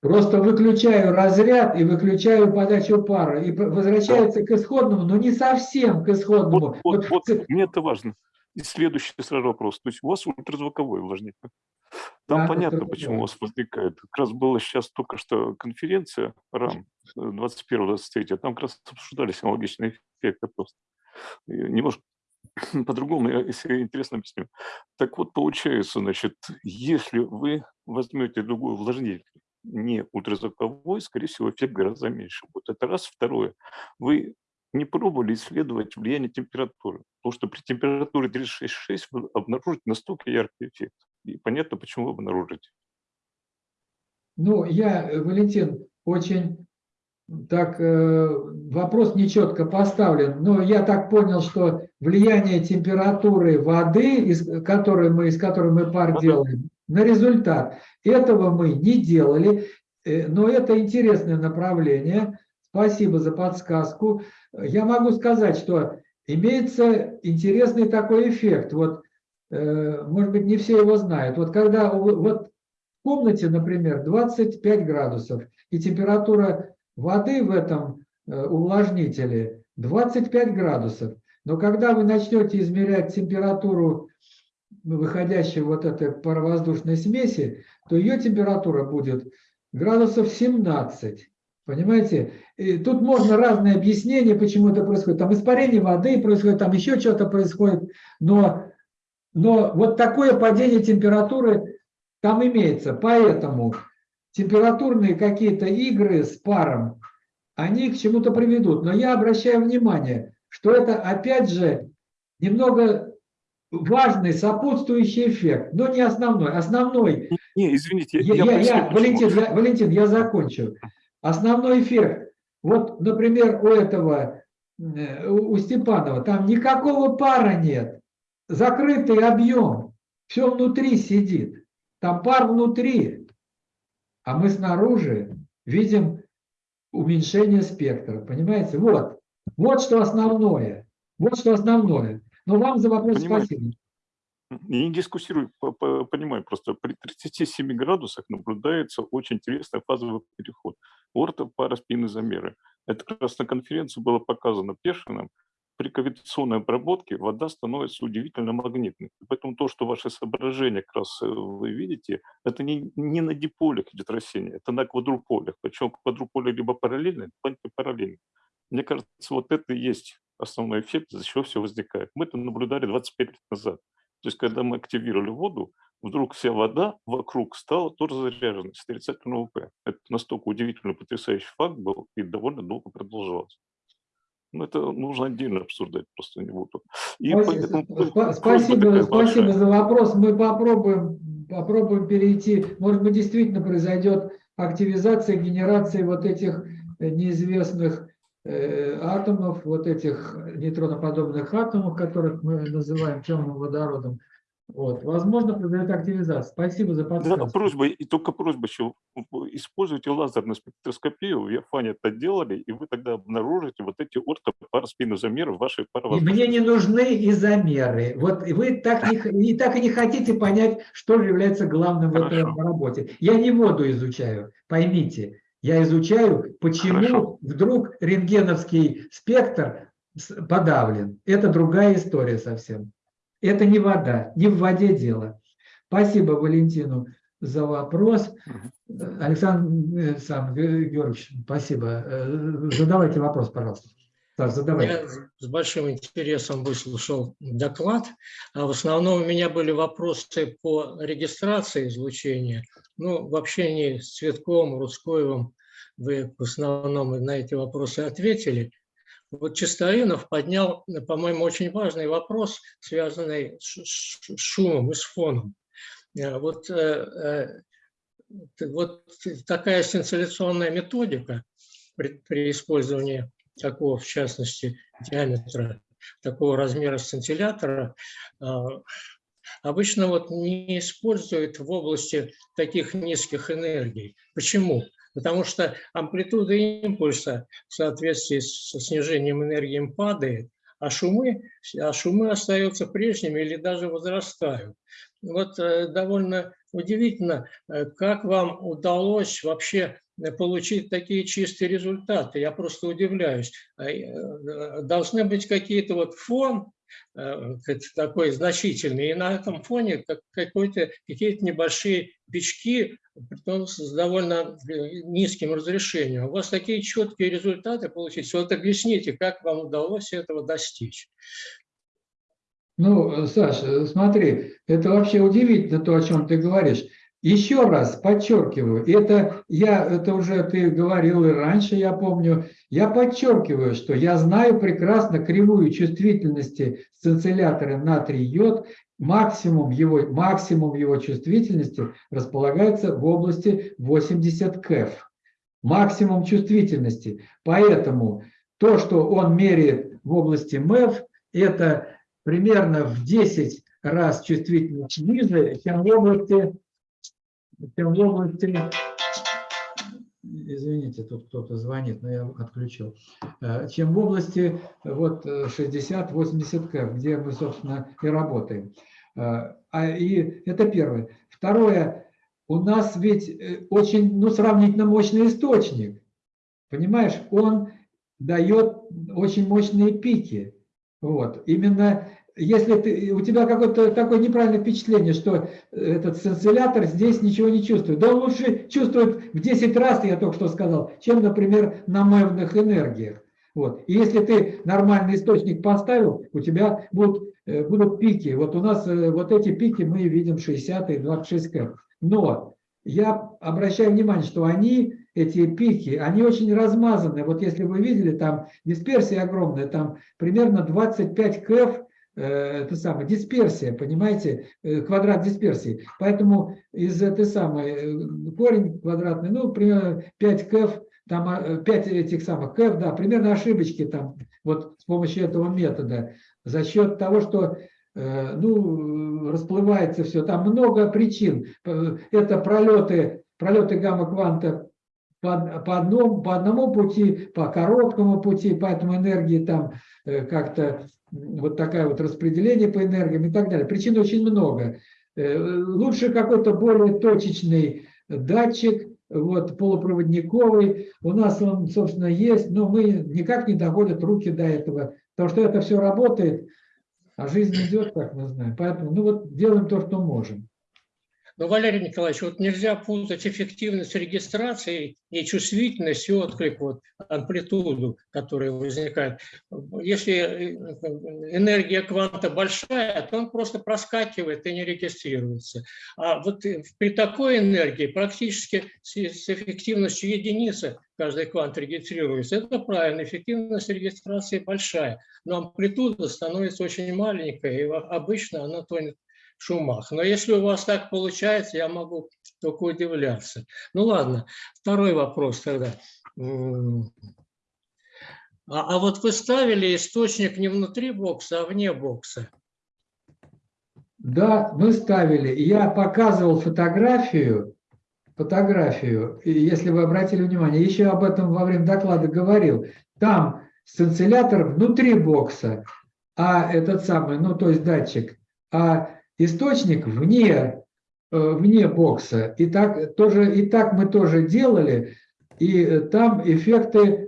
Speaker 1: Просто выключаю разряд и выключаю подачу пара. И возвращается к исходному, но не совсем к исходному.
Speaker 12: Вот, вот,
Speaker 1: Вот
Speaker 12: мне это важно. И следующий сразу вопрос. То есть у вас ультразвуковое увлажнение. Там
Speaker 1: Да,
Speaker 12: понятно, почему у вас возникает. Как раз была сейчас только что конференция РАМ 21-23, там как раз обсуждались аналогичные эффекты просто. И Немножко по-другому, я, если интересно объясню. Так вот, получается, значит, если вы возьмете другой увлажнитель, не ультразвуковой, скорее всего, эффект гораздо меньше будет. Это раз. Второе. Вы не пробовали исследовать влияние температуры. Потому что при температуре 36,6 вы обнаружите настолько яркий эффект. И понятно, почему вы обнаружите.
Speaker 1: Ну, я, э, Валентин, очень так э, вопрос нечетко поставлен, но я так понял, что влияние температуры воды, из которой мы, из которой мы пар делаем, на результат этого мы не делали. э, но это интересное направление. Спасибо за подсказку. Я могу сказать, что имеется интересный такой эффект. Вот, э, может быть, не все его знают. Вот когда вот в комнате, например, 25 градусов, и температура воды в этом э, увлажнителе 25 градусов, но когда вы начнете измерять температуру выходящей вот этой паровоздушной смеси, то ее температура будет градусов 17. Понимаете? И тут можно разные объяснения, почему это происходит. Там испарение воды происходит, там еще что-то происходит. Но, но вот такое падение температуры там имеется. Поэтому температурные какие-то игры с паром, они к чему-то приведут. Но я обращаю внимание, что это опять же немного важный сопутствующий эффект, но не основной. Основной...
Speaker 12: Не, извините.
Speaker 1: Я, я, я, Валентин, я, Валентин, я закончу. Основной эффект, вот, например, у этого, э, у Степанова, там никакого пара нет, закрытый объем, все внутри сидит, там пар внутри, а мы снаружи видим уменьшение спектра, понимаете? Вот, вот что основное, вот что основное. Но вам за вопрос спасибо.
Speaker 12: Я не дискуссирую, по- по- понимаю, просто при 37 градусах наблюдается очень интересный фазовый переход. Ортопараспины замеры. Это как раз на конференции было показано Пешиным. При кавитационной обработке вода становится удивительно магнитной. Поэтому то, что ваши соображения как раз э, вы видите, это не, не на диполях идет растение, это на квадруполях. Причем квадруполе либо параллельно, либо антипараллельно. Мне кажется, вот это и есть основной эффект, из-за чего все возникает. Мы это наблюдали 25 лет назад. То есть, когда мы активировали воду, вдруг вся вода вокруг стала тоже заряженной с отрицательного П. Это настолько удивительный, потрясающий факт был и довольно долго продолжалось. Ну, это нужно отдельно обсуждать, просто не буду. И
Speaker 1: Спасибо,
Speaker 12: поэтому
Speaker 1: спасибо, спасибо за вопрос. Мы попробуем, попробуем перейти. Может быть, действительно произойдет активизация, генерация вот этих э, неизвестных э, атомов, вот этих нейтроноподобных атомов, которых мы называем темным водородом. Вот. Возможно, произойдет активизация. Спасибо за
Speaker 12: Да,
Speaker 1: подсказку.
Speaker 12: просьба, и только просьба еще, используйте лазерную спектроскопию, в Яфане это делали, и вы тогда обнаружите вот эти ортопараспинозамеры в вашей
Speaker 1: И
Speaker 12: паровоздушной
Speaker 1: мне не нужны и замеры. Вот и вы так, не, не так и не хотите понять, что является главным в этой работе. Я не воду изучаю, поймите. Я изучаю, почему
Speaker 12: Хорошо.
Speaker 1: вдруг рентгеновский спектр подавлен. Это другая история совсем. Это не вода, не в воде дело. Спасибо Валентину за вопрос. Александр э, сам, Ге- Георгиевич, спасибо. Э, Задавайте вопрос, пожалуйста. Саш, задавайте.
Speaker 2: Я с большим интересом выслушал доклад. А В основном у меня были вопросы по регистрации излучения. Ну, в общении с Цветковым, Русковым вы в основном на эти вопросы ответили. Вот Чистоинов поднял, по-моему, очень важный вопрос, связанный с шумом и с фоном. Э, Вот, э, э, вот такая сцинцилляционная методика при, при использовании такого, в частности, диаметра, такого размера сцинтиллятора, обычно вот не используют в области таких низких энергий. Почему? Потому что амплитуда импульса в соответствии со снижением энергии падает, а шумы, а шумы остаются прежними или даже возрастают. Вот э, довольно удивительно, э, как вам удалось вообще э, получить такие чистые результаты. Я просто удивляюсь. Должны быть какие-то вот фон такой значительный, и на этом фоне как- какие-то небольшие бички, притом с довольно э, низким разрешением. У вас такие четкие результаты получились. Вот объясните, как вам удалось этого достичь.
Speaker 1: Ну, Саша, смотри, это вообще удивительно то, о чем ты говоришь. Еще раз подчеркиваю, это я, это уже ты говорил и раньше, я помню, я подчеркиваю, что я знаю прекрасно кривую чувствительности сцинциллятора натрий-йод, максимум его, максимум его чувствительности располагается в области 80 КЭФ. Максимум чувствительности. Поэтому то, что он меряет в области МЭФ, это примерно в 10 раз чувствительность ниже, чем в области, в области извините, тут кто-то звонит, но я отключил, Э, чем в области вот 60-80 КФ, где мы, собственно, и работаем. Э, А, и это первое. Второе, у нас ведь э, очень, ну, сравнительно мощный источник. Понимаешь, он дает очень мощные пики. Вот. Именно если ты, у тебя какое-то такое неправильное впечатление, что этот сциллятор здесь ничего не чувствует. Да он лучше чувствует в 10 раз, я только что сказал, чем, например, на мемных энергиях. Вот. И если ты нормальный источник поставил, у тебя будут, э, будут пики. Вот у нас э, вот эти пики мы видим 60 и 26 кэп. Но я обращаю внимание, что они, эти пики, они очень размазаны. Вот если вы видели, там дисперсия огромная, там примерно 25 кэф, э, это самое, дисперсия, понимаете, э, квадрат дисперсии. Поэтому из этой самой, э, корень квадратный, ну, примерно 5 кэф, там а, 5 этих самых кэф, да, примерно ошибочки там, вот с помощью этого метода, за счет того, что э, ну, расплывается все. Там много причин. Э, Это пролеты, пролеты гамма-кванта по, по, одному, по одному пути, по короткому пути, поэтому энергии там э, как-то вот такая вот распределение по энергиям и так далее. Причин очень много. Э, Лучше какой-то более точечный датчик, вот, полупроводниковый. У нас он, собственно, есть, но мы никак не доходят руки до этого, потому что это все работает, а жизнь идет, как мы знаем. Поэтому, ну вот, делаем то, что можем.
Speaker 2: Но, Валерий Николаевич, вот нельзя путать эффективность регистрации и чувствительность, и отклик, вот, амплитуду, которая возникает. Если энергия кванта большая, то он просто проскакивает и не регистрируется. А вот при такой энергии практически с эффективностью единицы каждый квант регистрируется. Это правильно, эффективность регистрации большая, но амплитуда становится очень маленькая, и обычно она тонет шумах. Но если у вас так получается, я могу только удивляться. Ну ладно, второй вопрос тогда. А, а вот вы ставили источник не внутри бокса, а вне бокса.
Speaker 1: Да, мы ставили. Я показывал фотографию, фотографию, если вы обратили внимание, еще об этом во время доклада говорил. Там сцинциллятор внутри бокса, а этот самый, ну то есть датчик, а источник вне, вне бокса. И так, тоже, и так мы тоже делали, и там эффекты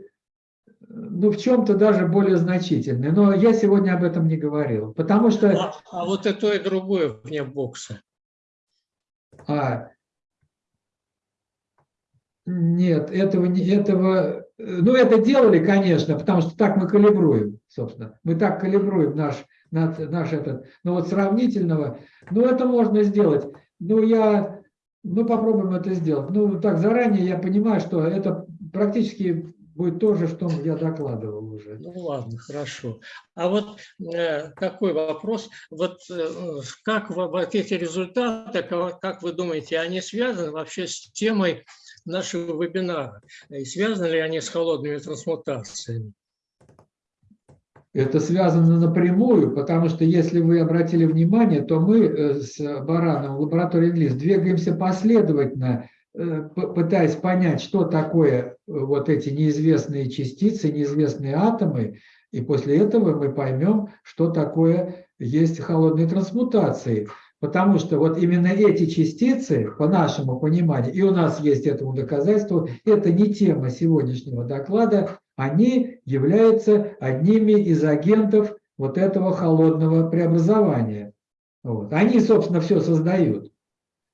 Speaker 1: ну, в чем-то даже более значительные. Но я сегодня об этом не говорил, потому что...
Speaker 2: А, а вот и то, и другое вне бокса.
Speaker 1: А, нет, этого, этого... Ну, это делали, конечно, потому что так мы калибруем, собственно. Мы так калибруем наш, наш, этот... Но вот сравнительного... Ну, это можно сделать. Ну, я... Ну, попробуем это сделать. Ну, так, заранее я понимаю, что это практически будет то же, что я докладывал уже.
Speaker 2: Ну ладно, хорошо. А вот э, такой вопрос. Вот э, как вот эти результаты, как, как вы думаете, они связаны вообще с темой нашего вебинара? И связаны ли они с холодными трансмутациями?
Speaker 1: Это связано напрямую, потому что, если вы обратили внимание, то мы с Бараном в лаборатории ГЛИС двигаемся последовательно пытаясь понять, что такое вот эти неизвестные частицы, неизвестные атомы, и после этого мы поймем, что такое есть холодные трансмутации. Потому что вот именно эти частицы, по нашему пониманию, и у нас есть этому доказательство, это не тема сегодняшнего доклада, они являются одними из агентов вот этого холодного преобразования. Вот. Они, собственно, все создают.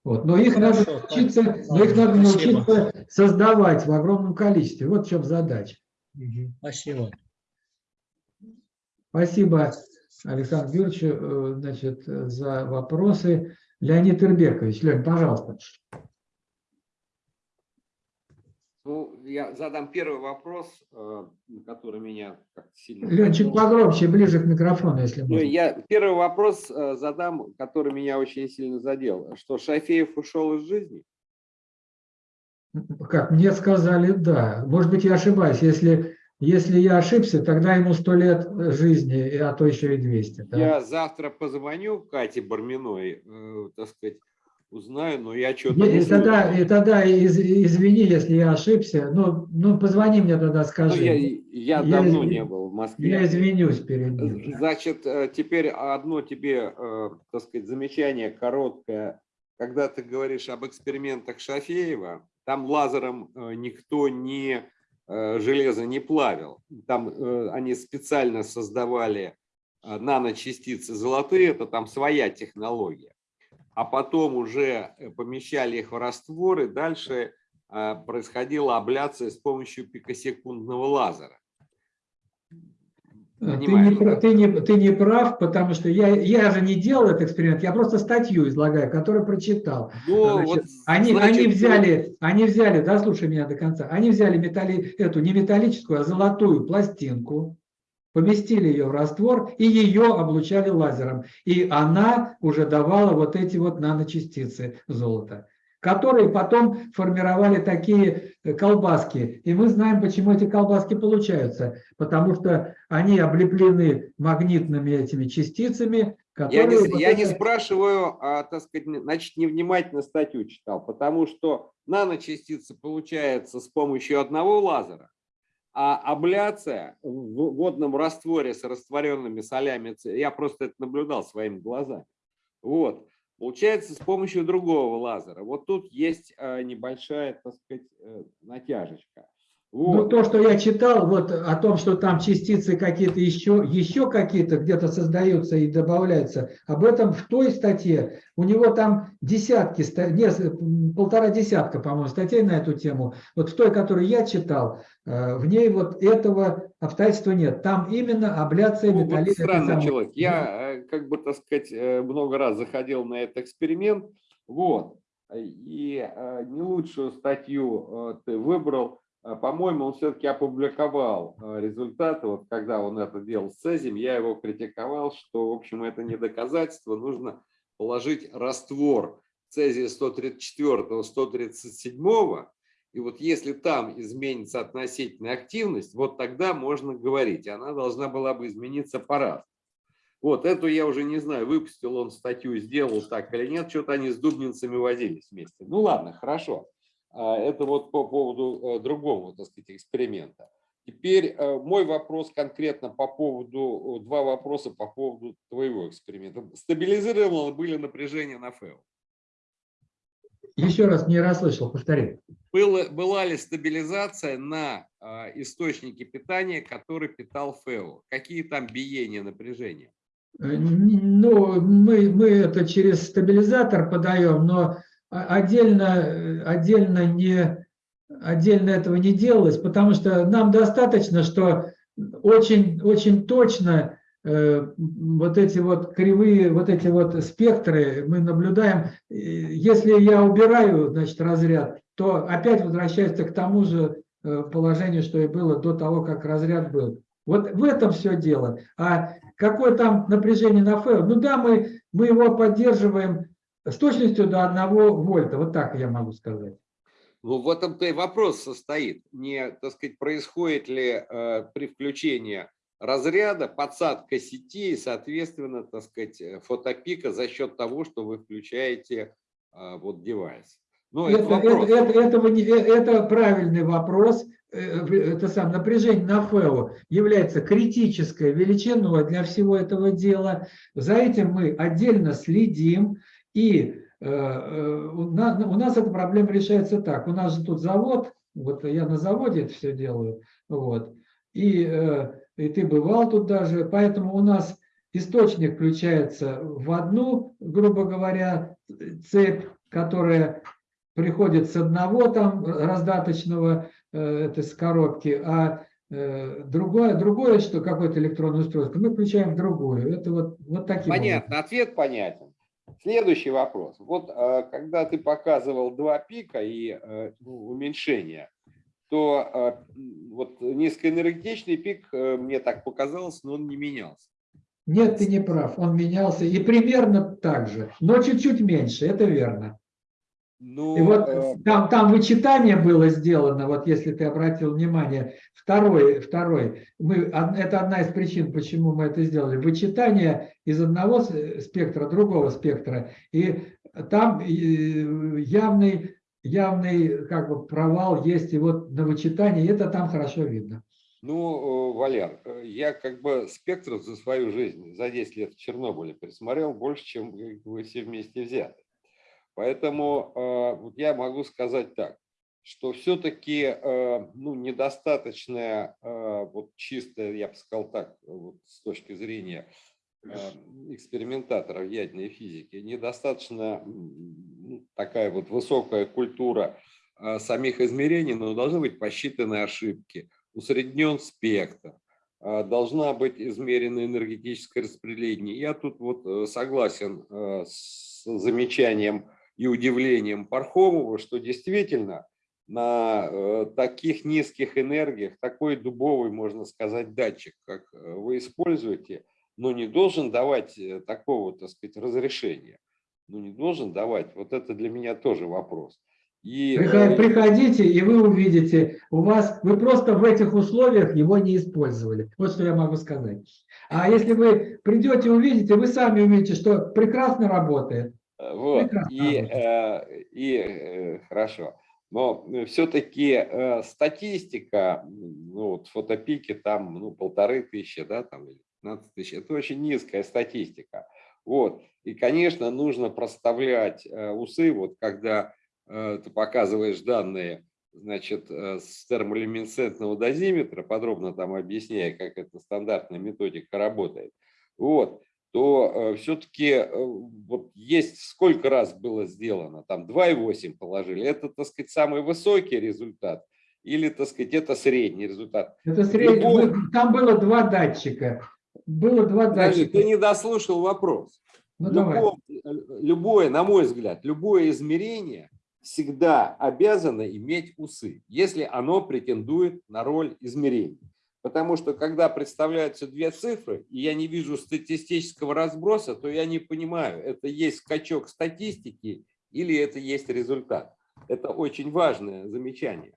Speaker 1: Вот. Но их Хорошо, надо научиться, но их надо научиться создавать в огромном количестве. Вот в чем задача.
Speaker 2: Спасибо.
Speaker 1: Спасибо, Александр Юрьевич, значит, за вопросы. Леонид Ирбекович, Лень, пожалуйста.
Speaker 6: Ну, я задам первый вопрос, который меня как сильно...
Speaker 1: Ленчик, погромче, ближе к микрофону, если можно.
Speaker 6: Ну, я первый вопрос задам, который меня очень сильно задел. Что Шафеев ушел из жизни?
Speaker 1: Как мне сказали, да. Может быть, я ошибаюсь. Если, если я ошибся, тогда ему сто лет жизни, а то еще и 200. Да?
Speaker 6: Я завтра позвоню Кате Барминой, э, так сказать, узнаю, но я что-то...
Speaker 1: И тогда, и тогда из- извини, если я ошибся. Ну, ну позвони мне тогда,
Speaker 6: Ну,
Speaker 1: скажи.
Speaker 6: я, я
Speaker 1: Я
Speaker 6: давно
Speaker 1: изв-
Speaker 6: не был в Москве.
Speaker 1: Я извинюсь перед ним.
Speaker 6: Значит, э, теперь одно тебе, э, так сказать, замечание короткое. Когда ты говоришь об экспериментах Шафеева, там лазером э, никто не э, железо не плавил. Там э, они специально создавали э, наночастицы золотые, это там своя технология. А потом уже э, помещали их в раствор, и дальше э, происходила абляция с помощью пикосекундного лазера.
Speaker 1: Ты не,
Speaker 6: да?
Speaker 1: ты, не, ты не прав, потому что я, я же не делал этот эксперимент, я просто статью излагаю, которую прочитал.
Speaker 6: Ну,
Speaker 1: Значит,
Speaker 6: вот,
Speaker 1: они,
Speaker 6: значит,
Speaker 1: они
Speaker 6: вот-
Speaker 1: взяли, они взяли, да, слушай меня до конца, они взяли металли, эту не металлическую, а золотую пластинку, поместили ее в раствор и ее облучали лазером. И она уже давала вот эти вот наночастицы золота, которые потом формировали такие э, колбаски. И мы знаем, почему эти колбаски получаются. Потому что они облеплены магнитными этими частицами,
Speaker 6: Я
Speaker 1: которые...
Speaker 6: не,
Speaker 1: вот
Speaker 6: я не
Speaker 1: это-
Speaker 6: спрашиваю, а, так сказать, не- значит, невнимательно статью читал, потому что наночастицы получаются с помощью одного лазера, а абляция в водном растворе с растворенными солями, я просто это наблюдал своими глазами, вот, получается с помощью другого лазера. Вот тут есть а, небольшая, так сказать, э, натяжечка.
Speaker 1: Ну,
Speaker 6: Вот.
Speaker 1: то, что я читал, вот о том, что там частицы какие-то еще, еще какие-то где-то создаются и добавляются, об этом в той статье, у него там десятки, м, полтора десятка, по-моему, статей на эту тему. Вот в той, которую я читал, э, в ней вот этого обстоятельства нет. Там именно абляция
Speaker 6: Ну, вот
Speaker 1: металлической
Speaker 6: странный человек. Я, э, как бы, так сказать, э, много раз заходил на этот эксперимент, вот, и не лучшую статью ты выбрал. Э, По-моему, он все-таки опубликовал э, результаты. Вот когда он это делал с цезием, я его критиковал, что, в общем, это не доказательство. Нужно положить раствор цезия 134, 137, и вот если там изменится относительная активность, вот тогда можно говорить. Она должна была бы измениться по-разному. Вот, эту я уже не знаю, выпустил он статью, сделал так или нет, что-то они с дубнинцами возились вместе. Ну ладно, хорошо. А, Это вот по поводу э, другого, так сказать, эксперимента. Теперь э, мой вопрос конкретно по поводу, два вопроса по поводу твоего эксперимента. Стабилизировано были напряжение на ФЭО?
Speaker 1: Еще раз не расслышал, повтори.
Speaker 6: Было, была ли стабилизация на э, источнике питания, который питал ФЭО? Какие там биения напряжения?
Speaker 1: Э, Ну, мы, мы это через стабилизатор подаем, но отдельно, э, отдельно, не, отдельно этого не делалось, потому что нам достаточно, что очень, очень точно э, вот эти вот кривые, вот эти вот спектры мы наблюдаем. Если я убираю, значит, разряд, то опять возвращается к тому же э, положению, что и было до того, как разряд был. Вот в этом все дело. А какое там напряжение на ФЭО? Ну да, мы, мы его поддерживаем с точностью до 1 вольта. Вот так я могу сказать.
Speaker 6: Ну, в этом-то и вопрос состоит. Не, так сказать, происходит ли э, при включении разряда подсадка сети и, соответственно, так сказать, э, фотопика за счет того, что вы включаете э, вот девайс. Ну, это,
Speaker 1: Это,
Speaker 6: вопрос.
Speaker 1: это- это- этого не- э, это правильный вопрос. Э, Это сам напряжение на ФЭО является критической величиной для всего этого дела. За этим мы отдельно следим. И э, э, у на- у нас эта проблема решается так. У нас же тут завод, вот я на заводе это все делаю, вот. И, э, и ты бывал тут даже, поэтому у нас источник включается в одну, грубо говоря, цепь, которая приходит с одного там раздаточного э, этой с коробки, а другое, другое, что какое-то электронное устройство, мы включаем в другую. Это вот, вот таким
Speaker 6: Понятно, ответ понятен. Следующий вопрос. Вот э, когда ты показывал два пика и э, ну, уменьшение, то э, вот низкоэнергетичный пик, мне так показалось, но он не менялся.
Speaker 1: Нет, ты не прав, он менялся и примерно так же, но чуть-чуть меньше, это верно.
Speaker 6: Ну,
Speaker 1: И вот
Speaker 6: э,
Speaker 1: там, там вычитание было сделано, вот если ты обратил внимание, второй, второй, мы, это одна из причин, почему мы это сделали, вычитание из одного спектра, другого спектра, и там явный, явный как бы провал есть и вот на вычитании, это там хорошо видно.
Speaker 6: Ну, э, Валер, э, я как бы спектр за свою жизнь за 10 лет в Чернобыле пересмотрел больше, чем вы все вместе взяты. Поэтому э, вот я могу сказать так, что все-таки ну, недостаточная, э, вот чистая, я бы сказал так, вот с точки зрения э, экспериментаторов ядерной физики, недостаточно такая вот высокая культура э, самих измерений, но должны быть посчитаны ошибки, усреднен спектр, э, должна быть измерено энергетическое распределение. Я тут вот э, согласен э, с замечанием и удивлением Пархомова, что действительно на э, таких низких энергиях такой дубовый, можно сказать, датчик, как э, вы используете, но не должен давать э, такого, так сказать, разрешения. Ну, не должен давать. Вот это для меня тоже вопрос. И,
Speaker 1: Приход- Приходите, и вы увидите, у вас, вы просто в этих условиях его не использовали. Вот что я могу сказать. А если вы придете, увидите, вы сами увидите, что прекрасно работает.
Speaker 6: Вот,
Speaker 1: Прекрасно
Speaker 6: и, э, и э, хорошо. Но все-таки статистика, ну вот фотопики там, ну, полторы тысячи, да, там, или 15 тысяч, это очень низкая статистика. Вот, и, конечно, нужно проставлять э, усы, вот когда э, ты показываешь данные, значит, э, с термолюминесцентного дозиметра, подробно там объясняя, как эта стандартная методика работает, вот, то все-таки вот есть сколько раз было сделано, там 2,8 положили, это, так сказать, самый высокий результат, или, так сказать, это средний результат.
Speaker 1: Это средний,
Speaker 6: Любой-
Speaker 1: вы- там было два датчика. Было два
Speaker 6: Подожди,
Speaker 1: датчика.
Speaker 6: ты не дослушал вопрос.
Speaker 1: Ну.
Speaker 6: Любое, э, любое, на мой взгляд, любое измерение всегда обязано иметь усы, если оно претендует на роль измерения. Потому что когда представляются две цифры, и я не вижу статистического разброса, то я не понимаю, это есть скачок статистики или это есть результат. Это очень важное замечание.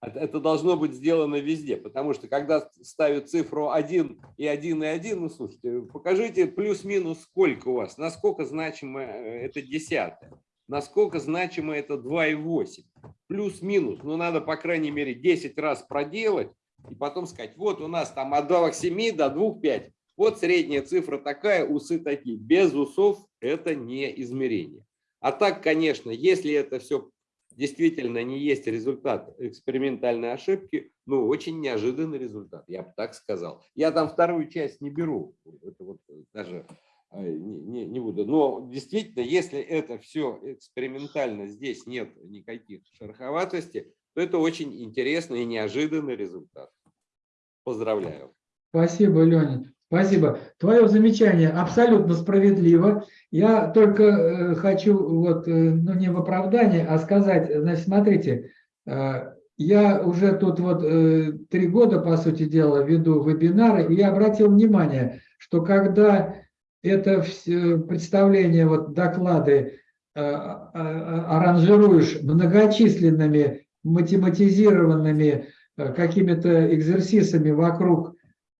Speaker 6: Это- должно быть сделано везде, потому что когда ставят цифру 1 и 1 и 1, ну слушайте, покажите плюс-минус сколько у вас, насколько значимо э, это десятое, насколько значимо это 2,8. Плюс-минус, ну надо по крайней мере 10 раз проделать и потом сказать, вот у нас там от 2,7 до 2,5. Вот средняя цифра такая, усы такие. Без усов это не измерение. А так, конечно, если это все действительно не есть результат экспериментальной ошибки, ну, очень неожиданный результат, я бы так сказал. Я там вторую часть не беру, это вот даже э, не, не- не буду. Но действительно, если это все экспериментально, здесь нет никаких шероховатостей, то это очень интересный и неожиданный результат. Поздравляю.
Speaker 1: Спасибо, Леня. Спасибо. Твое замечание абсолютно справедливо. Я только э, хочу, вот, э, ну не в оправдание, а сказать, значит, смотрите, э, я уже тут вот три года, по сути дела, веду вебинары, и я обратил внимание, что когда это всё представление, вот доклады э, а- а- аранжируешь многочисленными математизированными э, какими-то экзерсисами вокруг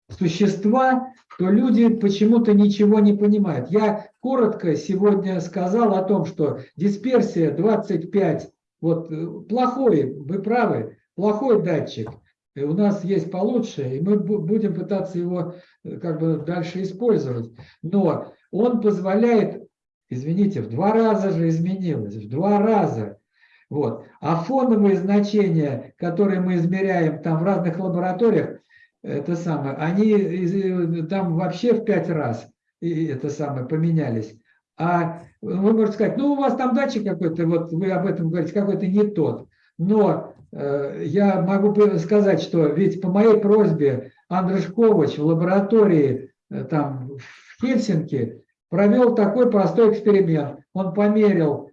Speaker 1: существа, то люди почему-то ничего не понимают. Я коротко сегодня сказал о том, что дисперсия 25, вот э, плохой, вы правы, плохой датчик. И у нас есть получше, и мы бу- будем пытаться его э, как бы дальше использовать. Но он позволяет, извините, в два раза же изменилось, в два раза. Вот. А фоновые значения, которые мы измеряем там в разных лабораториях, это самое, они там вообще в пять раз и это самое поменялись. А вы можете сказать, ну у вас там датчик какой-то, вот вы об этом говорите, какой-то не тот. Но э, я могу сказать, что ведь по моей просьбе Андрей Шкович в лаборатории э, там в Хельсинки провел такой простой эксперимент. Он померил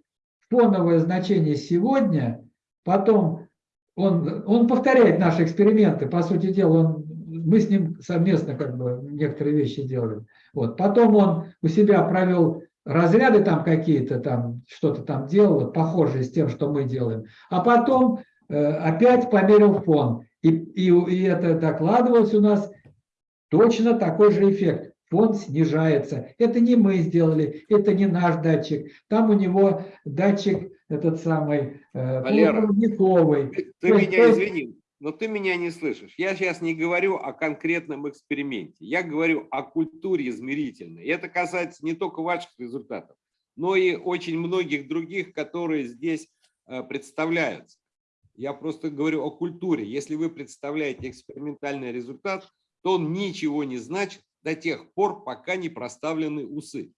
Speaker 1: фоновое значение сегодня, потом он, он повторяет наши эксперименты, по сути дела, он, мы с ним совместно как бы некоторые вещи делаем. Вот. Потом он у себя провел разряды там какие-то, там что-то там делала, похожие с тем, что мы делаем. А потом э, опять померил фон. И, и, и это докладывалось у нас точно такой же эффект. Фон снижается. Это не мы сделали, это не наш датчик. Там у него датчик этот самый э,
Speaker 6: Валера,
Speaker 1: полупроводниковый.
Speaker 6: Ты
Speaker 1: то
Speaker 6: меня
Speaker 1: есть-
Speaker 6: извини, но ты меня не слышишь. Я сейчас не говорю о конкретном эксперименте. Я говорю о культуре измерительной. И это касается не только ваших результатов, но и очень многих других, которые здесь э, представляются. Я просто говорю о культуре. Если вы представляете экспериментальный результат, то он ничего не значит до тех пор, пока не проставлены усы.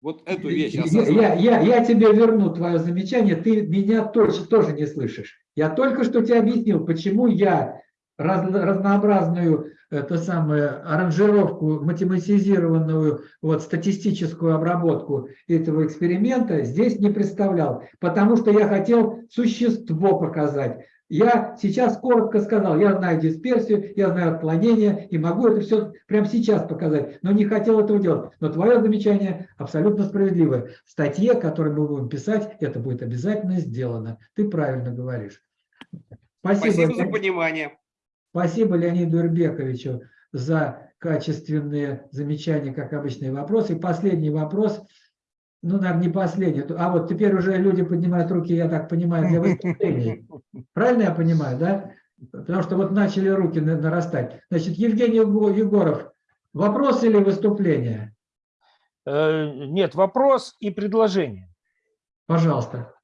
Speaker 6: Вот эту вещь
Speaker 1: Я,
Speaker 6: осознать.
Speaker 1: я, я, я тебе верну твое замечание, ты меня точно тоже не слышишь. Я только что тебе объяснил, почему я раз- разнообразную это самое, аранжировку, математизированную вот, статистическую обработку этого эксперимента здесь не представлял, потому что я хотел существо показать. Я сейчас коротко сказал, я знаю дисперсию, я знаю отклонение и могу это все прямо сейчас показать, но не хотел этого делать. Но твое замечание абсолютно справедливое. В статье, которую мы будем писать, это будет обязательно сделано. Ты правильно говоришь. Спасибо,
Speaker 6: Спасибо за понимание.
Speaker 1: Спасибо Леониду Ирбековичу за качественные замечания, как обычные вопросы. И последний вопрос, ну, наверное, не последний, а вот теперь уже люди поднимают руки, я так понимаю, для выступлений. Правильно я понимаю, да? Потому что вот начали руки на- нарастать. Значит, Евгений Его- Егоров, вопрос или выступление?
Speaker 3: Э, Нет, вопрос и предложение.
Speaker 1: Пожалуйста.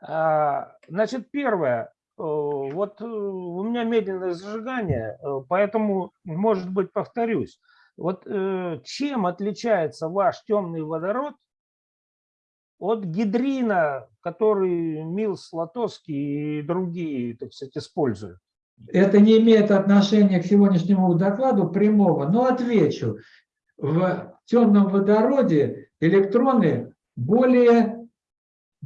Speaker 3: А, Значит, первое. э, Вот э, у меня медленное зажигание, поэтому, может быть, повторюсь. Вот э, чем отличается ваш темный водород от гидрина, который Милс, Лотовский и другие, так сказать, используют?
Speaker 1: Это не имеет отношения к сегодняшнему докладу прямого, но отвечу. В темном водороде электроны более,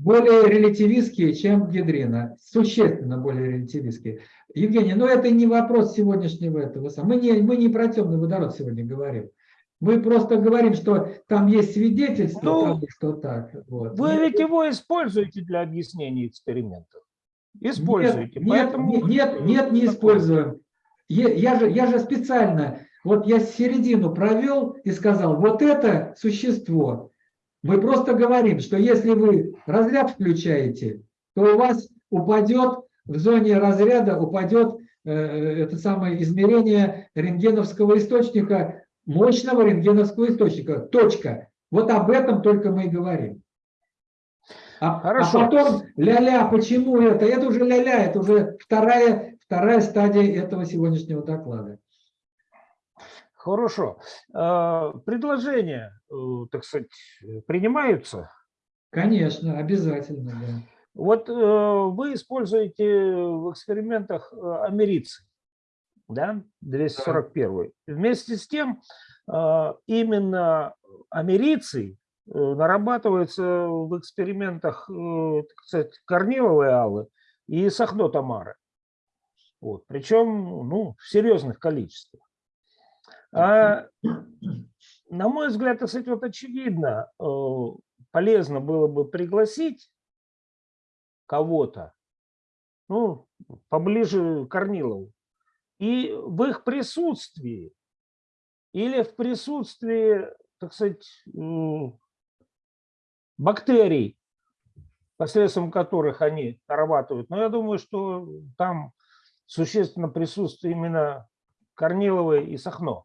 Speaker 1: более релятивистские, чем гидрина. Существенно более релятивистские. Евгений, но это не вопрос сегодняшнего этого. Мы не, мы не про темный водород сегодня говорим. Мы просто говорим, что там есть свидетельство
Speaker 3: Ну,
Speaker 1: того, что так. Вот.
Speaker 3: Вы ведь его используете для объяснения экспериментов. Используете.
Speaker 1: Нет,
Speaker 3: поэтому
Speaker 1: нет, нет, нет, не используем. Я же, я же специально, вот я середину провел и сказал, вот это существо. Мы просто говорим, что если вы разряд включаете, то у вас упадет, в зоне разряда упадет э, это самое измерение рентгеновского источника, мощного рентгеновского источника. Точка. Вот об этом только мы и говорим. А, а
Speaker 3: Хорошо.
Speaker 1: потом ля-ля, почему это? Это уже ля-ля, это уже вторая, вторая стадия этого сегодняшнего доклада.
Speaker 3: Хорошо. Э, Предложения, э, так сказать, принимаются?
Speaker 1: Конечно, обязательно, да.
Speaker 3: Вот э, вы используете в экспериментах э, америций, да, 241. Вместе с тем, э, именно америций э, нарабатывается в экспериментах, так сказать, корниловой аллы и сахно-тамары. Вот, причем ну, в серьезных количествах. А, на мой взгляд, сказать, вот очевидно, э, полезно было бы пригласить кого-то, ну, поближе к Корнилову, и в их присутствии или в присутствии, так сказать, бактерий, посредством которых они нарабатывают. Но я думаю, что там существенно присутствие именно Корниловой и Сахно.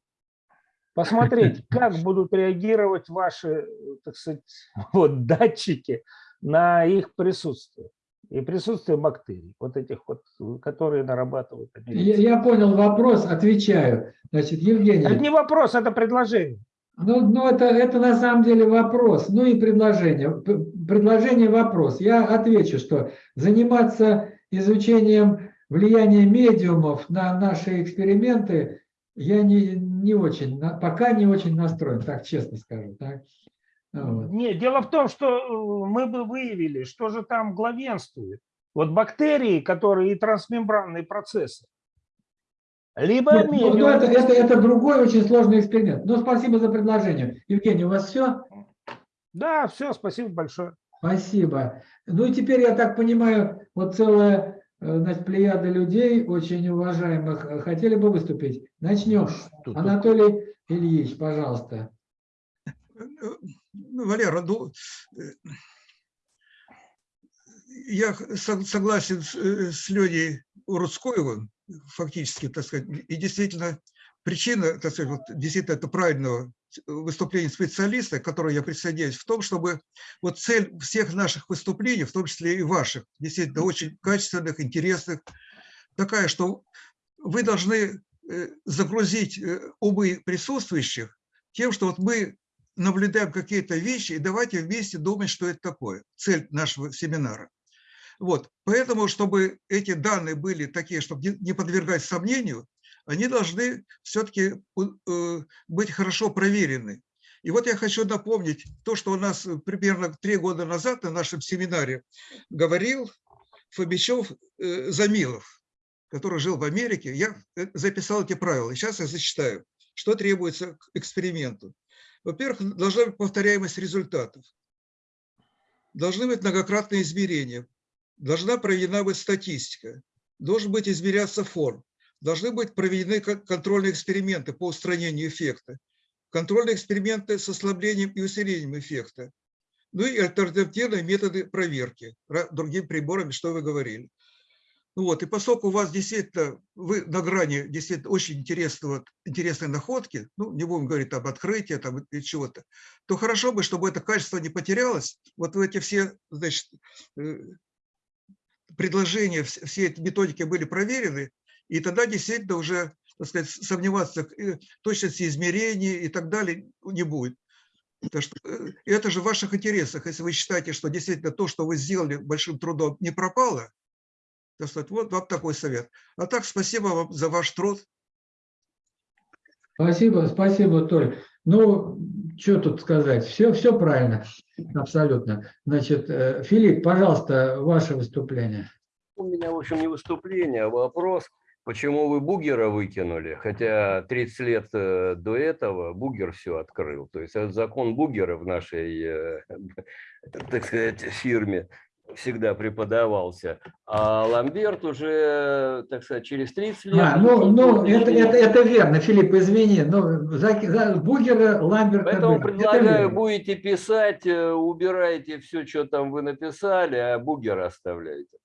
Speaker 3: Посмотреть, как будут реагировать ваши, так сказать, вот, датчики на их присутствие и присутствие бактерий, вот этих вот, которые нарабатывают
Speaker 1: Я, я понял вопрос, отвечаю. Значит, Евгений.
Speaker 3: Это не вопрос, это предложение.
Speaker 1: Ну, ну это, это на самом деле вопрос, ну и предложение. Предложение вопрос. Я отвечу, что заниматься изучением влияния медиумов на наши эксперименты я не, не очень, пока не очень настроен, так честно скажу. Так? Вот.
Speaker 3: Нет, дело в том, что э, мы бы выявили, что же там главенствует. Вот бактерии, которые и трансмембранные процессы. Либо
Speaker 1: Нет, ну, ну, это, это, это другой очень сложный эксперимент. Но спасибо за предложение. Евгений, у вас все?
Speaker 3: Да, все, спасибо большое.
Speaker 1: Спасибо. Ну и теперь, я так понимаю, вот целая значит, плеяда людей, очень уважаемых, э, хотели бы выступить. Начнем.
Speaker 3: Что-то-
Speaker 1: Анатолий Ильич, пожалуйста.
Speaker 10: Ну, Валера, ну, э, я согласен с, э, Леней Урудскоевым, фактически, так сказать, и действительно причина, так сказать, вот, действительно это правильного выступления специалиста, к которому я присоединяюсь, в том, чтобы вот цель всех наших выступлений, в том числе и ваших, действительно очень качественных, интересных, такая, что вы должны э, загрузить э, умы присутствующих тем, что вот мы наблюдаем какие-то вещи, и давайте вместе думать, что это такое, цель нашего семинара. Вот, поэтому, чтобы эти данные были такие, чтобы не подвергать сомнению, они должны все-таки быть хорошо проверены. И вот я хочу напомнить то, что у нас э, примерно три года назад на нашем семинаре говорил Фомичев э, Замилов, который жил в Америке. Я э, записал эти правила, сейчас я зачитаю, что требуется к эксперименту. Во-первых, должна быть повторяемость результатов. Должны быть многократные измерения. Должна проведена быть статистика. Должен быть измеряться форм. Должны быть проведены кон- контрольные эксперименты по устранению эффекта. Контрольные эксперименты с ослаблением и усилением эффекта. Ну и альтернативные методы проверки другими приборами, что вы говорили. Ну вот, и поскольку у вас действительно, вы на грани действительно очень интересного, интересной находки, ну, не будем говорить об открытии там, и чего-то, то хорошо бы, чтобы это качество не потерялось. Вот эти все, значит, э, предложения, вс- все эти методики были проверены, и тогда действительно уже, так сказать, сомневаться в э, точности измерений и так далее не будет. Что, э, это же в ваших интересах, если вы считаете, что действительно то, что вы сделали большим трудом, не пропало, так сказать, вот вам такой совет. А так, спасибо вам за ваш труд.
Speaker 1: Спасибо, спасибо, Толь. Ну, что тут сказать? Все, все правильно, абсолютно. Значит, э, Филипп, пожалуйста, ваше выступление.
Speaker 13: У меня, в общем, не выступление, а вопрос, почему вы Бугера выкинули, хотя 30 лет э, до этого Бугер все открыл. То есть этот закон Бугера в нашей, э, так сказать, фирме всегда преподавался. А Ламберт уже, так сказать, через 30 лет...
Speaker 1: А, ну, ну это, это, это верно, Филипп, извини. Ну, за, за Бугера, Ламберта.
Speaker 13: Поэтому предлагаю, будете писать, э, убирайте все, что там вы написали, а Бугер оставляйте.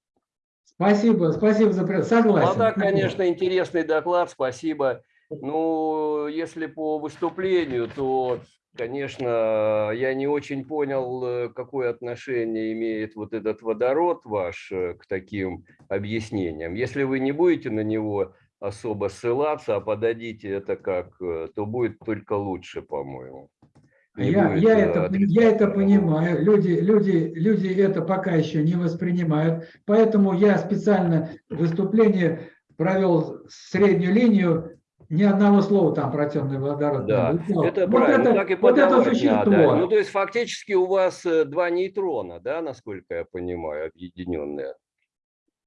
Speaker 1: Спасибо, спасибо за... при- Согласен.
Speaker 13: Ну, а конечно, интересный доклад, спасибо. Ну, если по выступлению, то, конечно, я не очень понял, э, какое отношение имеет вот этот водород ваш э, к таким объяснениям. Если вы не будете на него особо ссылаться, а подадите это как, э, то будет только лучше, по-моему.
Speaker 1: Я,
Speaker 13: будет,
Speaker 1: я, это, я это понимаю. Люди, люди, люди это пока еще не воспринимают. Поэтому я специально выступление провел среднюю линию. Ни одного слова там про темный водород
Speaker 13: Да,
Speaker 1: не
Speaker 13: это
Speaker 1: вот
Speaker 13: правильно,
Speaker 1: это,
Speaker 13: так и
Speaker 1: вот это существо.
Speaker 13: надо. Ну, то есть фактически у вас э, два нейтрона, да, насколько я понимаю, объединенные.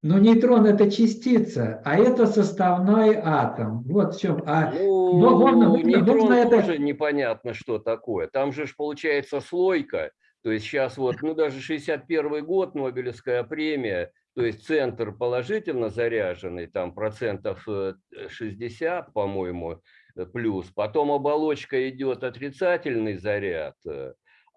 Speaker 1: Но нейтрон это частица, а это составной атом. Вот в чем. А,
Speaker 13: Ну,
Speaker 1: но можно-
Speaker 13: нейтрон
Speaker 1: нужно это-
Speaker 13: тоже непонятно, что такое. Там же ж получается слойка. То есть сейчас вот, ну даже 61 год, Нобелевская премия, то есть центр положительно заряженный, там процентов э, 60, по-моему, э, плюс. Потом оболочка идет отрицательный заряд, э,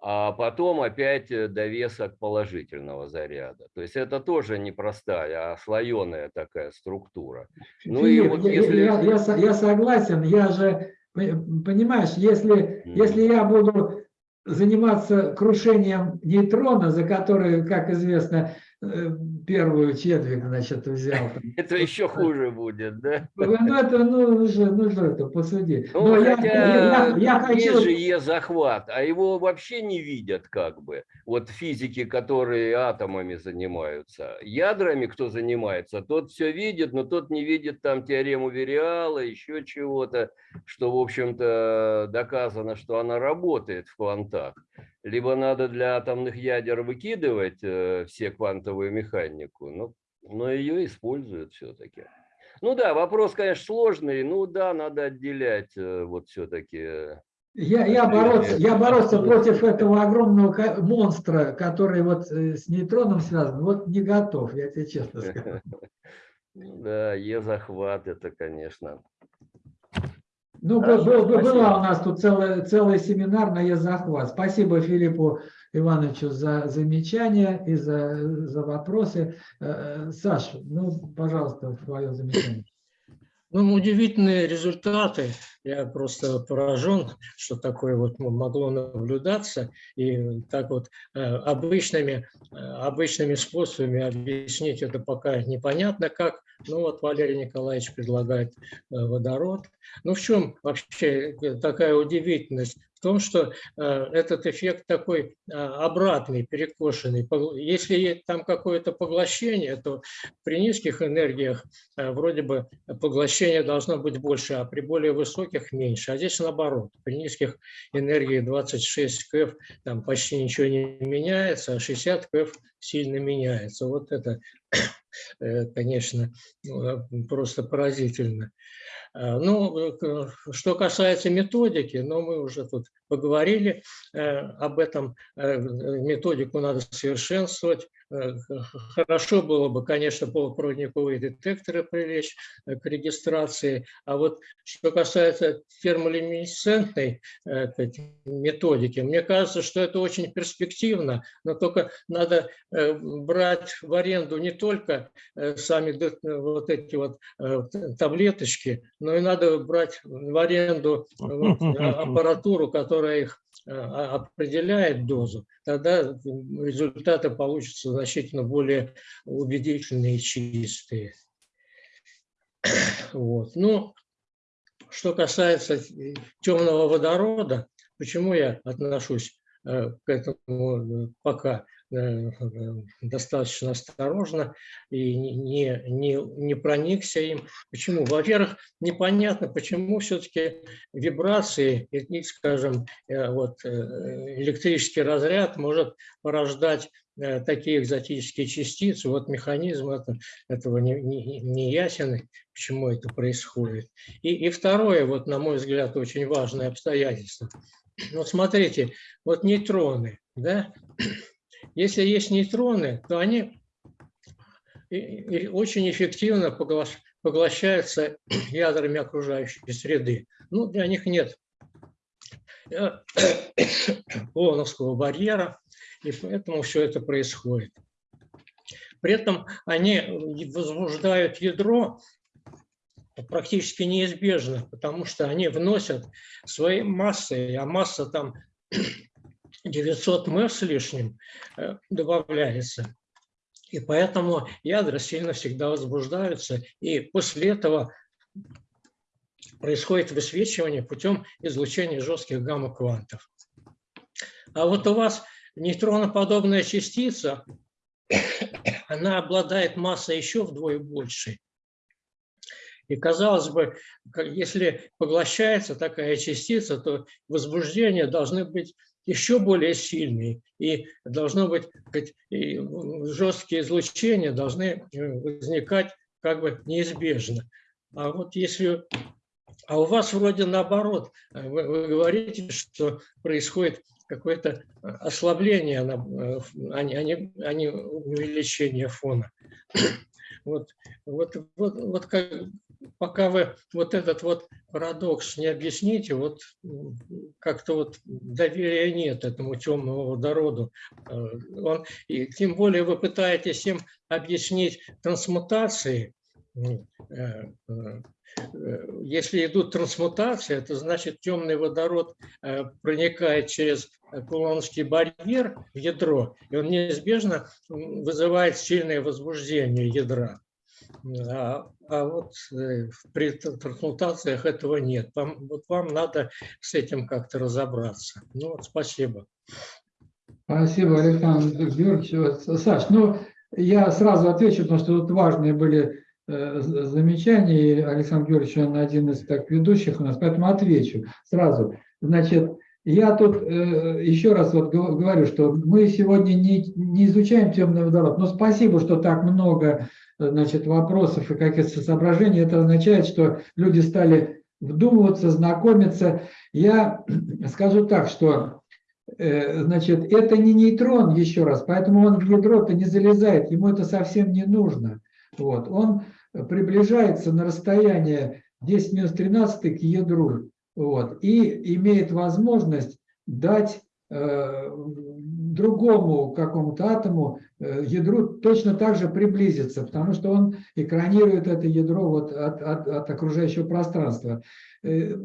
Speaker 13: а потом опять э, довесок положительного заряда. То есть это тоже непростая, а слоеная такая структура. Ну и
Speaker 1: Филипп,
Speaker 13: вот
Speaker 1: я,
Speaker 13: если...
Speaker 1: я- я я согласен, я же, понимаешь, если,
Speaker 13: Мгм.
Speaker 1: если я буду заниматься крушением нейтрона, за который, как известно, э, первую четверть, значит, взял.
Speaker 13: Это еще хуже будет, да?
Speaker 1: Ну, это, ну, ну, же, ну, это, посуди.
Speaker 13: Ну,
Speaker 1: я,
Speaker 13: хотя
Speaker 1: я- я
Speaker 13: есть
Speaker 1: хочу...
Speaker 13: же Е-захват, а его вообще не видят как бы. Вот физики, которые атомами занимаются. Ядрами кто занимается, тот все видит, но тот не видит там теорему Вериала, еще чего-то, что, в общем-то, доказано, что она работает в квантах. Либо надо для атомных ядер выкидывать э, все квантовую механику, но, но ее используют все-таки. Ну да, вопрос, конечно, сложный. Ну да, надо отделять э, вот все-таки
Speaker 1: Я, я, бороться, я бороться против этого огромного монстра, который вот э, с нейтроном связан, вот не готов, я тебе честно скажу.
Speaker 13: Да, Е-захват это, конечно.
Speaker 1: Ну, был-
Speaker 13: Хорошо,
Speaker 1: был- был-
Speaker 13: спасибо.
Speaker 1: у нас тут целый, целый семинар на Е-захват. Спасибо Филиппу Ивановичу за замечания и за, за вопросы. Э, э, Саш, ну, пожалуйста, твое замечание.
Speaker 2: Ну, удивительные результаты. Я просто поражен, что такое вот могло наблюдаться. И так вот э, обычными, э, обычными способами объяснить это пока непонятно как. Ну вот Валерий Николаевич предлагает э, водород. Ну в чем вообще такая удивительность? Том, что э, этот эффект такой э, обратный, перекошенный. Если там какое-то поглощение, то при низких энергиях э, вроде бы поглощение должно быть больше, а при более высоких меньше. А здесь наоборот. При низких энергии 26 КФ там почти ничего не меняется, а 60 КФ сильно меняется. Вот это, конечно, ну, э, просто поразительно. А, Ну, э, что касается методики, ну, мы уже тут поговорили э, об этом. Э, Методику надо совершенствовать. Хорошо было бы, конечно, полупроводниковые детекторы привлечь э, к регистрации. А вот что касается термолюминесцентной э, методики, мне кажется, что это очень перспективно, но только надо э, брать в аренду не только сами вот эти вот таблеточки, но и надо брать в аренду вот, аппаратуру, которая их определяет дозу, тогда результаты получатся значительно более убедительные и чистые. Вот. Ну, что касается темного водорода, почему я отношусь э, к этому э, пока достаточно осторожно и не, не, не, проникся им. Почему? Во-первых, непонятно, почему все-таки вибрации, и, скажем, э, вот, э, электрический разряд может порождать э, такие экзотические частицы. Вот механизм это, этого не, не, не ясен, почему это происходит. И, и второе, вот на мой взгляд, очень важное обстоятельство. Вот смотрите, вот нейтроны, да, если есть нейтроны, то они очень эффективно поглощ- поглощаются ядрами окружающей среды. Ну, для них нет э, Лоновского барьера, и поэтому все это происходит. При этом они возбуждают ядро практически неизбежно, потому что они вносят своей массой, а масса там 900 м с лишним э, добавляется. И поэтому ядра сильно всегда возбуждаются, и после этого происходит высвечивание путем излучения жестких гамма-квантов. А вот у вас нейтроноподобная частица, она обладает массой еще вдвое большей. И казалось бы, если поглощается такая частица, то возбуждения должны быть еще более сильные, и должно быть жесткие излучения должны э, возникать как бы неизбежно. А вот если а у вас вроде наоборот, э, вы, вы говорите, что происходит какое-то э, ослабление, а не, а не- а не увеличение фона. Вот, вот, вот, вот как, пока вы вот этот вот парадокс не объясните, вот как-то вот доверия нет этому темному водороду. Э, Он, и тем более вы пытаетесь им объяснить трансмутации, э, э, Если идут трансмутации, это значит темный водород проникает через кулоновский барьер в ядро, и он неизбежно вызывает сильное возбуждение ядра. А, а вот э, при трансмутациях этого нет. Вам, вот вам надо с этим как-то разобраться. Ну вот, спасибо.
Speaker 1: Спасибо, Александр Георгиевич. Саш, ну, я сразу отвечу, потому что тут важные были э, замечания, и Александр Георгиевич, он один из так ведущих у нас, поэтому отвечу сразу. Значит, я тут э, еще раз вот гов- говорю, что мы сегодня не, не изучаем темный водород, но спасибо, что так много э, значит, вопросов и каких-то соображений. Это означает, что люди стали вдумываться, знакомиться. Я скажу так, что э, значит, это не нейтрон, еще раз, поэтому он в ядро-то не залезает, ему это совсем не нужно. Вот. Он приближается на расстояние 10 минус 13 к ядру вот, и имеет возможность дать э, другому какому-то атому, э, ядру точно так же приблизиться, потому что он экранирует это ядро вот от, от, от окружающего пространства. Э,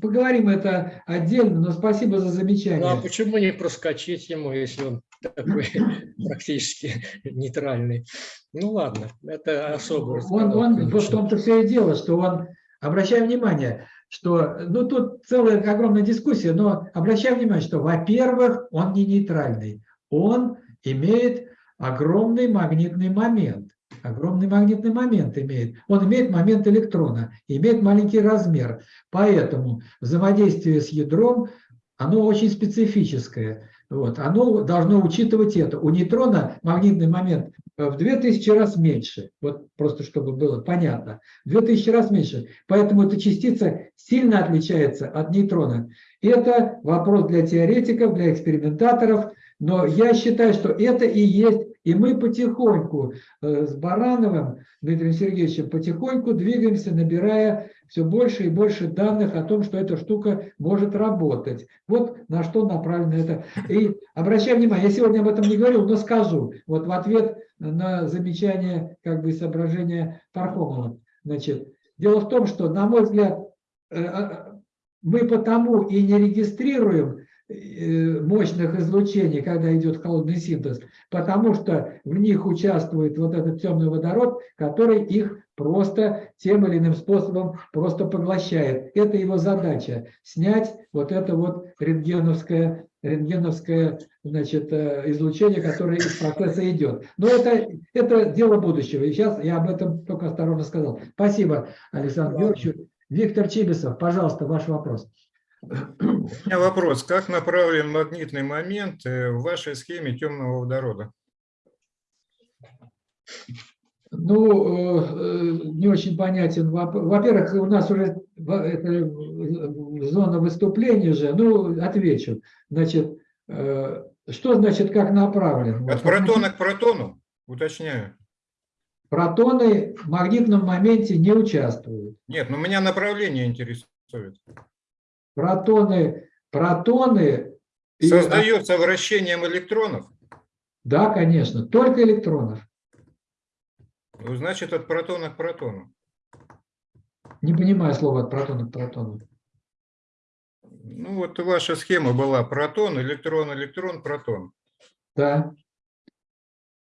Speaker 1: поговорим это отдельно, но спасибо за замечание.
Speaker 2: Ну а почему не проскочить ему, если он такой практически нейтральный? Ну ладно, это особый
Speaker 1: Он, он в том-то все и дело, что он, обращай внимание, что, ну тут целая огромная дискуссия, но обращай внимание, что, во-первых, он не нейтральный, он имеет огромный магнитный момент. Огромный магнитный момент имеет. Он имеет момент электрона, имеет маленький размер. Поэтому взаимодействие с ядром, оно очень специфическое. Вот, оно должно учитывать это. У нейтрона магнитный момент в 2000 раз меньше. Вот просто чтобы было понятно. В 2000 раз меньше. Поэтому эта частица сильно отличается от нейтрона. Это вопрос для теоретиков, для экспериментаторов. Но я считаю, что это и есть, и мы потихоньку э, с Барановым Дмитрием Сергеевичем потихоньку двигаемся, набирая все больше и больше данных о том, что эта штука может работать. Вот на что направлено это. И обращаю внимание, я сегодня об этом не говорил, но скажу. Вот в ответ на замечание, как бы соображения Пархомова. Значит, дело в том, что, на мой взгляд, э, а, мы потому и не регистрируем мощных излучений, когда идет холодный синтез, потому что в них участвует вот этот темный водород, который их просто тем или иным способом просто поглощает. Это его задача – снять вот это вот рентгеновское, рентгеновское значит, э, излучение, которое из процесса идет. Но это, это дело будущего. И сейчас я об этом только осторожно сказал. Спасибо, Александр Георгиевич. Виктор Чибисов, пожалуйста, ваш вопрос.
Speaker 14: У меня вопрос. Как направлен магнитный момент э, в вашей схеме темного водорода?
Speaker 1: Ну, э, не очень понятен. Во-первых, у нас уже это зона выступления же. Ну, отвечу. Значит, э, что значит как направлен?
Speaker 14: От протона к протону, уточняю.
Speaker 1: Протоны в магнитном моменте не участвуют.
Speaker 14: Нет, но меня направление интересует.
Speaker 1: Протоны, протоны...
Speaker 14: Создается и... вращением электронов?
Speaker 1: Да, конечно, только электронов.
Speaker 14: Ну, значит, от протона к протону.
Speaker 1: Не понимаю слова от протона к протону.
Speaker 14: Ну, вот ваша схема была протон, электрон, электрон, протон.
Speaker 1: Да.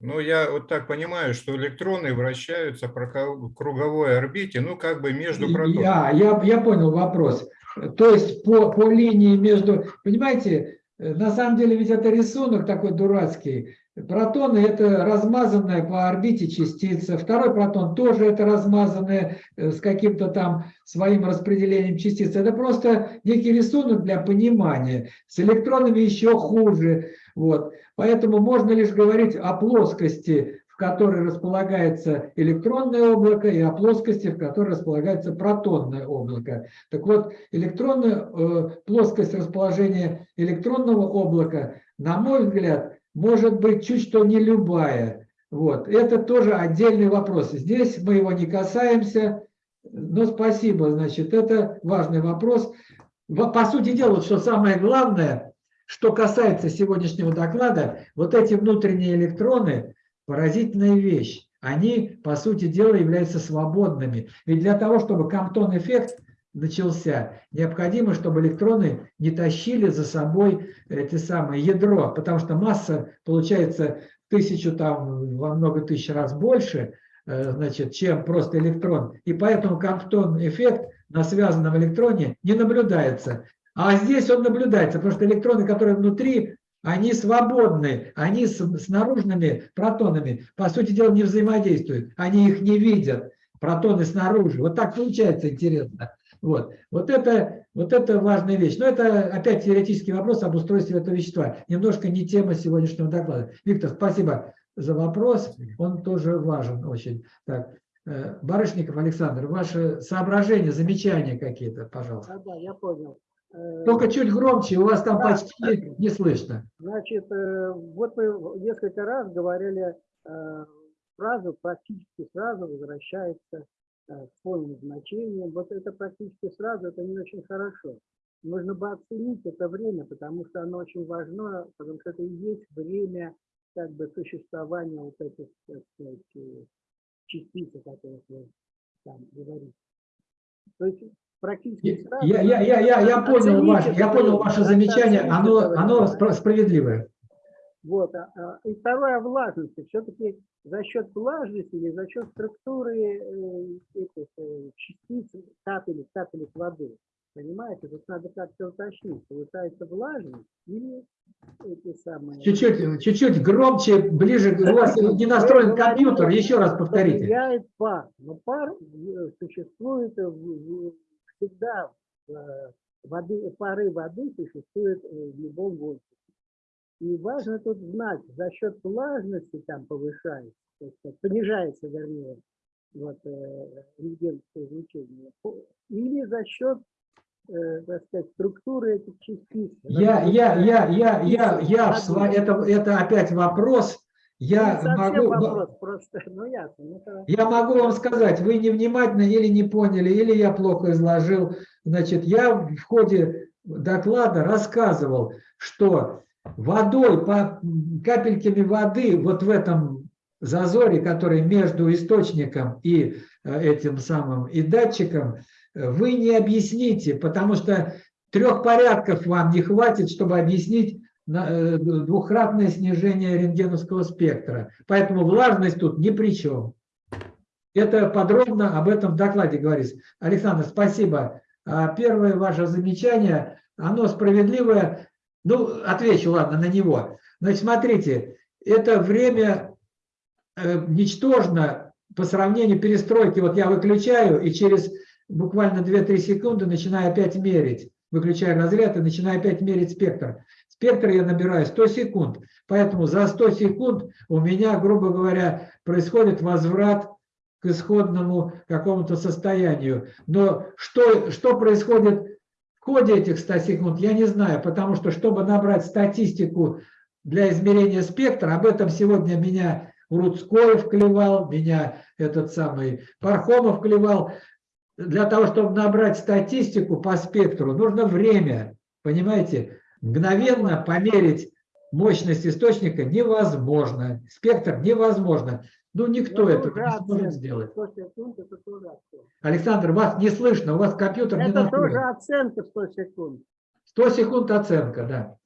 Speaker 14: Ну, я вот так понимаю, что электроны вращаются по круговой орбите, ну, как бы между протонами.
Speaker 1: Я, я, я понял вопрос. То есть по, по линии между... Понимаете, на самом деле ведь это рисунок такой дурацкий. Протоны – это размазанная по орбите частица. Второй протон тоже это размазанная э, с каким-то там своим распределением частиц. Это просто некий рисунок для понимания. С электронами еще хуже. Вот. Поэтому можно лишь говорить о плоскости которой располагается электронное облако, и о плоскости, в которой располагается протонное облако. Так вот, электронная э, плоскость расположения электронного облака, на мой взгляд, может быть чуть что не любая. Вот. Это тоже отдельный вопрос. Здесь мы его не касаемся, но спасибо, значит, это важный вопрос. По сути дела, что самое главное, что касается сегодняшнего доклада, вот эти внутренние электроны, поразительная вещь. Они, по сути дела, являются свободными. Ведь для того, чтобы Камптон-эффект начался, необходимо, чтобы электроны не тащили за собой это самое ядро, потому что масса получается тысячу, там, во много тысяч раз больше, э, значит, чем просто электрон. И поэтому Камптон-эффект на связанном электроне не наблюдается. А здесь он наблюдается, потому что электроны, которые внутри, они свободны, они с, с наружными протонами, по сути дела, не взаимодействуют, они их не видят, протоны снаружи. Вот так получается интересно. Вот, вот, это, вот это важная вещь. Но это опять теоретический вопрос об устройстве этого вещества. Немножко не тема сегодняшнего доклада. Виктор, спасибо за вопрос. Он тоже важен очень. Так. Э, Барышников Александр, ваши соображения, замечания какие-то, пожалуйста.
Speaker 8: Да, да, я понял.
Speaker 1: Только чуть громче, у вас там
Speaker 8: Да.
Speaker 1: почти не слышно.
Speaker 8: Значит, э, вот вы несколько раз говорили э, фразу, практически сразу возвращается э, к полным значениям. Вот это практически сразу, это не очень хорошо. Нужно бы оценить это время, потому что оно очень важно, потому что это и есть время как бы существования вот этих, так сказать, частиц, о которых вы там говорите. То есть практически сразу...
Speaker 1: Я, я, я, я, я понял, ваше, я понял ваше замечание, оно, оно справедливое.
Speaker 8: Вот. а- а, И второе о влажности. Все-таки за счет влажности или за счет структуры э, этих э, частиц капелек, капелек воды. Понимаете, тут надо как-то уточнить, получается влажность или эти самые...
Speaker 1: Чуть-чуть, чуть-чуть громче, ближе, у вас не настроен компьютер, еще раз повторите.
Speaker 8: Влияет пар. Но пар э, существует в- всегда. э, Воды, пары воды существуют э, в любом воздухе. И важно тут знать, за счет влажности там повышается, то есть понижается, вернее, вот, э, рентгеновское излучение, или за счет, так сказать, структуры этих частиц.
Speaker 1: Я, я, я, я, я, я, это, это опять вопрос. Я
Speaker 8: Не совсем
Speaker 1: могу,
Speaker 8: вопрос, просто, ну ясно. ну,
Speaker 1: я могу вам сказать, вы невнимательно или не поняли, или я плохо изложил. Значит, я в ходе доклада рассказывал, что водой, по капельками воды вот в этом зазоре, который между источником и э, этим самым и датчиком, э, вы не объясните, потому что трех порядков вам не хватит, чтобы объяснить двухкратное снижение рентгеновского спектра. Поэтому влажность тут ни при чем. Это подробно об этом в докладе говорится. Александр, спасибо. А Первое ваше замечание, оно справедливое. Ну, отвечу, ладно, на него. Значит, смотрите, это время э, ничтожно по сравнению перестройки. Вот я выключаю и через буквально 2-3 секунды начинаю опять мерить. Выключаю разряд и начинаю опять мерить спектр. Спектр я набираю 100 секунд. Поэтому за 100 секунд у меня, грубо говоря, происходит возврат к исходному какому-то состоянию. Но что, что происходит в ходе этих 100 секунд, я не знаю, потому что, чтобы набрать статистику для измерения спектра, об этом сегодня меня Уруцкоев клевал, меня этот самый Пархомов клевал. Для того, чтобы набрать статистику по спектру, нужно время, понимаете? Мгновенно померить мощность источника невозможно, спектр невозможно. Ну, никто
Speaker 8: Это
Speaker 1: не сможет сделать.
Speaker 8: 100 секунд это тоже оценка.
Speaker 1: Александр, вас не слышно, у вас компьютер не
Speaker 8: Это
Speaker 1: настроен.
Speaker 8: тоже оценка 100 секунд.
Speaker 1: 100 секунд оценка, да.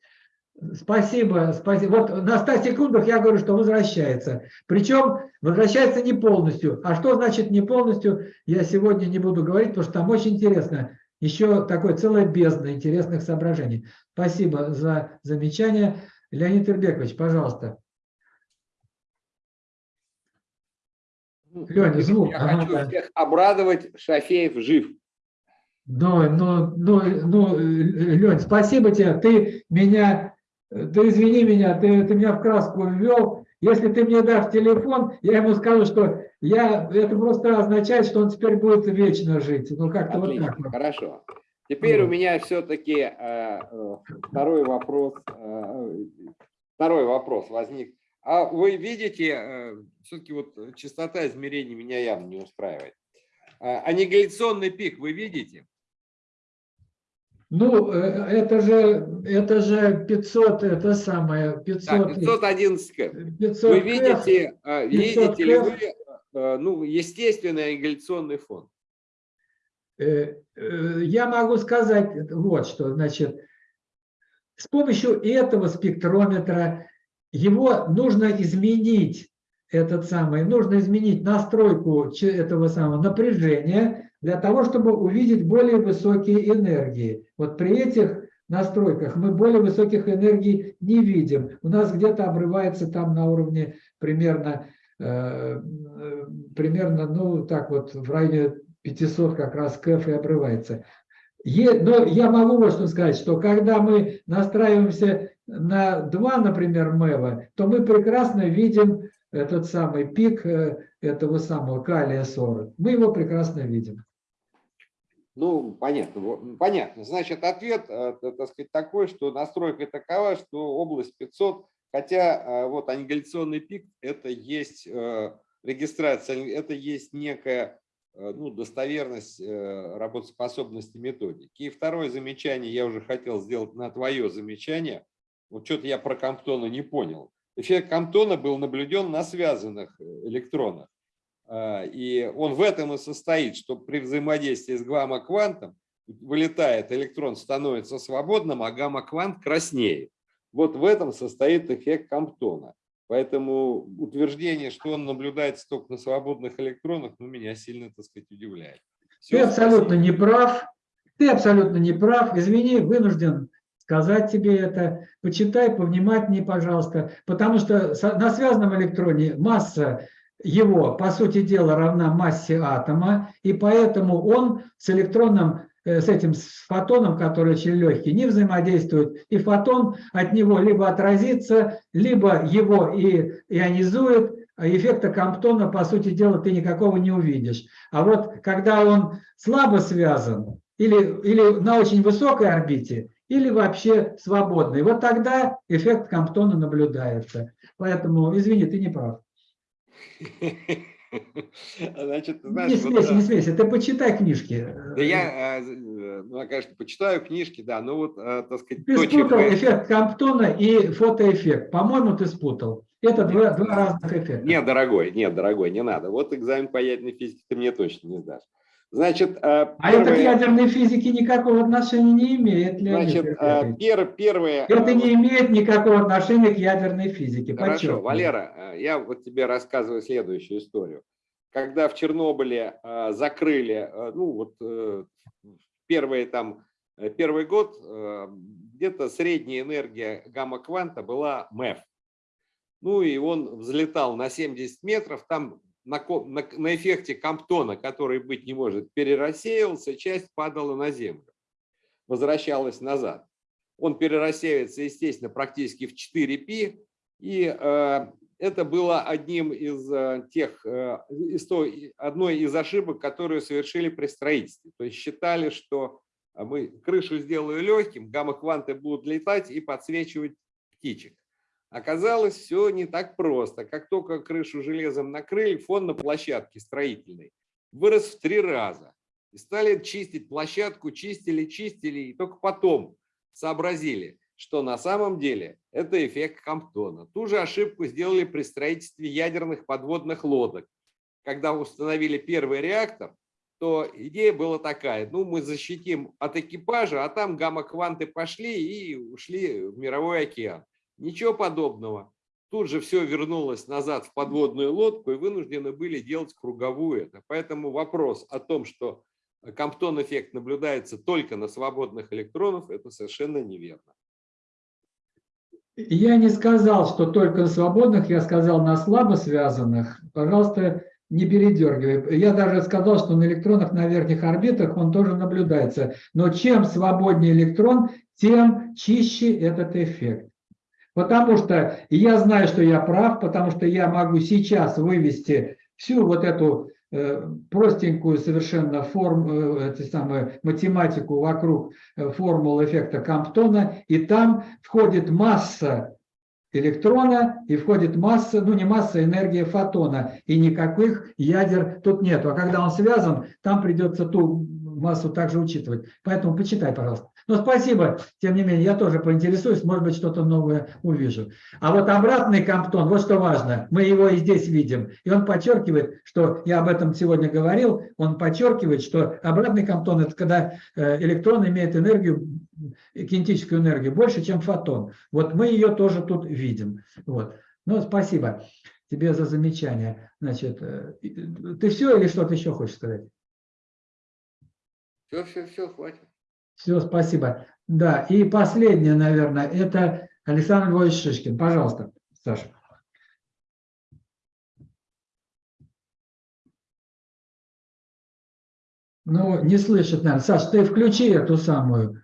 Speaker 1: Спасибо, спасибо. Вот на 100 секундах я говорю, что возвращается. Причем возвращается не полностью. А что значит не полностью, я сегодня не буду говорить, потому что там очень интересно. Еще такое целое бездна интересных соображений. Спасибо за замечание. Леонид Ирбекович, пожалуйста. Леня, звук.
Speaker 6: Я
Speaker 1: Ага,
Speaker 6: хочу
Speaker 1: да.
Speaker 6: всех обрадовать, Шафеев жив.
Speaker 1: Ну, ну, ну, ну, Лень, спасибо тебе. Ты меня, ты извини меня, ты, ты меня в краску ввел. Если ты мне дашь телефон, я ему скажу, что я, это просто означает, что он теперь будет вечно жить. Ну, как-то вот так.
Speaker 6: хорошо. Теперь у
Speaker 1: Вот.
Speaker 6: меня все-таки второй вопрос. э, Второй вопрос возник. А вы видите, все-таки вот частота измерений меня явно не устраивает. А, Аннигиляционный пик вы видите?
Speaker 1: Ну, э, это же, это же 500, это самое, 500.
Speaker 6: Да, 511 кэп.
Speaker 1: 500
Speaker 6: Вы видите, э,
Speaker 1: 500
Speaker 6: видите ли вы э, ну, естественный аннигиляционный фон?
Speaker 1: Э, э, Я могу сказать вот что, значит, с помощью этого спектрометра его нужно изменить, этот самый, нужно изменить настройку этого самого напряжения для того, чтобы увидеть более высокие энергии. Вот при этих настройках мы более высоких энергий не видим. У нас где-то обрывается там на уровне примерно, э, э, примерно, ну так вот, в районе 500 как раз КФ и обрывается. Но я могу вот что сказать, что когда мы настраиваемся на 2, например, МЭВа, то мы прекрасно видим этот самый пик э, этого самого калия-40. Мы его прекрасно видим.
Speaker 6: Ну, понятно, понятно. Значит, ответ, э, так сказать, такой, что настройка такова, что область 500, хотя э, вот аннигиляционный пик, это есть э, регистрация, это есть некая э, ну, достоверность работоспособности методики. И второе замечание я уже хотел сделать на твое замечание. Вот что-то я про Камптона не понял. Эффект Камптона был наблюден на связанных электронах. И он в этом и состоит, что при взаимодействии с гамма-квантом вылетает электрон, становится свободным, а гамма-квант краснеет. Вот в этом состоит эффект Камптона. Поэтому утверждение, что он наблюдается только на свободных электронах, ну, меня сильно, так сказать, удивляет.
Speaker 1: Ты
Speaker 6: Всё,
Speaker 1: абсолютно
Speaker 6: спасибо.
Speaker 1: не прав. Ты абсолютно не прав. Извини, вынужден сказать тебе это. Почитай повнимательнее, пожалуйста. Потому что на связанном электроне масса его, по сути дела, равна массе атома, и поэтому он с электроном, с этим с фотоном, который очень легкий, не взаимодействует. И фотон от него либо отразится, либо его и ионизует, а эффекта Камптона, по сути дела, ты никакого не увидишь. А вот когда он слабо связан, или, или на очень высокой орбите, или вообще свободный, вот тогда эффект Камптона наблюдается. Поэтому, извини, ты не прав.
Speaker 6: Значит, знаешь,
Speaker 1: Не
Speaker 6: вот,
Speaker 1: смейся,
Speaker 6: э,
Speaker 1: не смейся, ты почитай книжки.
Speaker 6: Да я, э, э, ну, конечно, почитаю книжки, да, но вот, э, так сказать,
Speaker 1: Ты
Speaker 6: то, чем
Speaker 1: спутал
Speaker 6: я-
Speaker 1: эффект Камптона и фотоэффект. По-моему, ты спутал. Это два, два разных эффекта.
Speaker 6: Нет, дорогой, нет, дорогой, не надо. Вот экзамен по ядерной физике ты мне точно не сдашь. Значит, э,
Speaker 1: А это к ядерной физике никакого отношения не имеет, Леонид
Speaker 6: значит, э, пер- первое...
Speaker 1: Это не имеет никакого отношения к ядерной физике.
Speaker 6: Хорошо,
Speaker 1: подчеркиваю.
Speaker 6: Валера, э, я вот тебе рассказываю следующую историю. Когда в Чернобыле закрыли, ну вот первые там, первый год, где-то средняя энергия гамма-кванта была МЭФ. Ну и он взлетал на 70 метров, там на, на, на эффекте Камптона, который быть не может, перерассеивался, часть падала на Землю, возвращалась назад. Он перерассеивается, естественно, практически в 4π, и э, это было одним из э, тех, э, из той, одной из ошибок, которые совершили при строительстве. То есть считали, что мы крышу сделаю легким, гамма-кванты будут летать и подсвечивать птичек. Оказалось, все не так просто. Как только крышу железом накрыли, фон на площадке строительной вырос в три раза. И стали чистить площадку, чистили, чистили, и только потом сообразили, что на самом деле это эффект Камптона. Ту же ошибку сделали при строительстве ядерных подводных лодок. Когда установили первый реактор, то идея была такая, ну мы защитим от экипажа, а там гамма-кванты пошли и ушли в мировой океан. Ничего подобного. Тут же все вернулось назад в подводную лодку и вынуждены были делать круговую это. Поэтому вопрос о том, что Камптон-эффект наблюдается только на свободных электронов, это совершенно неверно.
Speaker 1: Я не сказал, что только на свободных, я сказал на слабо связанных. Пожалуйста, не передергивай. Я даже сказал, что на электронах на верхних орбитах он тоже наблюдается. Но чем свободнее электрон, тем чище этот эффект. Потому что я знаю, что я прав, потому что я могу сейчас вывести всю вот эту э, простенькую совершенно форм, э, эти самые, математику вокруг э, формул эффекта Камптона, и там входит масса электрона и входит масса, ну не масса, энергия фотона, и никаких ядер тут нету. А когда он связан, там придется ту массу также учитывать. Поэтому почитай, пожалуйста. Но спасибо, тем не менее, я тоже поинтересуюсь, может быть, что-то новое увижу. А вот обратный Камптон, вот что важно, мы его и здесь видим. И он подчеркивает, что, я об этом сегодня говорил, он подчеркивает, что обратный Камптон – это когда э, электрон имеет энергию, кинетическую энергию больше, чем фотон. Вот мы ее тоже тут видим. Вот. Ну, спасибо тебе за замечание. Значит, э, ты все или что-то еще хочешь сказать?
Speaker 6: Все, все, все, хватит.
Speaker 1: Все, спасибо. Да, и последнее, наверное, это Александр Львович Шишкин. Пожалуйста, Саша. Ну, не слышит, наверное. Саш, ты включи эту самую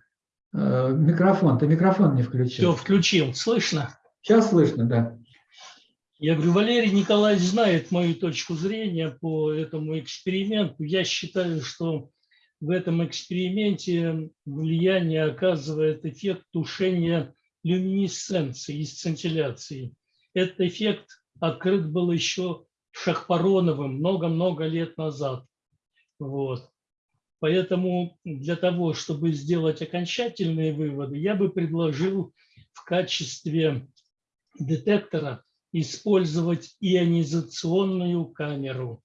Speaker 1: э, микрофон. Ты микрофон не включил.
Speaker 15: Все, включил. Слышно?
Speaker 1: Сейчас слышно, да.
Speaker 15: Я говорю, Валерий Николаевич знает мою точку зрения по этому эксперименту. Я считаю, что в этом эксперименте влияние оказывает эффект тушения люминесценции и сцинтилляции. Этот эффект открыт был еще Шахпароновым много-много лет назад. Вот. Поэтому для того, чтобы сделать окончательные выводы, я бы предложил в качестве детектора использовать ионизационную камеру,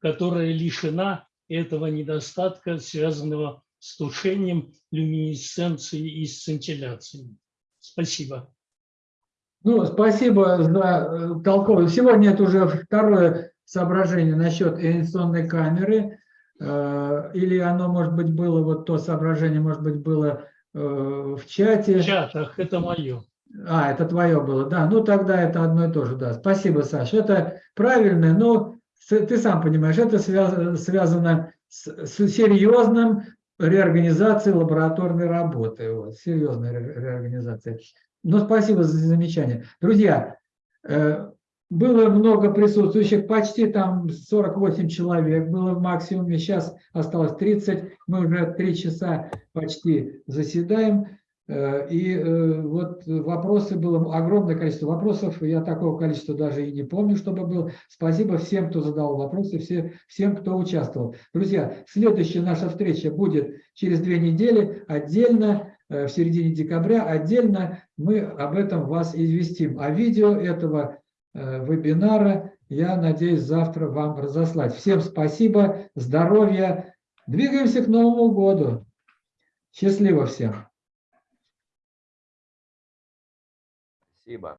Speaker 15: которая лишена этого недостатка, связанного с тушением люминесценции и сцинтилляцией. Спасибо.
Speaker 1: Ну, спасибо за э, толковую. Сегодня это уже второе соображение насчет ионизационной камеры. Э, Или оно, может быть, было, вот то соображение, может быть, было э, в чате.
Speaker 15: В чатах, это мое.
Speaker 1: А, это твое было, да. Ну, тогда это одно и то же, да. Спасибо, Саша. Это правильно, но ты сам понимаешь, это связано, с, с серьезным реорганизацией лабораторной работы. Вот, серьезной ре- реорганизацией. Но спасибо за замечание. Друзья, э, было много присутствующих, почти там 48 человек было в максимуме, сейчас осталось 30, мы уже три часа почти заседаем. Э, И э, вот вопросы было огромное количество вопросов, я такого количества даже и не помню, чтобы было. Спасибо всем, кто задал вопросы, все, всем, кто участвовал. Друзья, следующая наша встреча будет через две недели, отдельно, э, в середине декабря, отдельно мы об этом вас известим. А видео этого вебинара я надеюсь завтра вам разослать. Всем спасибо, здоровья, двигаемся к Новому году. Счастливо всем.
Speaker 13: Спасибо.